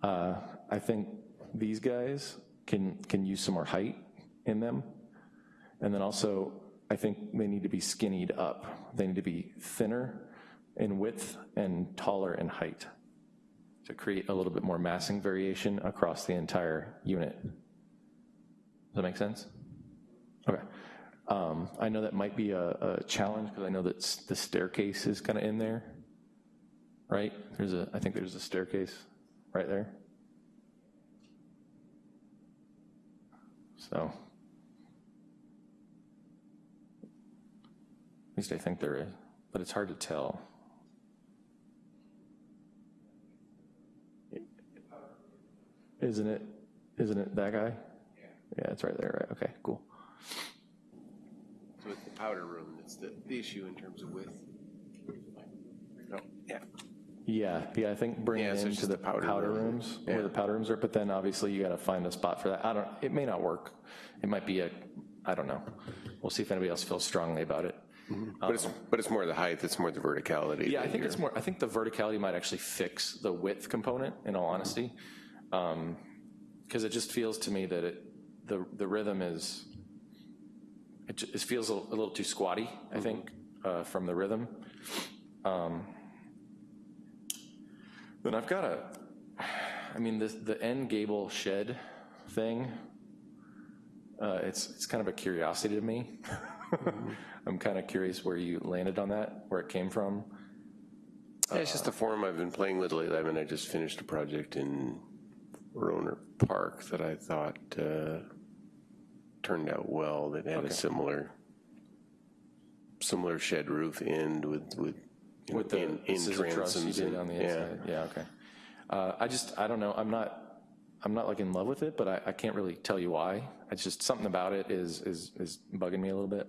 Uh, I think these guys can, can use some more height in them. And then also, I think they need to be skinnied up. They need to be thinner in width and taller in height to create a little bit more massing variation across the entire unit. Does that make sense? Okay. Um, I know that might be a, a challenge because I know that the staircase is kind of in there, right? There's a, I think there's a staircase right there. So, at least I think there is, but it's hard to tell. Isn't it, isn't it that guy? Yeah, Yeah, it's right there, right, okay, cool. So it's the powder room that's the, the issue in terms of width. No, yeah. Yeah, yeah, I think bring Yeah, it so it's into just the the powder powder room. rooms, where the powder rooms are, but then obviously you gotta find a spot for that. I don't, it may not work. It might be a, I don't know. We'll see if anybody else feels strongly about it. Mm-hmm. But it's, um, but it's more the height, it's more the verticality. Yeah, I than think it's more, I think the verticality might actually fix the width component, in all honesty. Because it just feels to me that it, the, the rhythm is, it it feels a a little too squatty, I think, uh, from the rhythm. Um, Then I've got a, I mean, the, the end gable shed thing, uh, it's, it's kind of a curiosity to me. I'm kind of curious where you landed on that, where it came from. Yeah, it's just a form I've been playing with lately. I mean, I just finished a project in Rohnert Park that I thought uh, turned out well, that had a similar, similar shed roof end with, with, you know, With the in, in scissor truss you transoms and- on the yeah. inside? Yeah, okay. Uh, I just, I don't know, I'm not, I'm not like in love with it, but I, I can't really tell you why. It's just, something about it is, is, is bugging me a little bit.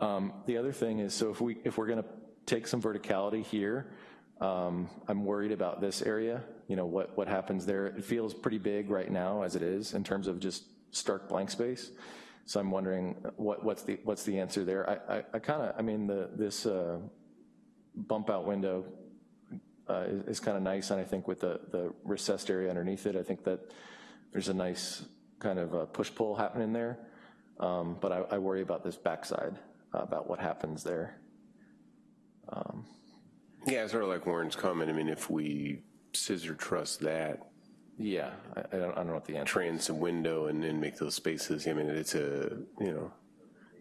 Um, The other thing is, so if we, if we're gonna take some verticality here, um, I'm worried about this area, you know, what, what happens there. It feels pretty big right now as it is in terms of just stark blank space. So I'm wondering what, what's the, what's the answer there? I, I, I kinda, I mean, the, this, uh, bump out window uh, is, is kind of nice, and I think with the, the recessed area underneath it, I think that there's a nice kind of uh, push-pull happening there. Um, But I, I worry about this backside, uh, about what happens there. Yeah, sort of like Warren's comment. I mean, if we scissor truss that Yeah, I, I don't, I don't know what the answer transom window and then make those spaces, I mean, it's a, you know,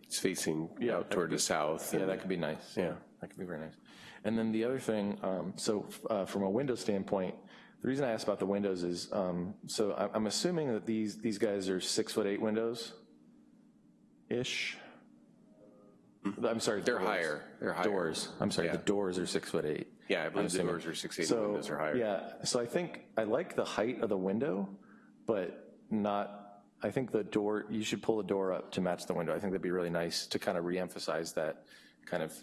it's facing Yeah, out toward could the south. Yeah, that could be nice. Yeah, that could be very nice. And then the other thing, um, so uh, from a window standpoint, the reason I asked about the windows is, um, so I- I'm assuming that these, these guys are six foot eight windows-ish? I'm sorry. They're doors. higher. They're higher. Doors, I'm sorry, the doors are six foot eight. Yeah, I I'm believe the assuming. doors are six, eight, and So, windows are higher. Yeah, so I think, I like the height of the window, but not, I think the door, you should pull the door up to match the window. I think that'd be really nice to kind of reemphasize that kind of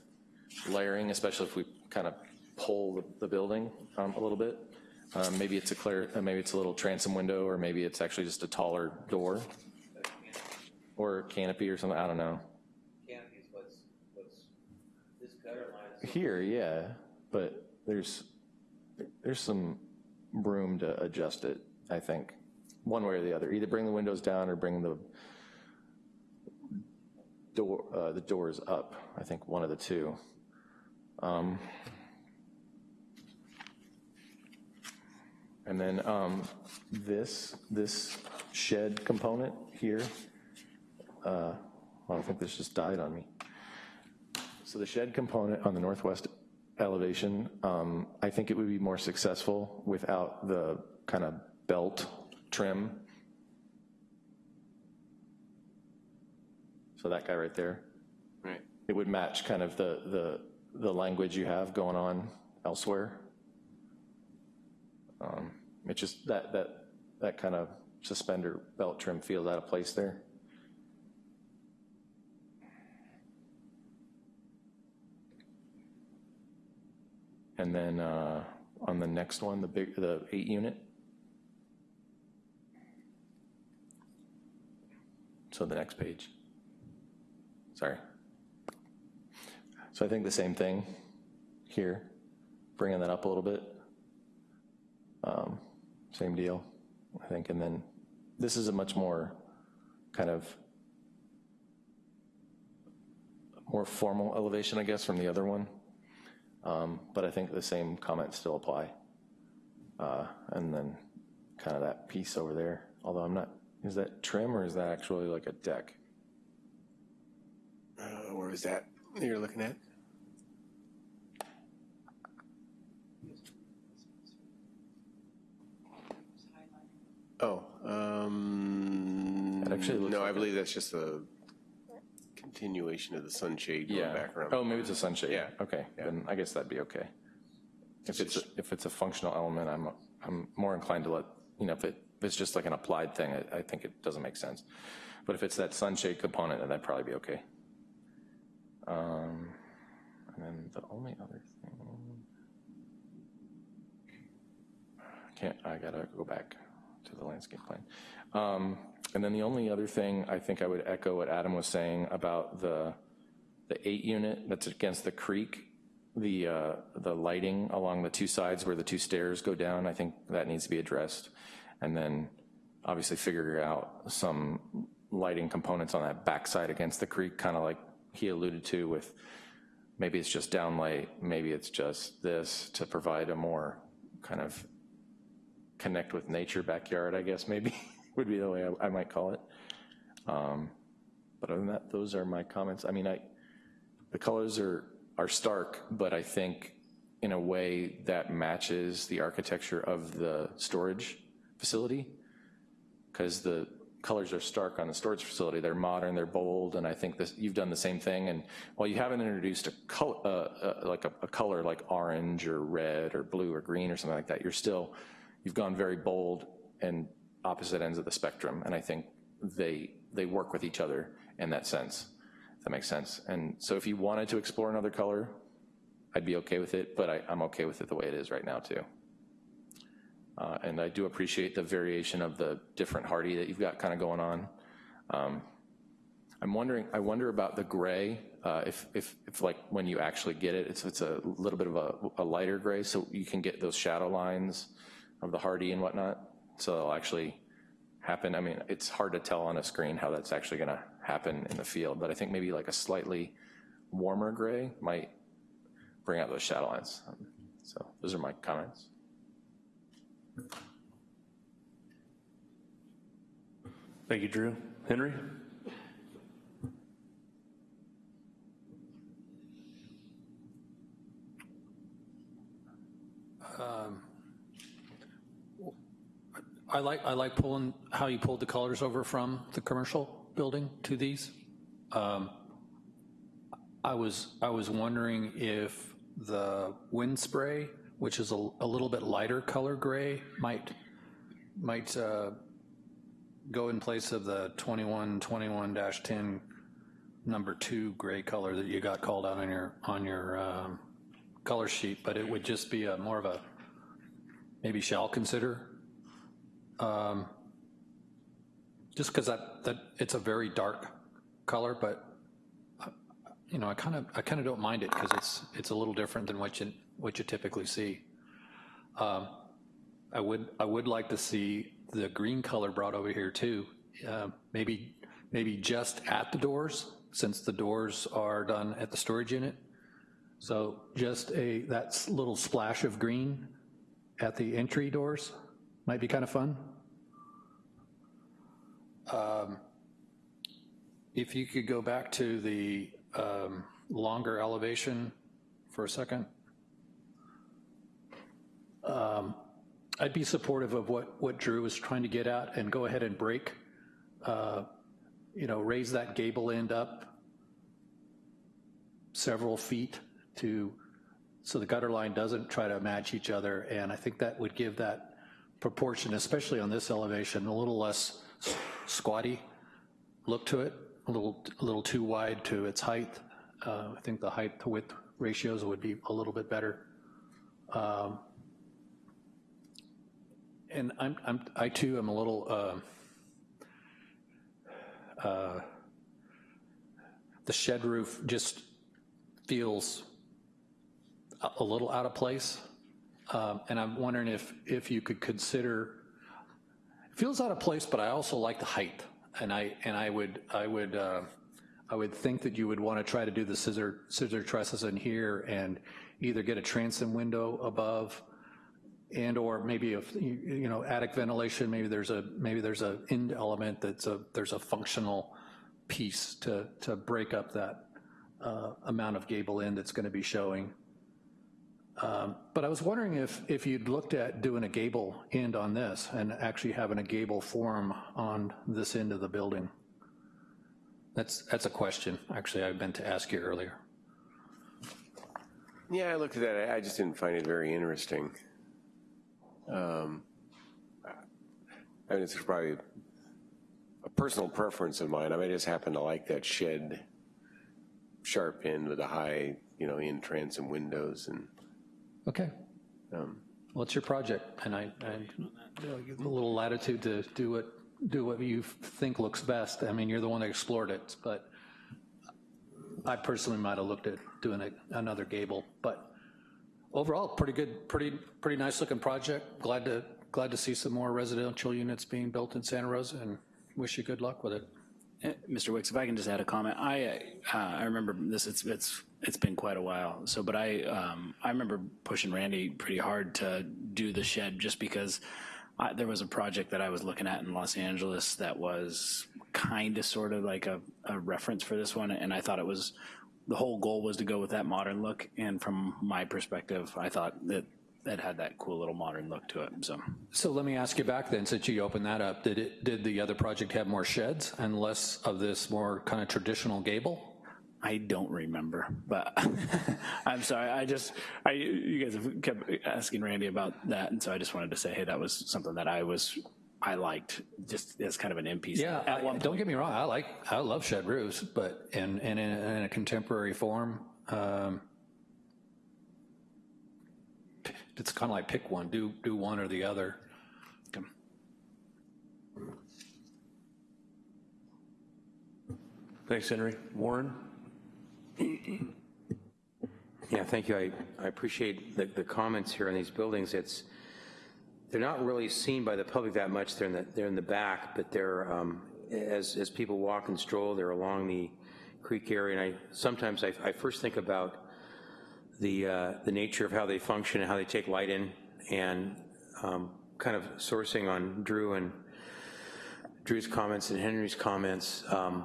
layering, especially if we kind of pull the, the building um, a little bit. Um, Maybe it's a clear, uh, maybe it's a little transom window, or maybe it's actually just a taller door. Or canopy or something, I don't know. Canopy is what's, what's, this gutter line. Here, yeah, but there's, there's some room to adjust it, I think, one way or the other. Either bring the windows down or bring the door, uh, the doors up, I think, one of the two. Um, And then um, this, this shed component here, uh, well, I think this just died on me. So the shed component on the northwest elevation, um, I think it would be more successful without the kind of belt trim. So that guy right there. Right. It would match kind of the, the, the language you have going on elsewhere. Um, It just, that, that, that kind of suspender belt trim feels out of place there. And then uh, on the next one, the big, the eight unit. So the next page. Sorry. So I think the same thing here, bringing that up a little bit. Um, Same deal, I think, and then this is a much more kind of more formal elevation, I guess, from the other one. Um, But I think the same comments still apply. Uh, And then kind of that piece over there, although I'm not, is that trim or is that actually like a deck? Uh, Where was that you're looking at? Oh, um, no, I like a- believe that's just a continuation of the sunshade going Yeah. back around. Oh, maybe it's a sunshade. Yeah. Okay, then I guess that'd be okay. If it's, a- if it's a functional element, I'm, I'm more inclined to let, you know, if it, if it's just like an applied thing, I, I think it doesn't make sense. But if it's that sunshade component, then that'd probably be okay. Um, And then the only other thing, can't, I gotta go back to the landscape plan. Um, And then the only other thing, I think I would echo what Adam was saying about the, the eight unit that's against the creek, the, uh, the lighting along the two sides where the two stairs go down, I think that needs to be addressed. And then obviously figure out some lighting components on that backside against the creek, kind of like he alluded to with, maybe it's just downlight, maybe it's just this to provide a more kind of connect with nature backyard, I guess maybe would be the way I, I might call it. Um, But other than that, those are my comments. I mean, I, the colors are, are stark, but I think in a way that matches the architecture of the storage facility. Because the colors are stark on the storage facility. They're modern, they're bold, and I think this, you've done the same thing. And while you haven't introduced a color, uh, uh, like a, a color like orange or red or blue or green or something like that, you're still, you've gone very bold and opposite ends of the spectrum. And I think they, they work with each other in that sense, if that makes sense. And so if you wanted to explore another color, I'd be okay with it, but I, I'm okay with it the way it is right now too. Uh, and I do appreciate the variation of the different Hardie that you've got kind of going on. Um, I'm wondering, I wonder about the gray, uh, if, if, if like when you actually get it, it's, it's a little bit of a, a lighter gray, so you can get those shadow lines of the Hardie and whatnot. So it'll actually happen. I mean, it's hard to tell on a screen how that's actually gonna happen in the field, but I think maybe like a slightly warmer gray might bring out those shadow lines. Um, So those are my comments. Thank you, Drew. Henry? I like, I like pulling, how you pulled the colors over from the commercial building to these. Um, I was, I was wondering if the wind spray, which is a, a little bit lighter color gray, might, might uh, go in place of the 2121-10 number two gray color that you got called out on your, on your um, color sheet, but it would just be a more of a, maybe shall consider um, just because that, that, it's a very dark color, but, uh, you know, I kind of, I kind of don't mind it because it's, it's a little different than what you, what you typically see. Um, I would, I would like to see the green color brought over here too. Uh, Maybe, maybe just at the doors, since the doors are done at the storage unit. So just a, that little splash of green at the entry doors might be kind of fun. Um, If you could go back to the um, longer elevation for a second. Um, I'd be supportive of what, what Drew was trying to get at and go ahead and break, uh, you know, raise that gable end up several feet to, so the gutter line doesn't try to match each other. And I think that would give that proportion, especially on this elevation, a little less squatty look to it, a little, a little too wide to its height. Uh, I think the height to width ratios would be a little bit better. Um, And I'm, I'm, I too am a little, uh, uh, the shed roof just feels a- a little out of place. Um, And I'm wondering if, if you could consider, it feels out of place, but I also like the height. And I, and I would, I would, uh, I would think that you would want to try to do the scissor, scissor trusses in here and either get a transom window above and or maybe if, you you know, attic ventilation, maybe there's a, maybe there's a end element that's a, there's a functional piece to, to break up that uh, amount of gable end that's going to be showing. Um, But I was wondering if, if you'd looked at doing a gable end on this and actually having a gable form on this end of the building. That's, that's a question, actually, I meant to ask you earlier. Yeah, I looked at that, I just didn't find it very interesting. Um, I mean, it's probably a personal preference of mine, I I just happen to like that shed sharp end with the high, you know, in transom windows and, Okay. um, Well, it's your project, and I, I, I'll a little latitude to do what, do what you think looks best. I mean, you're the one that explored it, but I personally might have looked at doing a- another gable, but overall, pretty good, pretty, pretty nice looking project. Glad to, glad to see some more residential units being built in Santa Rosa, and wish you good luck with it. Eh, Mr. Wicks, if I can just add a comment, I, uh, I remember this, it's, it's, it's been quite a while, so, but I, um, I remember pushing Randy pretty hard to do the shed just because I, there was a project that I was looking at in Los Angeles that was kind of sort of like a, a reference for this one, and I thought it was, the whole goal was to go with that modern look, and from my perspective, I thought that it had that cool little modern look to it, so. So let me ask you back then, since you opened that up, did it, did the other project have more sheds and less of this more kind of traditional gable? I don't remember, but I'm sorry. I just, I, you guys have kept asking Randy about that, and so I just wanted to say, hey, that was something that I was, I liked, just as kind of an end piece. Yeah, At I- don't get me wrong, I like, I love shed roofs, but in, in, a- in a contemporary form, um, it's kind of like pick one, do, do one or the other. Thanks, Henry. Warren? Yeah, thank you. I, I appreciate the, the comments here on these buildings. It's, they're not really seen by the public that much. They're in the, they're in the back, but they're, um, as, as people walk and stroll, they're along the creek area. And I, sometimes I, I first think about the, uh, the nature of how they function and how they take light in and um, kind of sourcing on Drew and Drew's comments and Henry's comments. Um,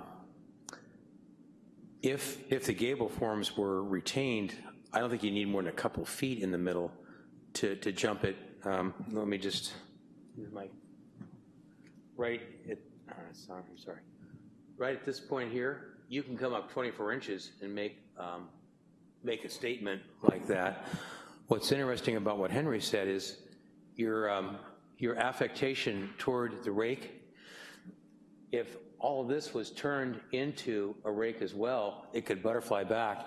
if, if the gable forms were retained, I don't think you need more than a couple feet in the middle to, to jump it. Um, Let me just, my, right at, sorry, I'm sorry. Right at this point here, you can come up 24 inches and make, um, make a statement like that. What's interesting about what Henry said is your, um, your affectation toward the rake, if all of this was turned into a rake as well, it could butterfly back.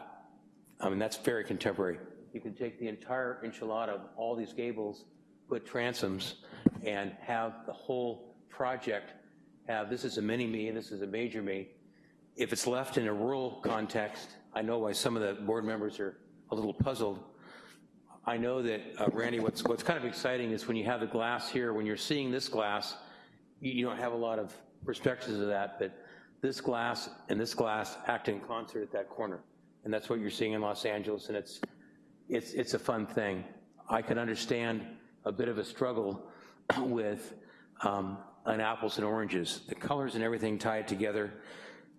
I mean, that's very contemporary. You can take the entire enchilada of all these gables, put transoms, and have the whole project have, this is a mini me and this is a major me. If it's left in a rural context, I know why some of the board members are a little puzzled. I know that, uh, Randy, what's, what's kind of exciting is when you have the glass here, when you're seeing this glass, you, you don't have a lot of perspectives of that, but this glass and this glass act in concert at that corner. And that's what you're seeing in Los Angeles, and it's, it's, it's a fun thing. I can understand a bit of a struggle with um, an apples and oranges. The colors and everything tied together.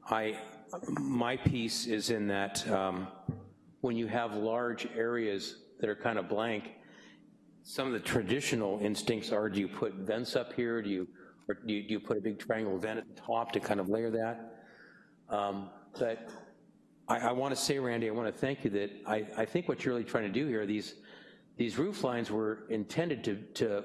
I, my piece is in that um, when you have large areas that are kind of blank, some of the traditional instincts are, do you put vents up here? Do you, or do you, do you put a big triangle vent at the top to kind of layer that? Um, But I, I want to say, Randy, I want to thank you that I, I think what you're really trying to do here, these, these roof lines were intended to, to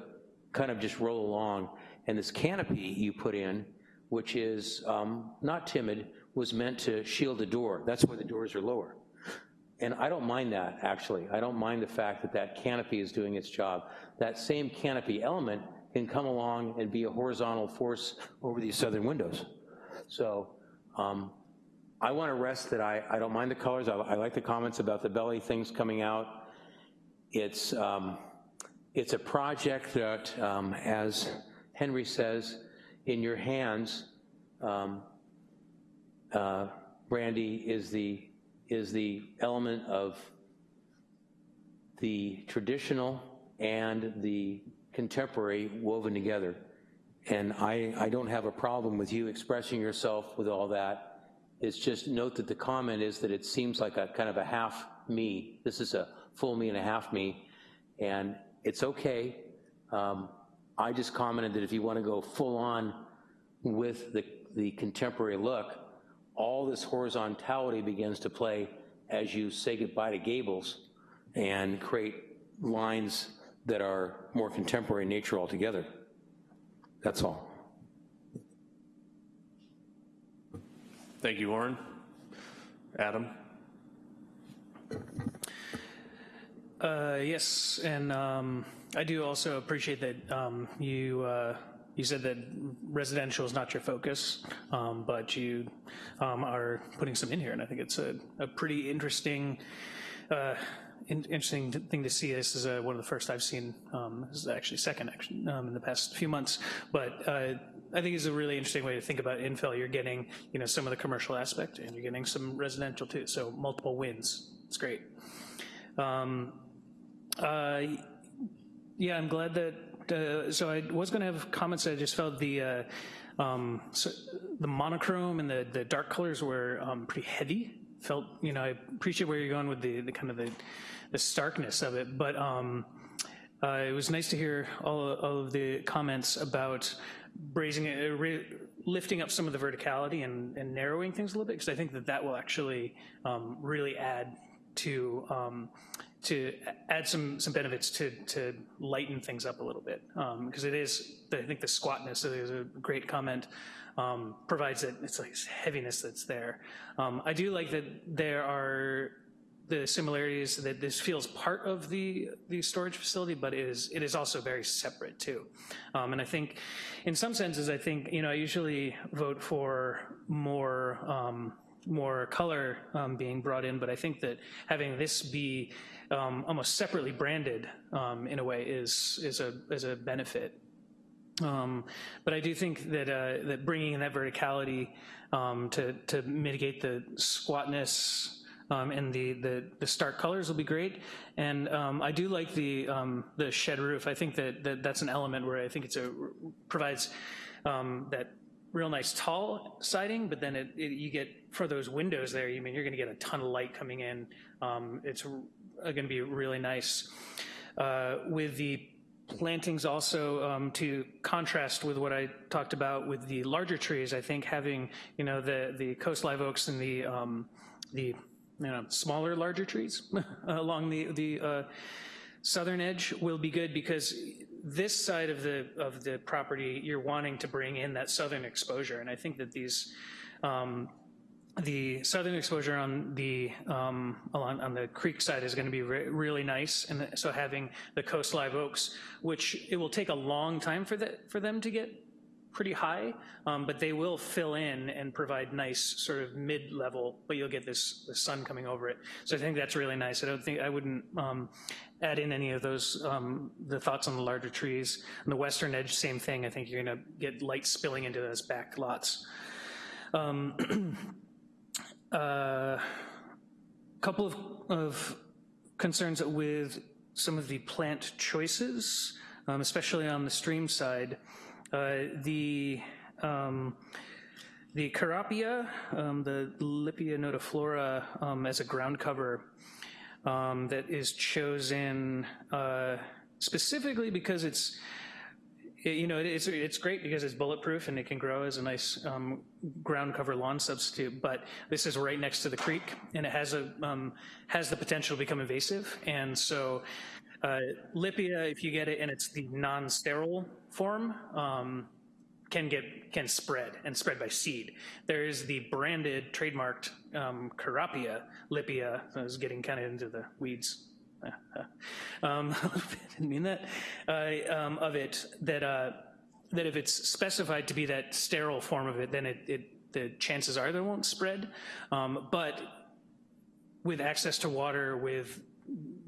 kind of just roll along, and this canopy you put in, which is um, not timid, was meant to shield the door. That's why the doors are lower. And I don't mind that, actually. I don't mind the fact that that canopy is doing its job. That same canopy element can come along and be a horizontal force over these southern windows. So um, I want to rest that I, I don't mind the colors. I, I like the comments about the belly things coming out. It's, um, it's a project that, um, as Henry says, in your hands, um, uh, Brandy, is the, is the element of the traditional and the contemporary woven together. And I, I don't have a problem with you expressing yourself with all that. It's just note that the comment is that it seems like a kind of a half me. This is a full me and a half me, and it's okay. Um, I just commented that if you want to go full on with the, the contemporary look, all this horizontality begins to play as you say goodbye to gables and create lines that are more contemporary in nature altogether. That's all. Thank you, Warren. Adam? Uh, yes, and um, I do also appreciate that um, you uh, you said that residential is not your focus, um, but you um, are putting some in here, and I think it's a, a pretty interesting. Uh, in, interesting thing to see. This is uh, one of the first I've seen. Um, this is actually second actually, um, in the past few months. But uh, I think it's a really interesting way to think about infill. You're getting you know some of the commercial aspect, and you're getting some residential too. So multiple wins. It's great. Um, uh, yeah, I'm glad that. Uh, so I was going to have comments. I just felt the. Uh, um, so the monochrome and the, the dark colors were um, pretty heavy. Felt, you know, I appreciate where you're going with the, the kind of the, the starkness of it, but um, uh, it was nice to hear all, all of the comments about raising it, uh, lifting up some of the verticality and, and narrowing things a little bit, because I think that that will actually um, really add to um, to add some some benefits to to lighten things up a little bit because um, it is I think the squatness is a great comment um, provides it it's like heaviness that's there. Um, I do like that there are the similarities that this feels part of the the storage facility, but it is it is also very separate too. Um, and I think, in some senses, I think you know I usually vote for more um, more color um, being brought in, but I think that having this be um, almost separately branded um, in a way is is a is a benefit. Um, but I do think that uh, that bringing in that verticality um, to to mitigate the squatness. Um, and the, the, the stark colors will be great, and I do like the the shed roof. I think that, that that's an element where I think it's a provides that real nice tall siding, but then it, it, you get, for those windows there, you mean you're gonna get a ton of light coming in. Um, it's going to be really nice. Uh, with the plantings also um, to contrast with what I talked about with the larger trees, I think having, you know, the, the coast live oaks and the, um, the you know, smaller, larger trees along the, the uh, southern edge will be good because this side of the, of the property, you're wanting to bring in that southern exposure. And I think that these, um, the southern exposure on the um, along on the creek side is going to be re really nice, and so having the coast live oaks, which it will take a long time for that for them to get pretty high, um, but they will fill in and provide nice sort of mid-level, but you'll get this sun coming over it. So I think that's really nice. I don't think I wouldn't um, add in any of those um, the thoughts on the larger trees. On the western edge, same thing. I think you're going to get light spilling into those back lots. A uh, couple of, of concerns with some of the plant choices, um, especially on the stream side. Uh, the um, the Kurapia, um, the Lippia nodiflora um, as a ground cover um, that is chosen uh, specifically because it's you know, it's, it's great because it's bulletproof and it can grow as a nice um, ground cover lawn substitute, but this is right next to the creek and it has, a, um, has the potential to become invasive. And so uh, Lippia, if you get it and it's the non-sterile form, um, can get can spread and spread by seed. There is the branded, trademarked um, Kurapia Lippia. I was getting kind of into the weeds um, didn't mean that, uh, um, of it, that, uh, that if it's specified to be that sterile form of it, then it, it the chances are that won't spread. Um, but with access to water, with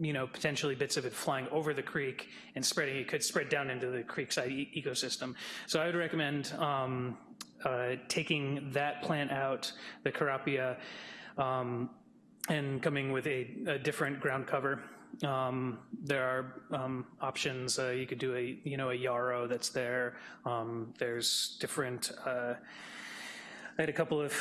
you know, potentially bits of it flying over the creek and spreading, it could spread down into the creekside e ecosystem. So I would recommend um, uh, taking that plant out, the Kurapia, um, and coming with a, a different ground cover. Um, there are um, options. Uh, you could do a, you know, a yarrow that's there. Um, there's different. Uh, I had a couple of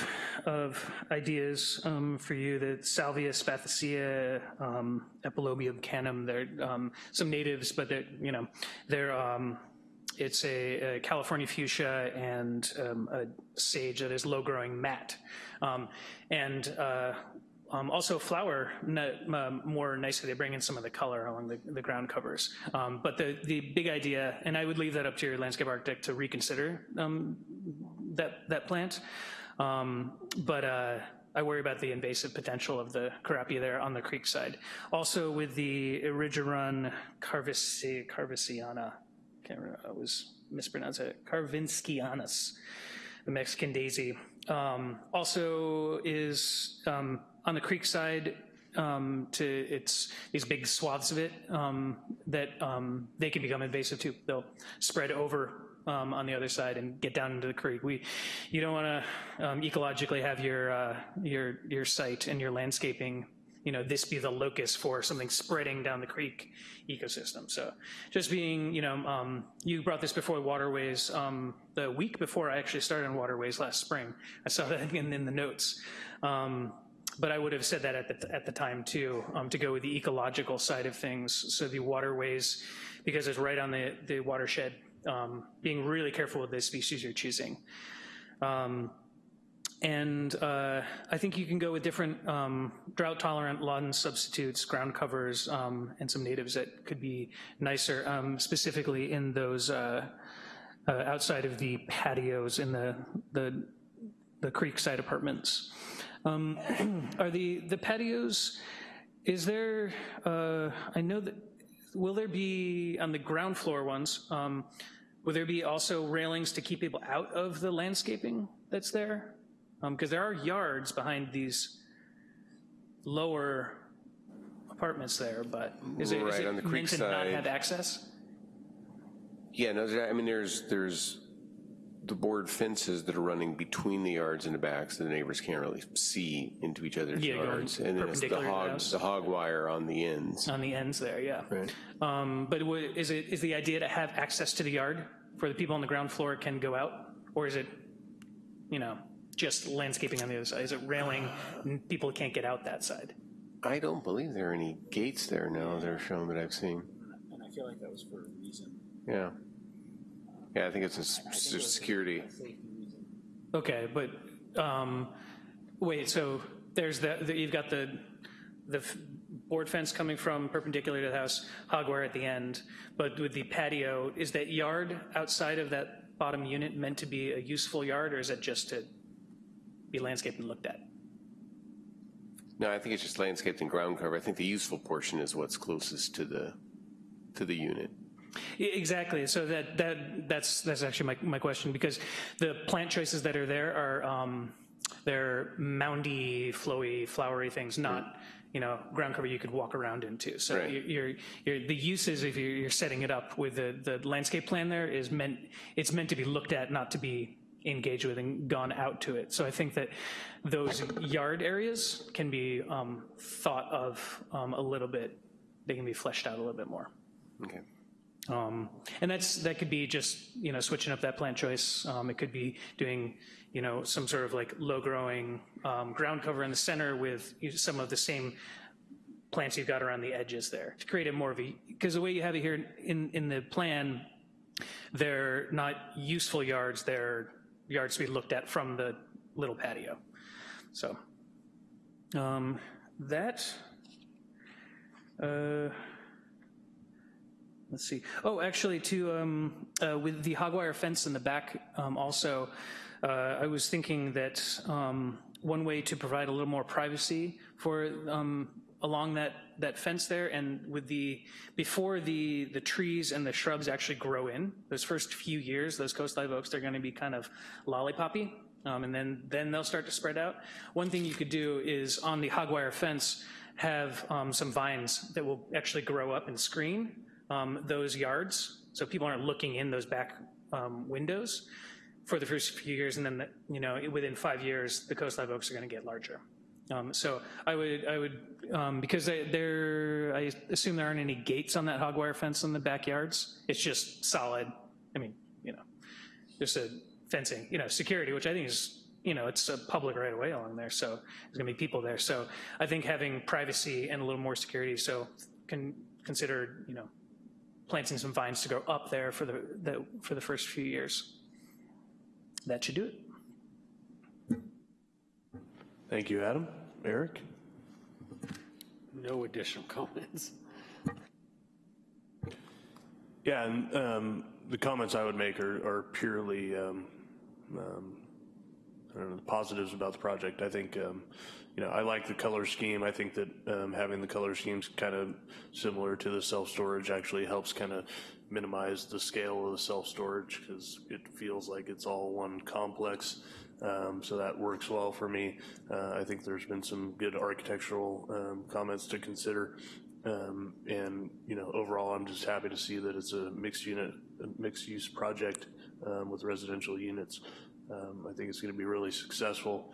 of ideas um, for you. The Salvia spathacea, um, Epilobium canum. They're um, some natives, but they're you know they're it's a, a California fuchsia and um, a sage that is low-growing mat. Um, and uh, um, also flower um, more nicely. They bring in some of the color along the, the ground covers. Um, but the, the big idea, and I would leave that up to your landscape architect to reconsider um, that, that plant. Um, but uh, I worry about the invasive potential of the Kurapia there on the creek side. Also with the Erigeron carvisi, carvisiana, can't remember, I was mispronouncing it, karvinskianus, the Mexican daisy. Um, also is on the creek side, um, to it's these big swaths of it um, that um, they can become invasive too. They'll spread over um, on the other side and get down into the creek. We, you don't want to um, ecologically have your uh, your your site and your landscaping. You know, this be the locus for something spreading down the creek ecosystem. So, just being, you know, um, you brought this before waterways the week before I actually started on waterways last spring. I saw that in, in the notes. Um, but I would have said that at the, at the time too, um, to go with the ecological side of things. So the waterways, because it's right on the, the watershed, um, being really careful with the species you're choosing. Um, and uh, I think you can go with different um, drought tolerant lawn substitutes, ground covers, um, and some natives that could be nicer, um, specifically in those uh, uh, outside of the patios in the, the, the creekside apartments. Um, are the, the patios, is there, uh, I know that, will there be, on the ground floor ones, um, will there be also railings to keep people out of the landscaping that's there? Because there are yards behind these lower apartments there, but is it, is Right, on it the meant creek to not side. have access? Yeah, no, I mean, there's, there's the board fences that are running between the yards and the back, so the neighbors can't really see into each other's Yeah, going yards. And then it's the perpendicular to the hog, house. the hog wire on the ends. On the ends there, yeah. Right. Um, But wa- is it, is the idea to have access to the yard where the people on the ground floor can go out? Or is it, you know, just landscaping on the other side? Is it railing and people can't get out that side? I don't believe there are any gates there now that are shown that I've seen. And I feel like that was for a reason. Yeah. Yeah, I think it's a s- s- security. Okay, but, um, wait, so there's the, the- you've got the, the board fence coming from perpendicular to the house, hog wire at the end, but with the patio, is that yard outside of that bottom unit meant to be a useful yard, or is it just to be landscaped and looked at? No, I think it's just landscaped and ground cover. I think the useful portion is what's closest to the, to the unit. Exactly. So that that that's that's actually my my question because the plant choices that are there are um, they're moundy, flowy, flowery things, not you know ground cover you could walk around into. So Right. you're, you're, you're the uses if you're, you're setting it up with the the landscape plan there is meant it's meant to be looked at, not to be engaged with and gone out to it. So I think that those yard areas can be um, thought of um, a little bit. They can be fleshed out a little bit more. Okay. Um, and that's, that could be just, you know, switching up that plant choice. Um, it could be doing, you know, some sort of like low-growing um, ground cover in the center with some of the same plants you've got around the edges there to create a more of a, because the way you have it here in, in the plan, they're not useful yards, they're yards to be looked at from the little patio. So, um, that, uh, let's see. Oh, actually, to um, uh, with the hog wire fence in the back, um, also, uh, I was thinking that um, one way to provide a little more privacy for um, along that that fence there, and with the before the the trees and the shrubs actually grow in, those first few years, those coast live oaks, they're going to be kind of lollipoppy. Um, and then, then they'll start to spread out. One thing you could do is on the hog wire fence, have um, some vines that will actually grow up and screen um, those yards, so people aren't looking in those back um, windows for the first few years, and then, the, you know, within five years, the coast live oaks are gonna get larger. Um, so I would, I would, um, because they- there, I assume there aren't any gates on that hog wire fence in the backyards. It's just solid, I mean, you know, just a fencing, you know, security, which I think is, you know, it's a public right away along there, so there's gonna be people there. So I think having privacy and a little more security, so can consider, you know, planting some vines to grow up there for the, the, for the first few years. That should do it. Thank you, Adam. Eric? No additional comments. Yeah, and um, the comments I would make are, are purely, um, um, I don't know, the positives about the project. I think, um, you know, I like the color scheme. I think that um, having the color schemes kind of similar to the self-storage actually helps kind of minimize the scale of the self-storage because it feels like it's all one complex. Um, so that works well for me. Uh, I think there's been some good architectural um, comments to consider. Um, and, you know, overall, I'm just happy to see that it's a mixed unit, a mixed use project um, with residential units. Um, I think it's going to be really successful.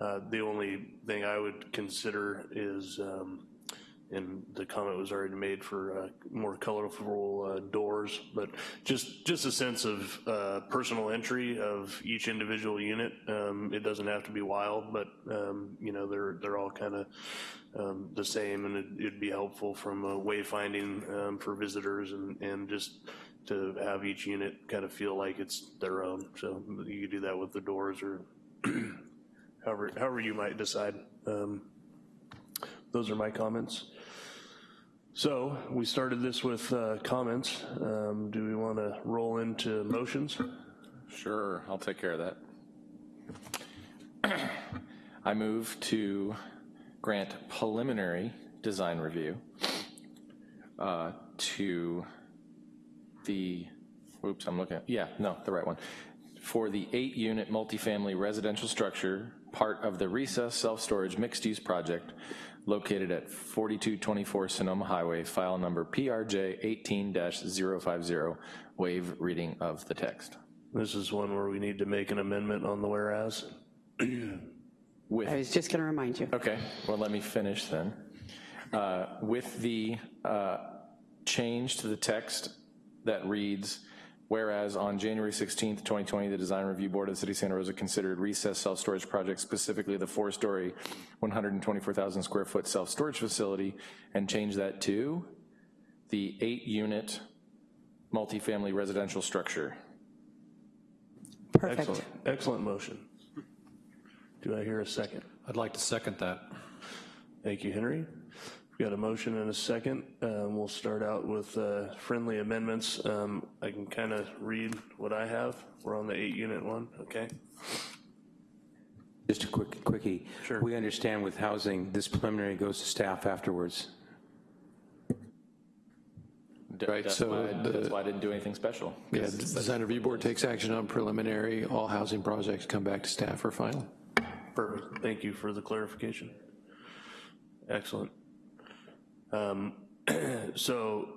Uh, the only thing I would consider is, um, and the comment was already made for uh, more colorful uh, doors, but just just a sense of uh, personal entry of each individual unit. Um, it doesn't have to be wild, but um, you know they're they're all kind of um, the same, and it, it'd be helpful from wayfinding um, for visitors and and just to have each unit kind of feel like it's their own. So you could do that with the doors or however however you might decide. Um, those are my comments. So we started this with uh, comments. Um, Do we want to roll into motions? Sure, I'll take care of that. I move to grant preliminary design review uh, to the, oops, I'm looking at, yeah, no, the right one. For the eight-unit multifamily residential structure, part of the recess self-storage mixed-use project located at 4224 Sonoma Highway, file number PRJ 18-050, waive reading of the text. This is one where we need to make an amendment on the whereas. With I was just going to remind you. Okay, well, let me finish then. Uh, With the uh, change to the text that reads, whereas on January 16th, 2020, the Design Review Board of the City of Santa Rosa considered recess self-storage projects, specifically the four-story, 124,000 square foot self-storage facility, and change that to the eight-unit multifamily residential structure. Perfect. Excellent, excellent motion. Do I hear a second? I'd like to second that. Thank you, Henry. We've got a motion and a second. Um, We'll start out with uh, friendly amendments. Um, I can kind of read what I have. We're on the eight-unit one, okay? Just a quick, quickie. Sure. We understand with housing, this preliminary goes to staff afterwards. D- Right, that's so why- the- That's why I didn't do anything special. Yeah, the design review board takes action on preliminary, all housing projects come back to staff for final. Perfect. Thank you for the clarification. Excellent. Um, So,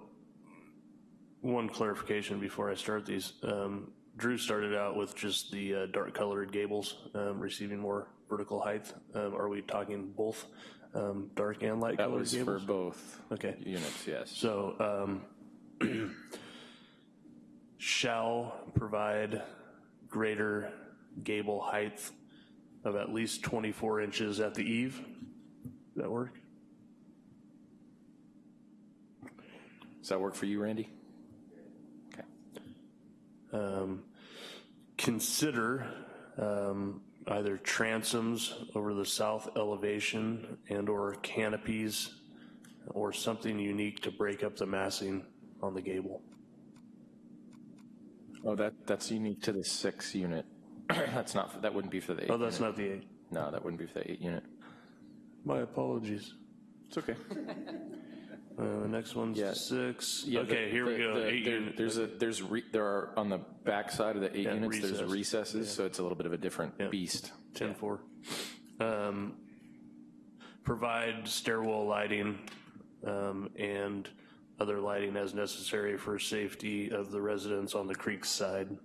one clarification before I start these. Um, Drew started out with just the uh, dark colored gables um, receiving more vertical height. Um, Are we talking both um, dark and light That colored was for both Okay. units, yes. So, um, shall provide greater gable height of at least 24 inches at the eave? Does that work? Does that work for you, Randy? Okay. Um, Consider um, either transoms over the south elevation and/or canopies or something unique to break up the massing on the gable. Oh, that, that's unique to the six unit. That's not that wouldn't be for the eight. Oh, that's unit. not the eight. No, that wouldn't be for the eight unit. My apologies. It's okay. Uh, The next one's Yeah. six. Yeah, the- Okay, here we the- go. the- Eight there- unit. There's a, there's, re- there are, on the back side of the eight Yeah, units, there's recess. recesses, so it's a little bit of a different Yeah. beast. 10-4. Um, Provide stairwell lighting um, and other lighting as necessary for safety of the residents on the creek side,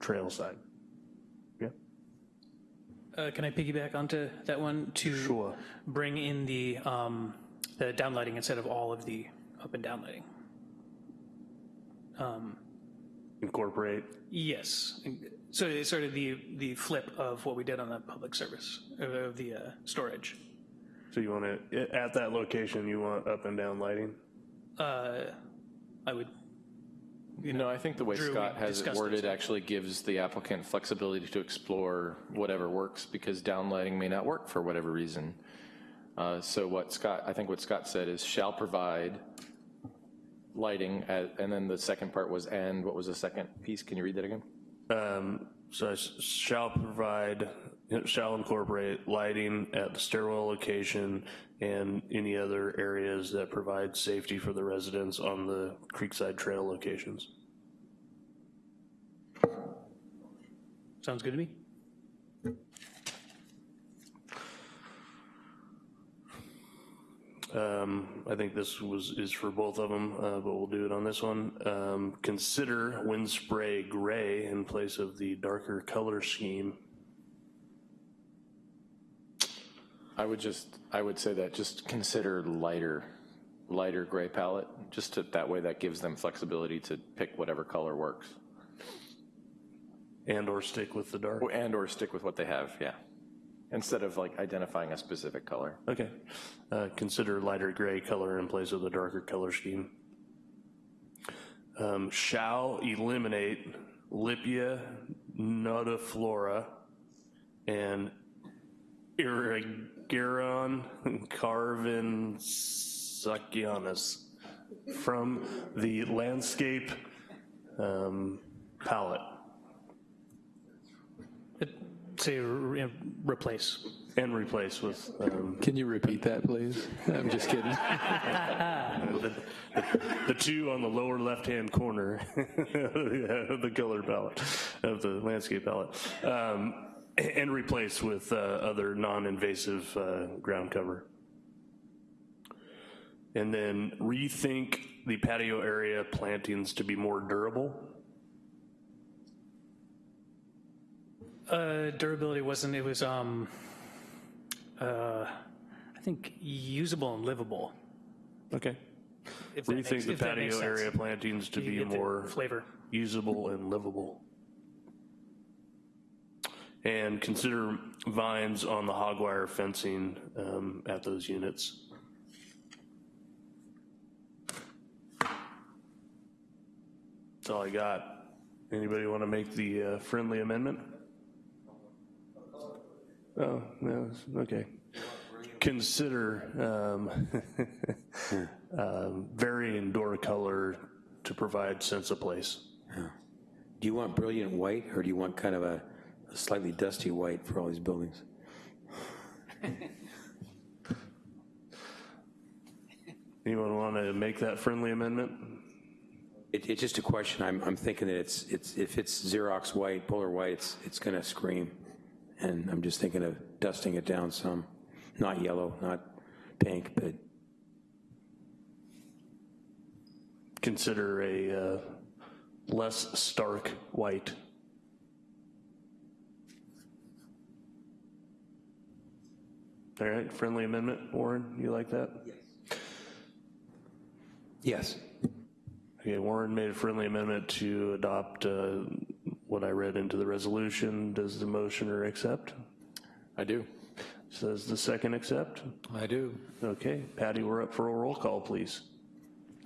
trail side. Yeah, Uh, Can I piggyback onto that one to Sure. bring in the, um, the downlighting instead of all of the up and down lighting? incorporate. Yes, so it's sort of the, the flip of what we did on the public service, of the uh, storage. So you want to, at that location, you want up and down lighting? Uh, I would, you know. No, I think the way Drew, Scott has it worded so- actually gives the applicant flexibility to explore whatever works because downlighting may not work for whatever reason. Uh, So what Scott, I think what Scott said is shall provide lighting, at- and then the second part was and, what was the second piece? Can you read that again? Um, So I s- shall provide, shall incorporate lighting at the stairwell location and any other areas that provide safety for the residents on the Creekside Trail locations. Sounds good to me. Um, I think this was, is for both of them, uh, but we'll do it on this one. Um, Consider wind spray gray in place of the darker color scheme. I would just, I would say that just consider lighter, lighter gray palette, just to, that way that gives them flexibility to pick whatever color works. And/or stick with the dark. And or stick with what they have, yeah. Instead of like identifying a specific color. Okay. Uh, Consider lighter gray color in place of the darker color scheme. Um, Shall eliminate Lippia nodiflora and Erigeron karvinskianus from the landscape um, palette. Say re- replace. And replace with, um, Can you repeat that, please? I'm just kidding. the, the two on the lower left-hand corner of the color palette, of the landscape palette, um, and replace with uh, other non-invasive uh, ground cover. And then rethink the patio area plantings to be more durable. Uh, durability wasn't, it was, um, uh, I think usable and livable. Okay. If that makes- the if that makes patio sense. area plantings to You be get the more Flavor. usable and livable. And consider vines on the hog wire fencing um, at those units. That's all I got. Anybody want to make the uh, friendly amendment? Oh, no, okay. Consider um, um, varying door color to provide sense of place. Do you want brilliant white, or do you want kind of a a slightly dusty white for all these buildings? Anyone want to make that friendly amendment? It, it's just a question, I'm, I'm thinking that it's, it's, if it's Xerox white, polar white, it's, it's gonna scream. And I'm just thinking of dusting it down some, not yellow, not pink, but Consider a uh, less stark white. All right, friendly amendment, Warren, you like that? yes. Yes. Okay, Warren made a friendly amendment to adopt uh, what I read into the resolution. Does the motioner accept? I do. Says the second accept? I do. Okay, Patty, we're up for a roll call, please.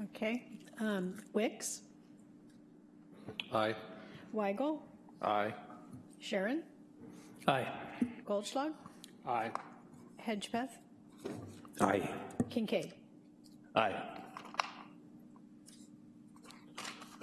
Okay. Um, Wicks, Aye. Weigel, Aye. Sharon, Aye. Goldschlag, Aye. Hedgepeth, Aye. Kincaid. Aye.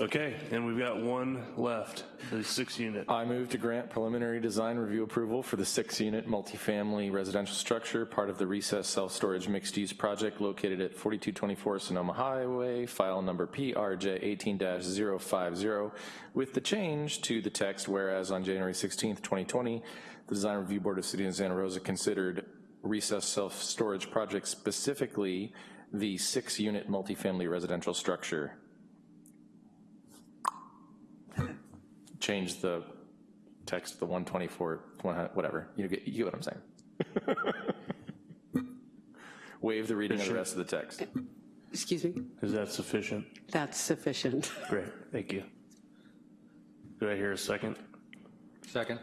Okay, and we've got one left, the six unit. I move to grant preliminary design review approval for the six-unit multifamily residential structure, part of the recess self-storage mixed-use project located at 4224 Sonoma Highway, file number PRJ 18-050, with the change to the text, whereas on January 16th, 2020, the Design Review Board of City of Santa Rosa considered recess self-storage project specifically the six-unit multifamily residential structure. Change the text, the 124, whatever, you get, you get what I'm saying. Waive the reading of the rest of the text. Excuse me? Is that sufficient? That's sufficient. Great, thank you. Do I hear a second? Second.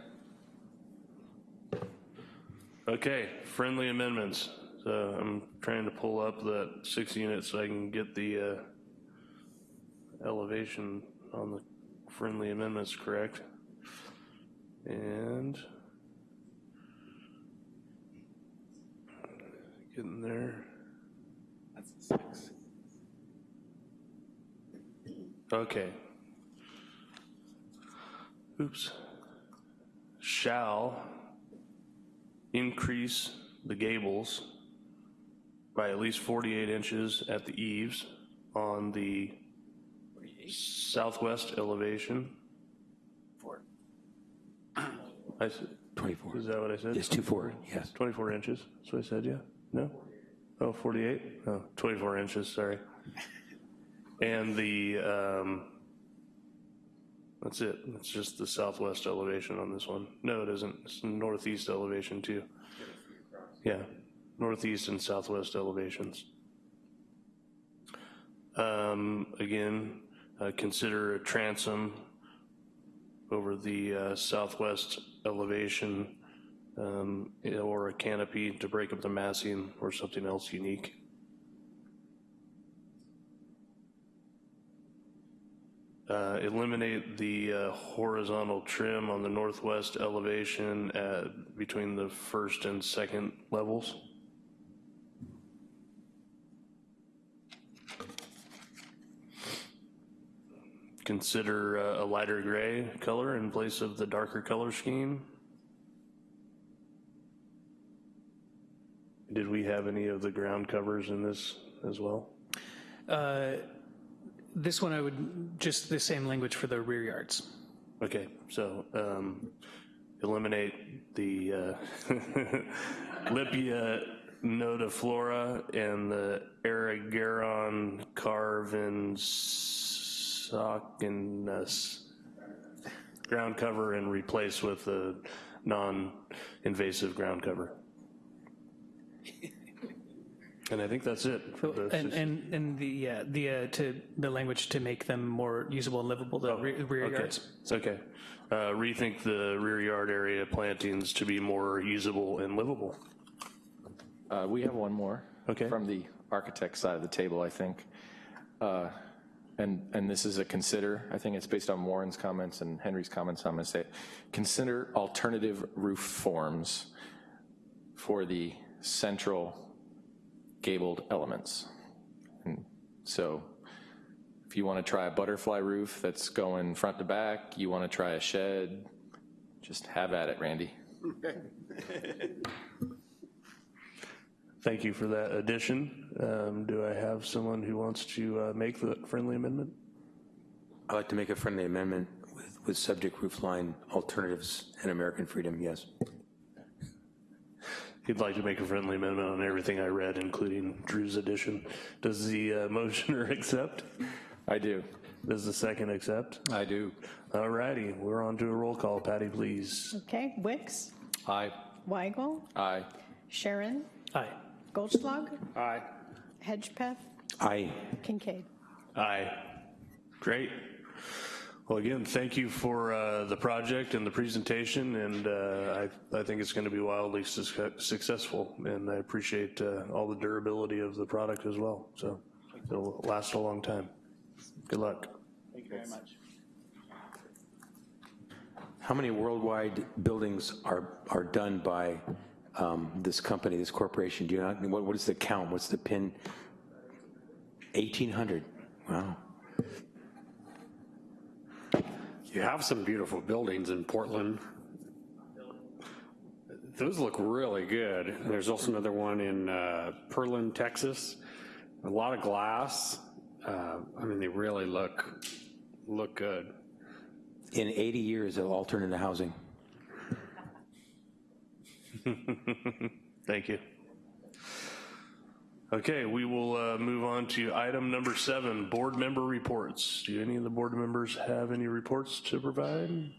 Okay, friendly amendments. So I'm trying to pull up that six units so I can get the uh, elevation on the friendly amendments, correct? And getting there. That's six. Okay. Oops. Shall increase the gables by at least 48 inches at the eaves on the southwest elevation. Four. I said, 24. is that what I said? Yes, two four, yes. 24 inches, that's what I said, yeah? No? Oh, 48? Oh, 24 inches, sorry. And the, um, that's it, it's just the southwest elevation on this one. No, it isn't, it's northeast elevation too. Yeah, northeast and southwest elevations. Um, Again, uh, consider a transom over the uh, southwest elevation um, or a canopy to break up the massing or something else unique. Uh, Eliminate the uh, horizontal trim on the northwest elevation at, between the first and second levels. Consider uh, a lighter gray color in place of the darker color scheme. Did we have any of the ground covers in this as well? Uh, This one, I would, just the same language for the rear yards. Okay, so um, eliminate the uh, Lippia nodiflora and the Erigeron karvinskianus ground cover and replace with a non-invasive ground cover. And I think that's it. for the- And, and, and the, yeah, the, uh, to, the language to make them more usable and livable, the re- rear Oh, Okay, yards. It's okay. Uh, Rethink the rear yard area plantings to be more usable and livable. Uh, We have one more. Okay. From the architect side of the table, I think. And, and this is a consider, I think it's based on Warren's comments and Henry's comments, I'm to say, consider alternative roof forms for the central gabled elements. And so if you want to try a butterfly roof that's going front to back, you want to try a shed, just have at it, Randy. Thank you for that addition. Um, Do I have someone who wants to uh, make the friendly amendment? I'd like to make a friendly amendment with, with subject roofline alternatives and American freedom, yes. He'd like to make a friendly amendment on everything I read, including Drew's addition. Does the uh, motioner accept? I do. Does the second accept? I do. All righty, we're on to a roll call. Patty, please. Okay, Wicks, Aye. Weigel, Aye. Sharon, Aye. Goldschlag, Aye. Hedgepeth, Aye. Kincaid. Aye. Great. Well, again, thank you for uh, the project and the presentation, and uh, I, I think it's going to be wildly suc- successful, and I appreciate uh, all the durability of the product as well, so it'll last a long time. Good luck. Thank you very much. How many worldwide buildings are, are done by um, this company, this corporation? Do you not, what, what is the count? What's the pin? 1,800. Wow. You have some beautiful buildings in Portland. Those look really good. There's also another one in uh, Pearland, Texas. A lot of glass. Uh, I mean, they really look, look good. In 80 years of alternate housing. Thank you. Okay, we will uh, move on to item number seven, board member reports. Do any of the board members have any reports to provide?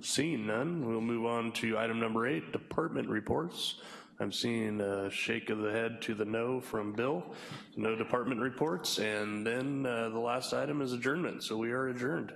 Seeing none, we'll move on to item number eight, department reports. I'm seeing a shake of the head to the no from Bill, no department reports, and then uh, the last item is adjournment, so we are adjourned.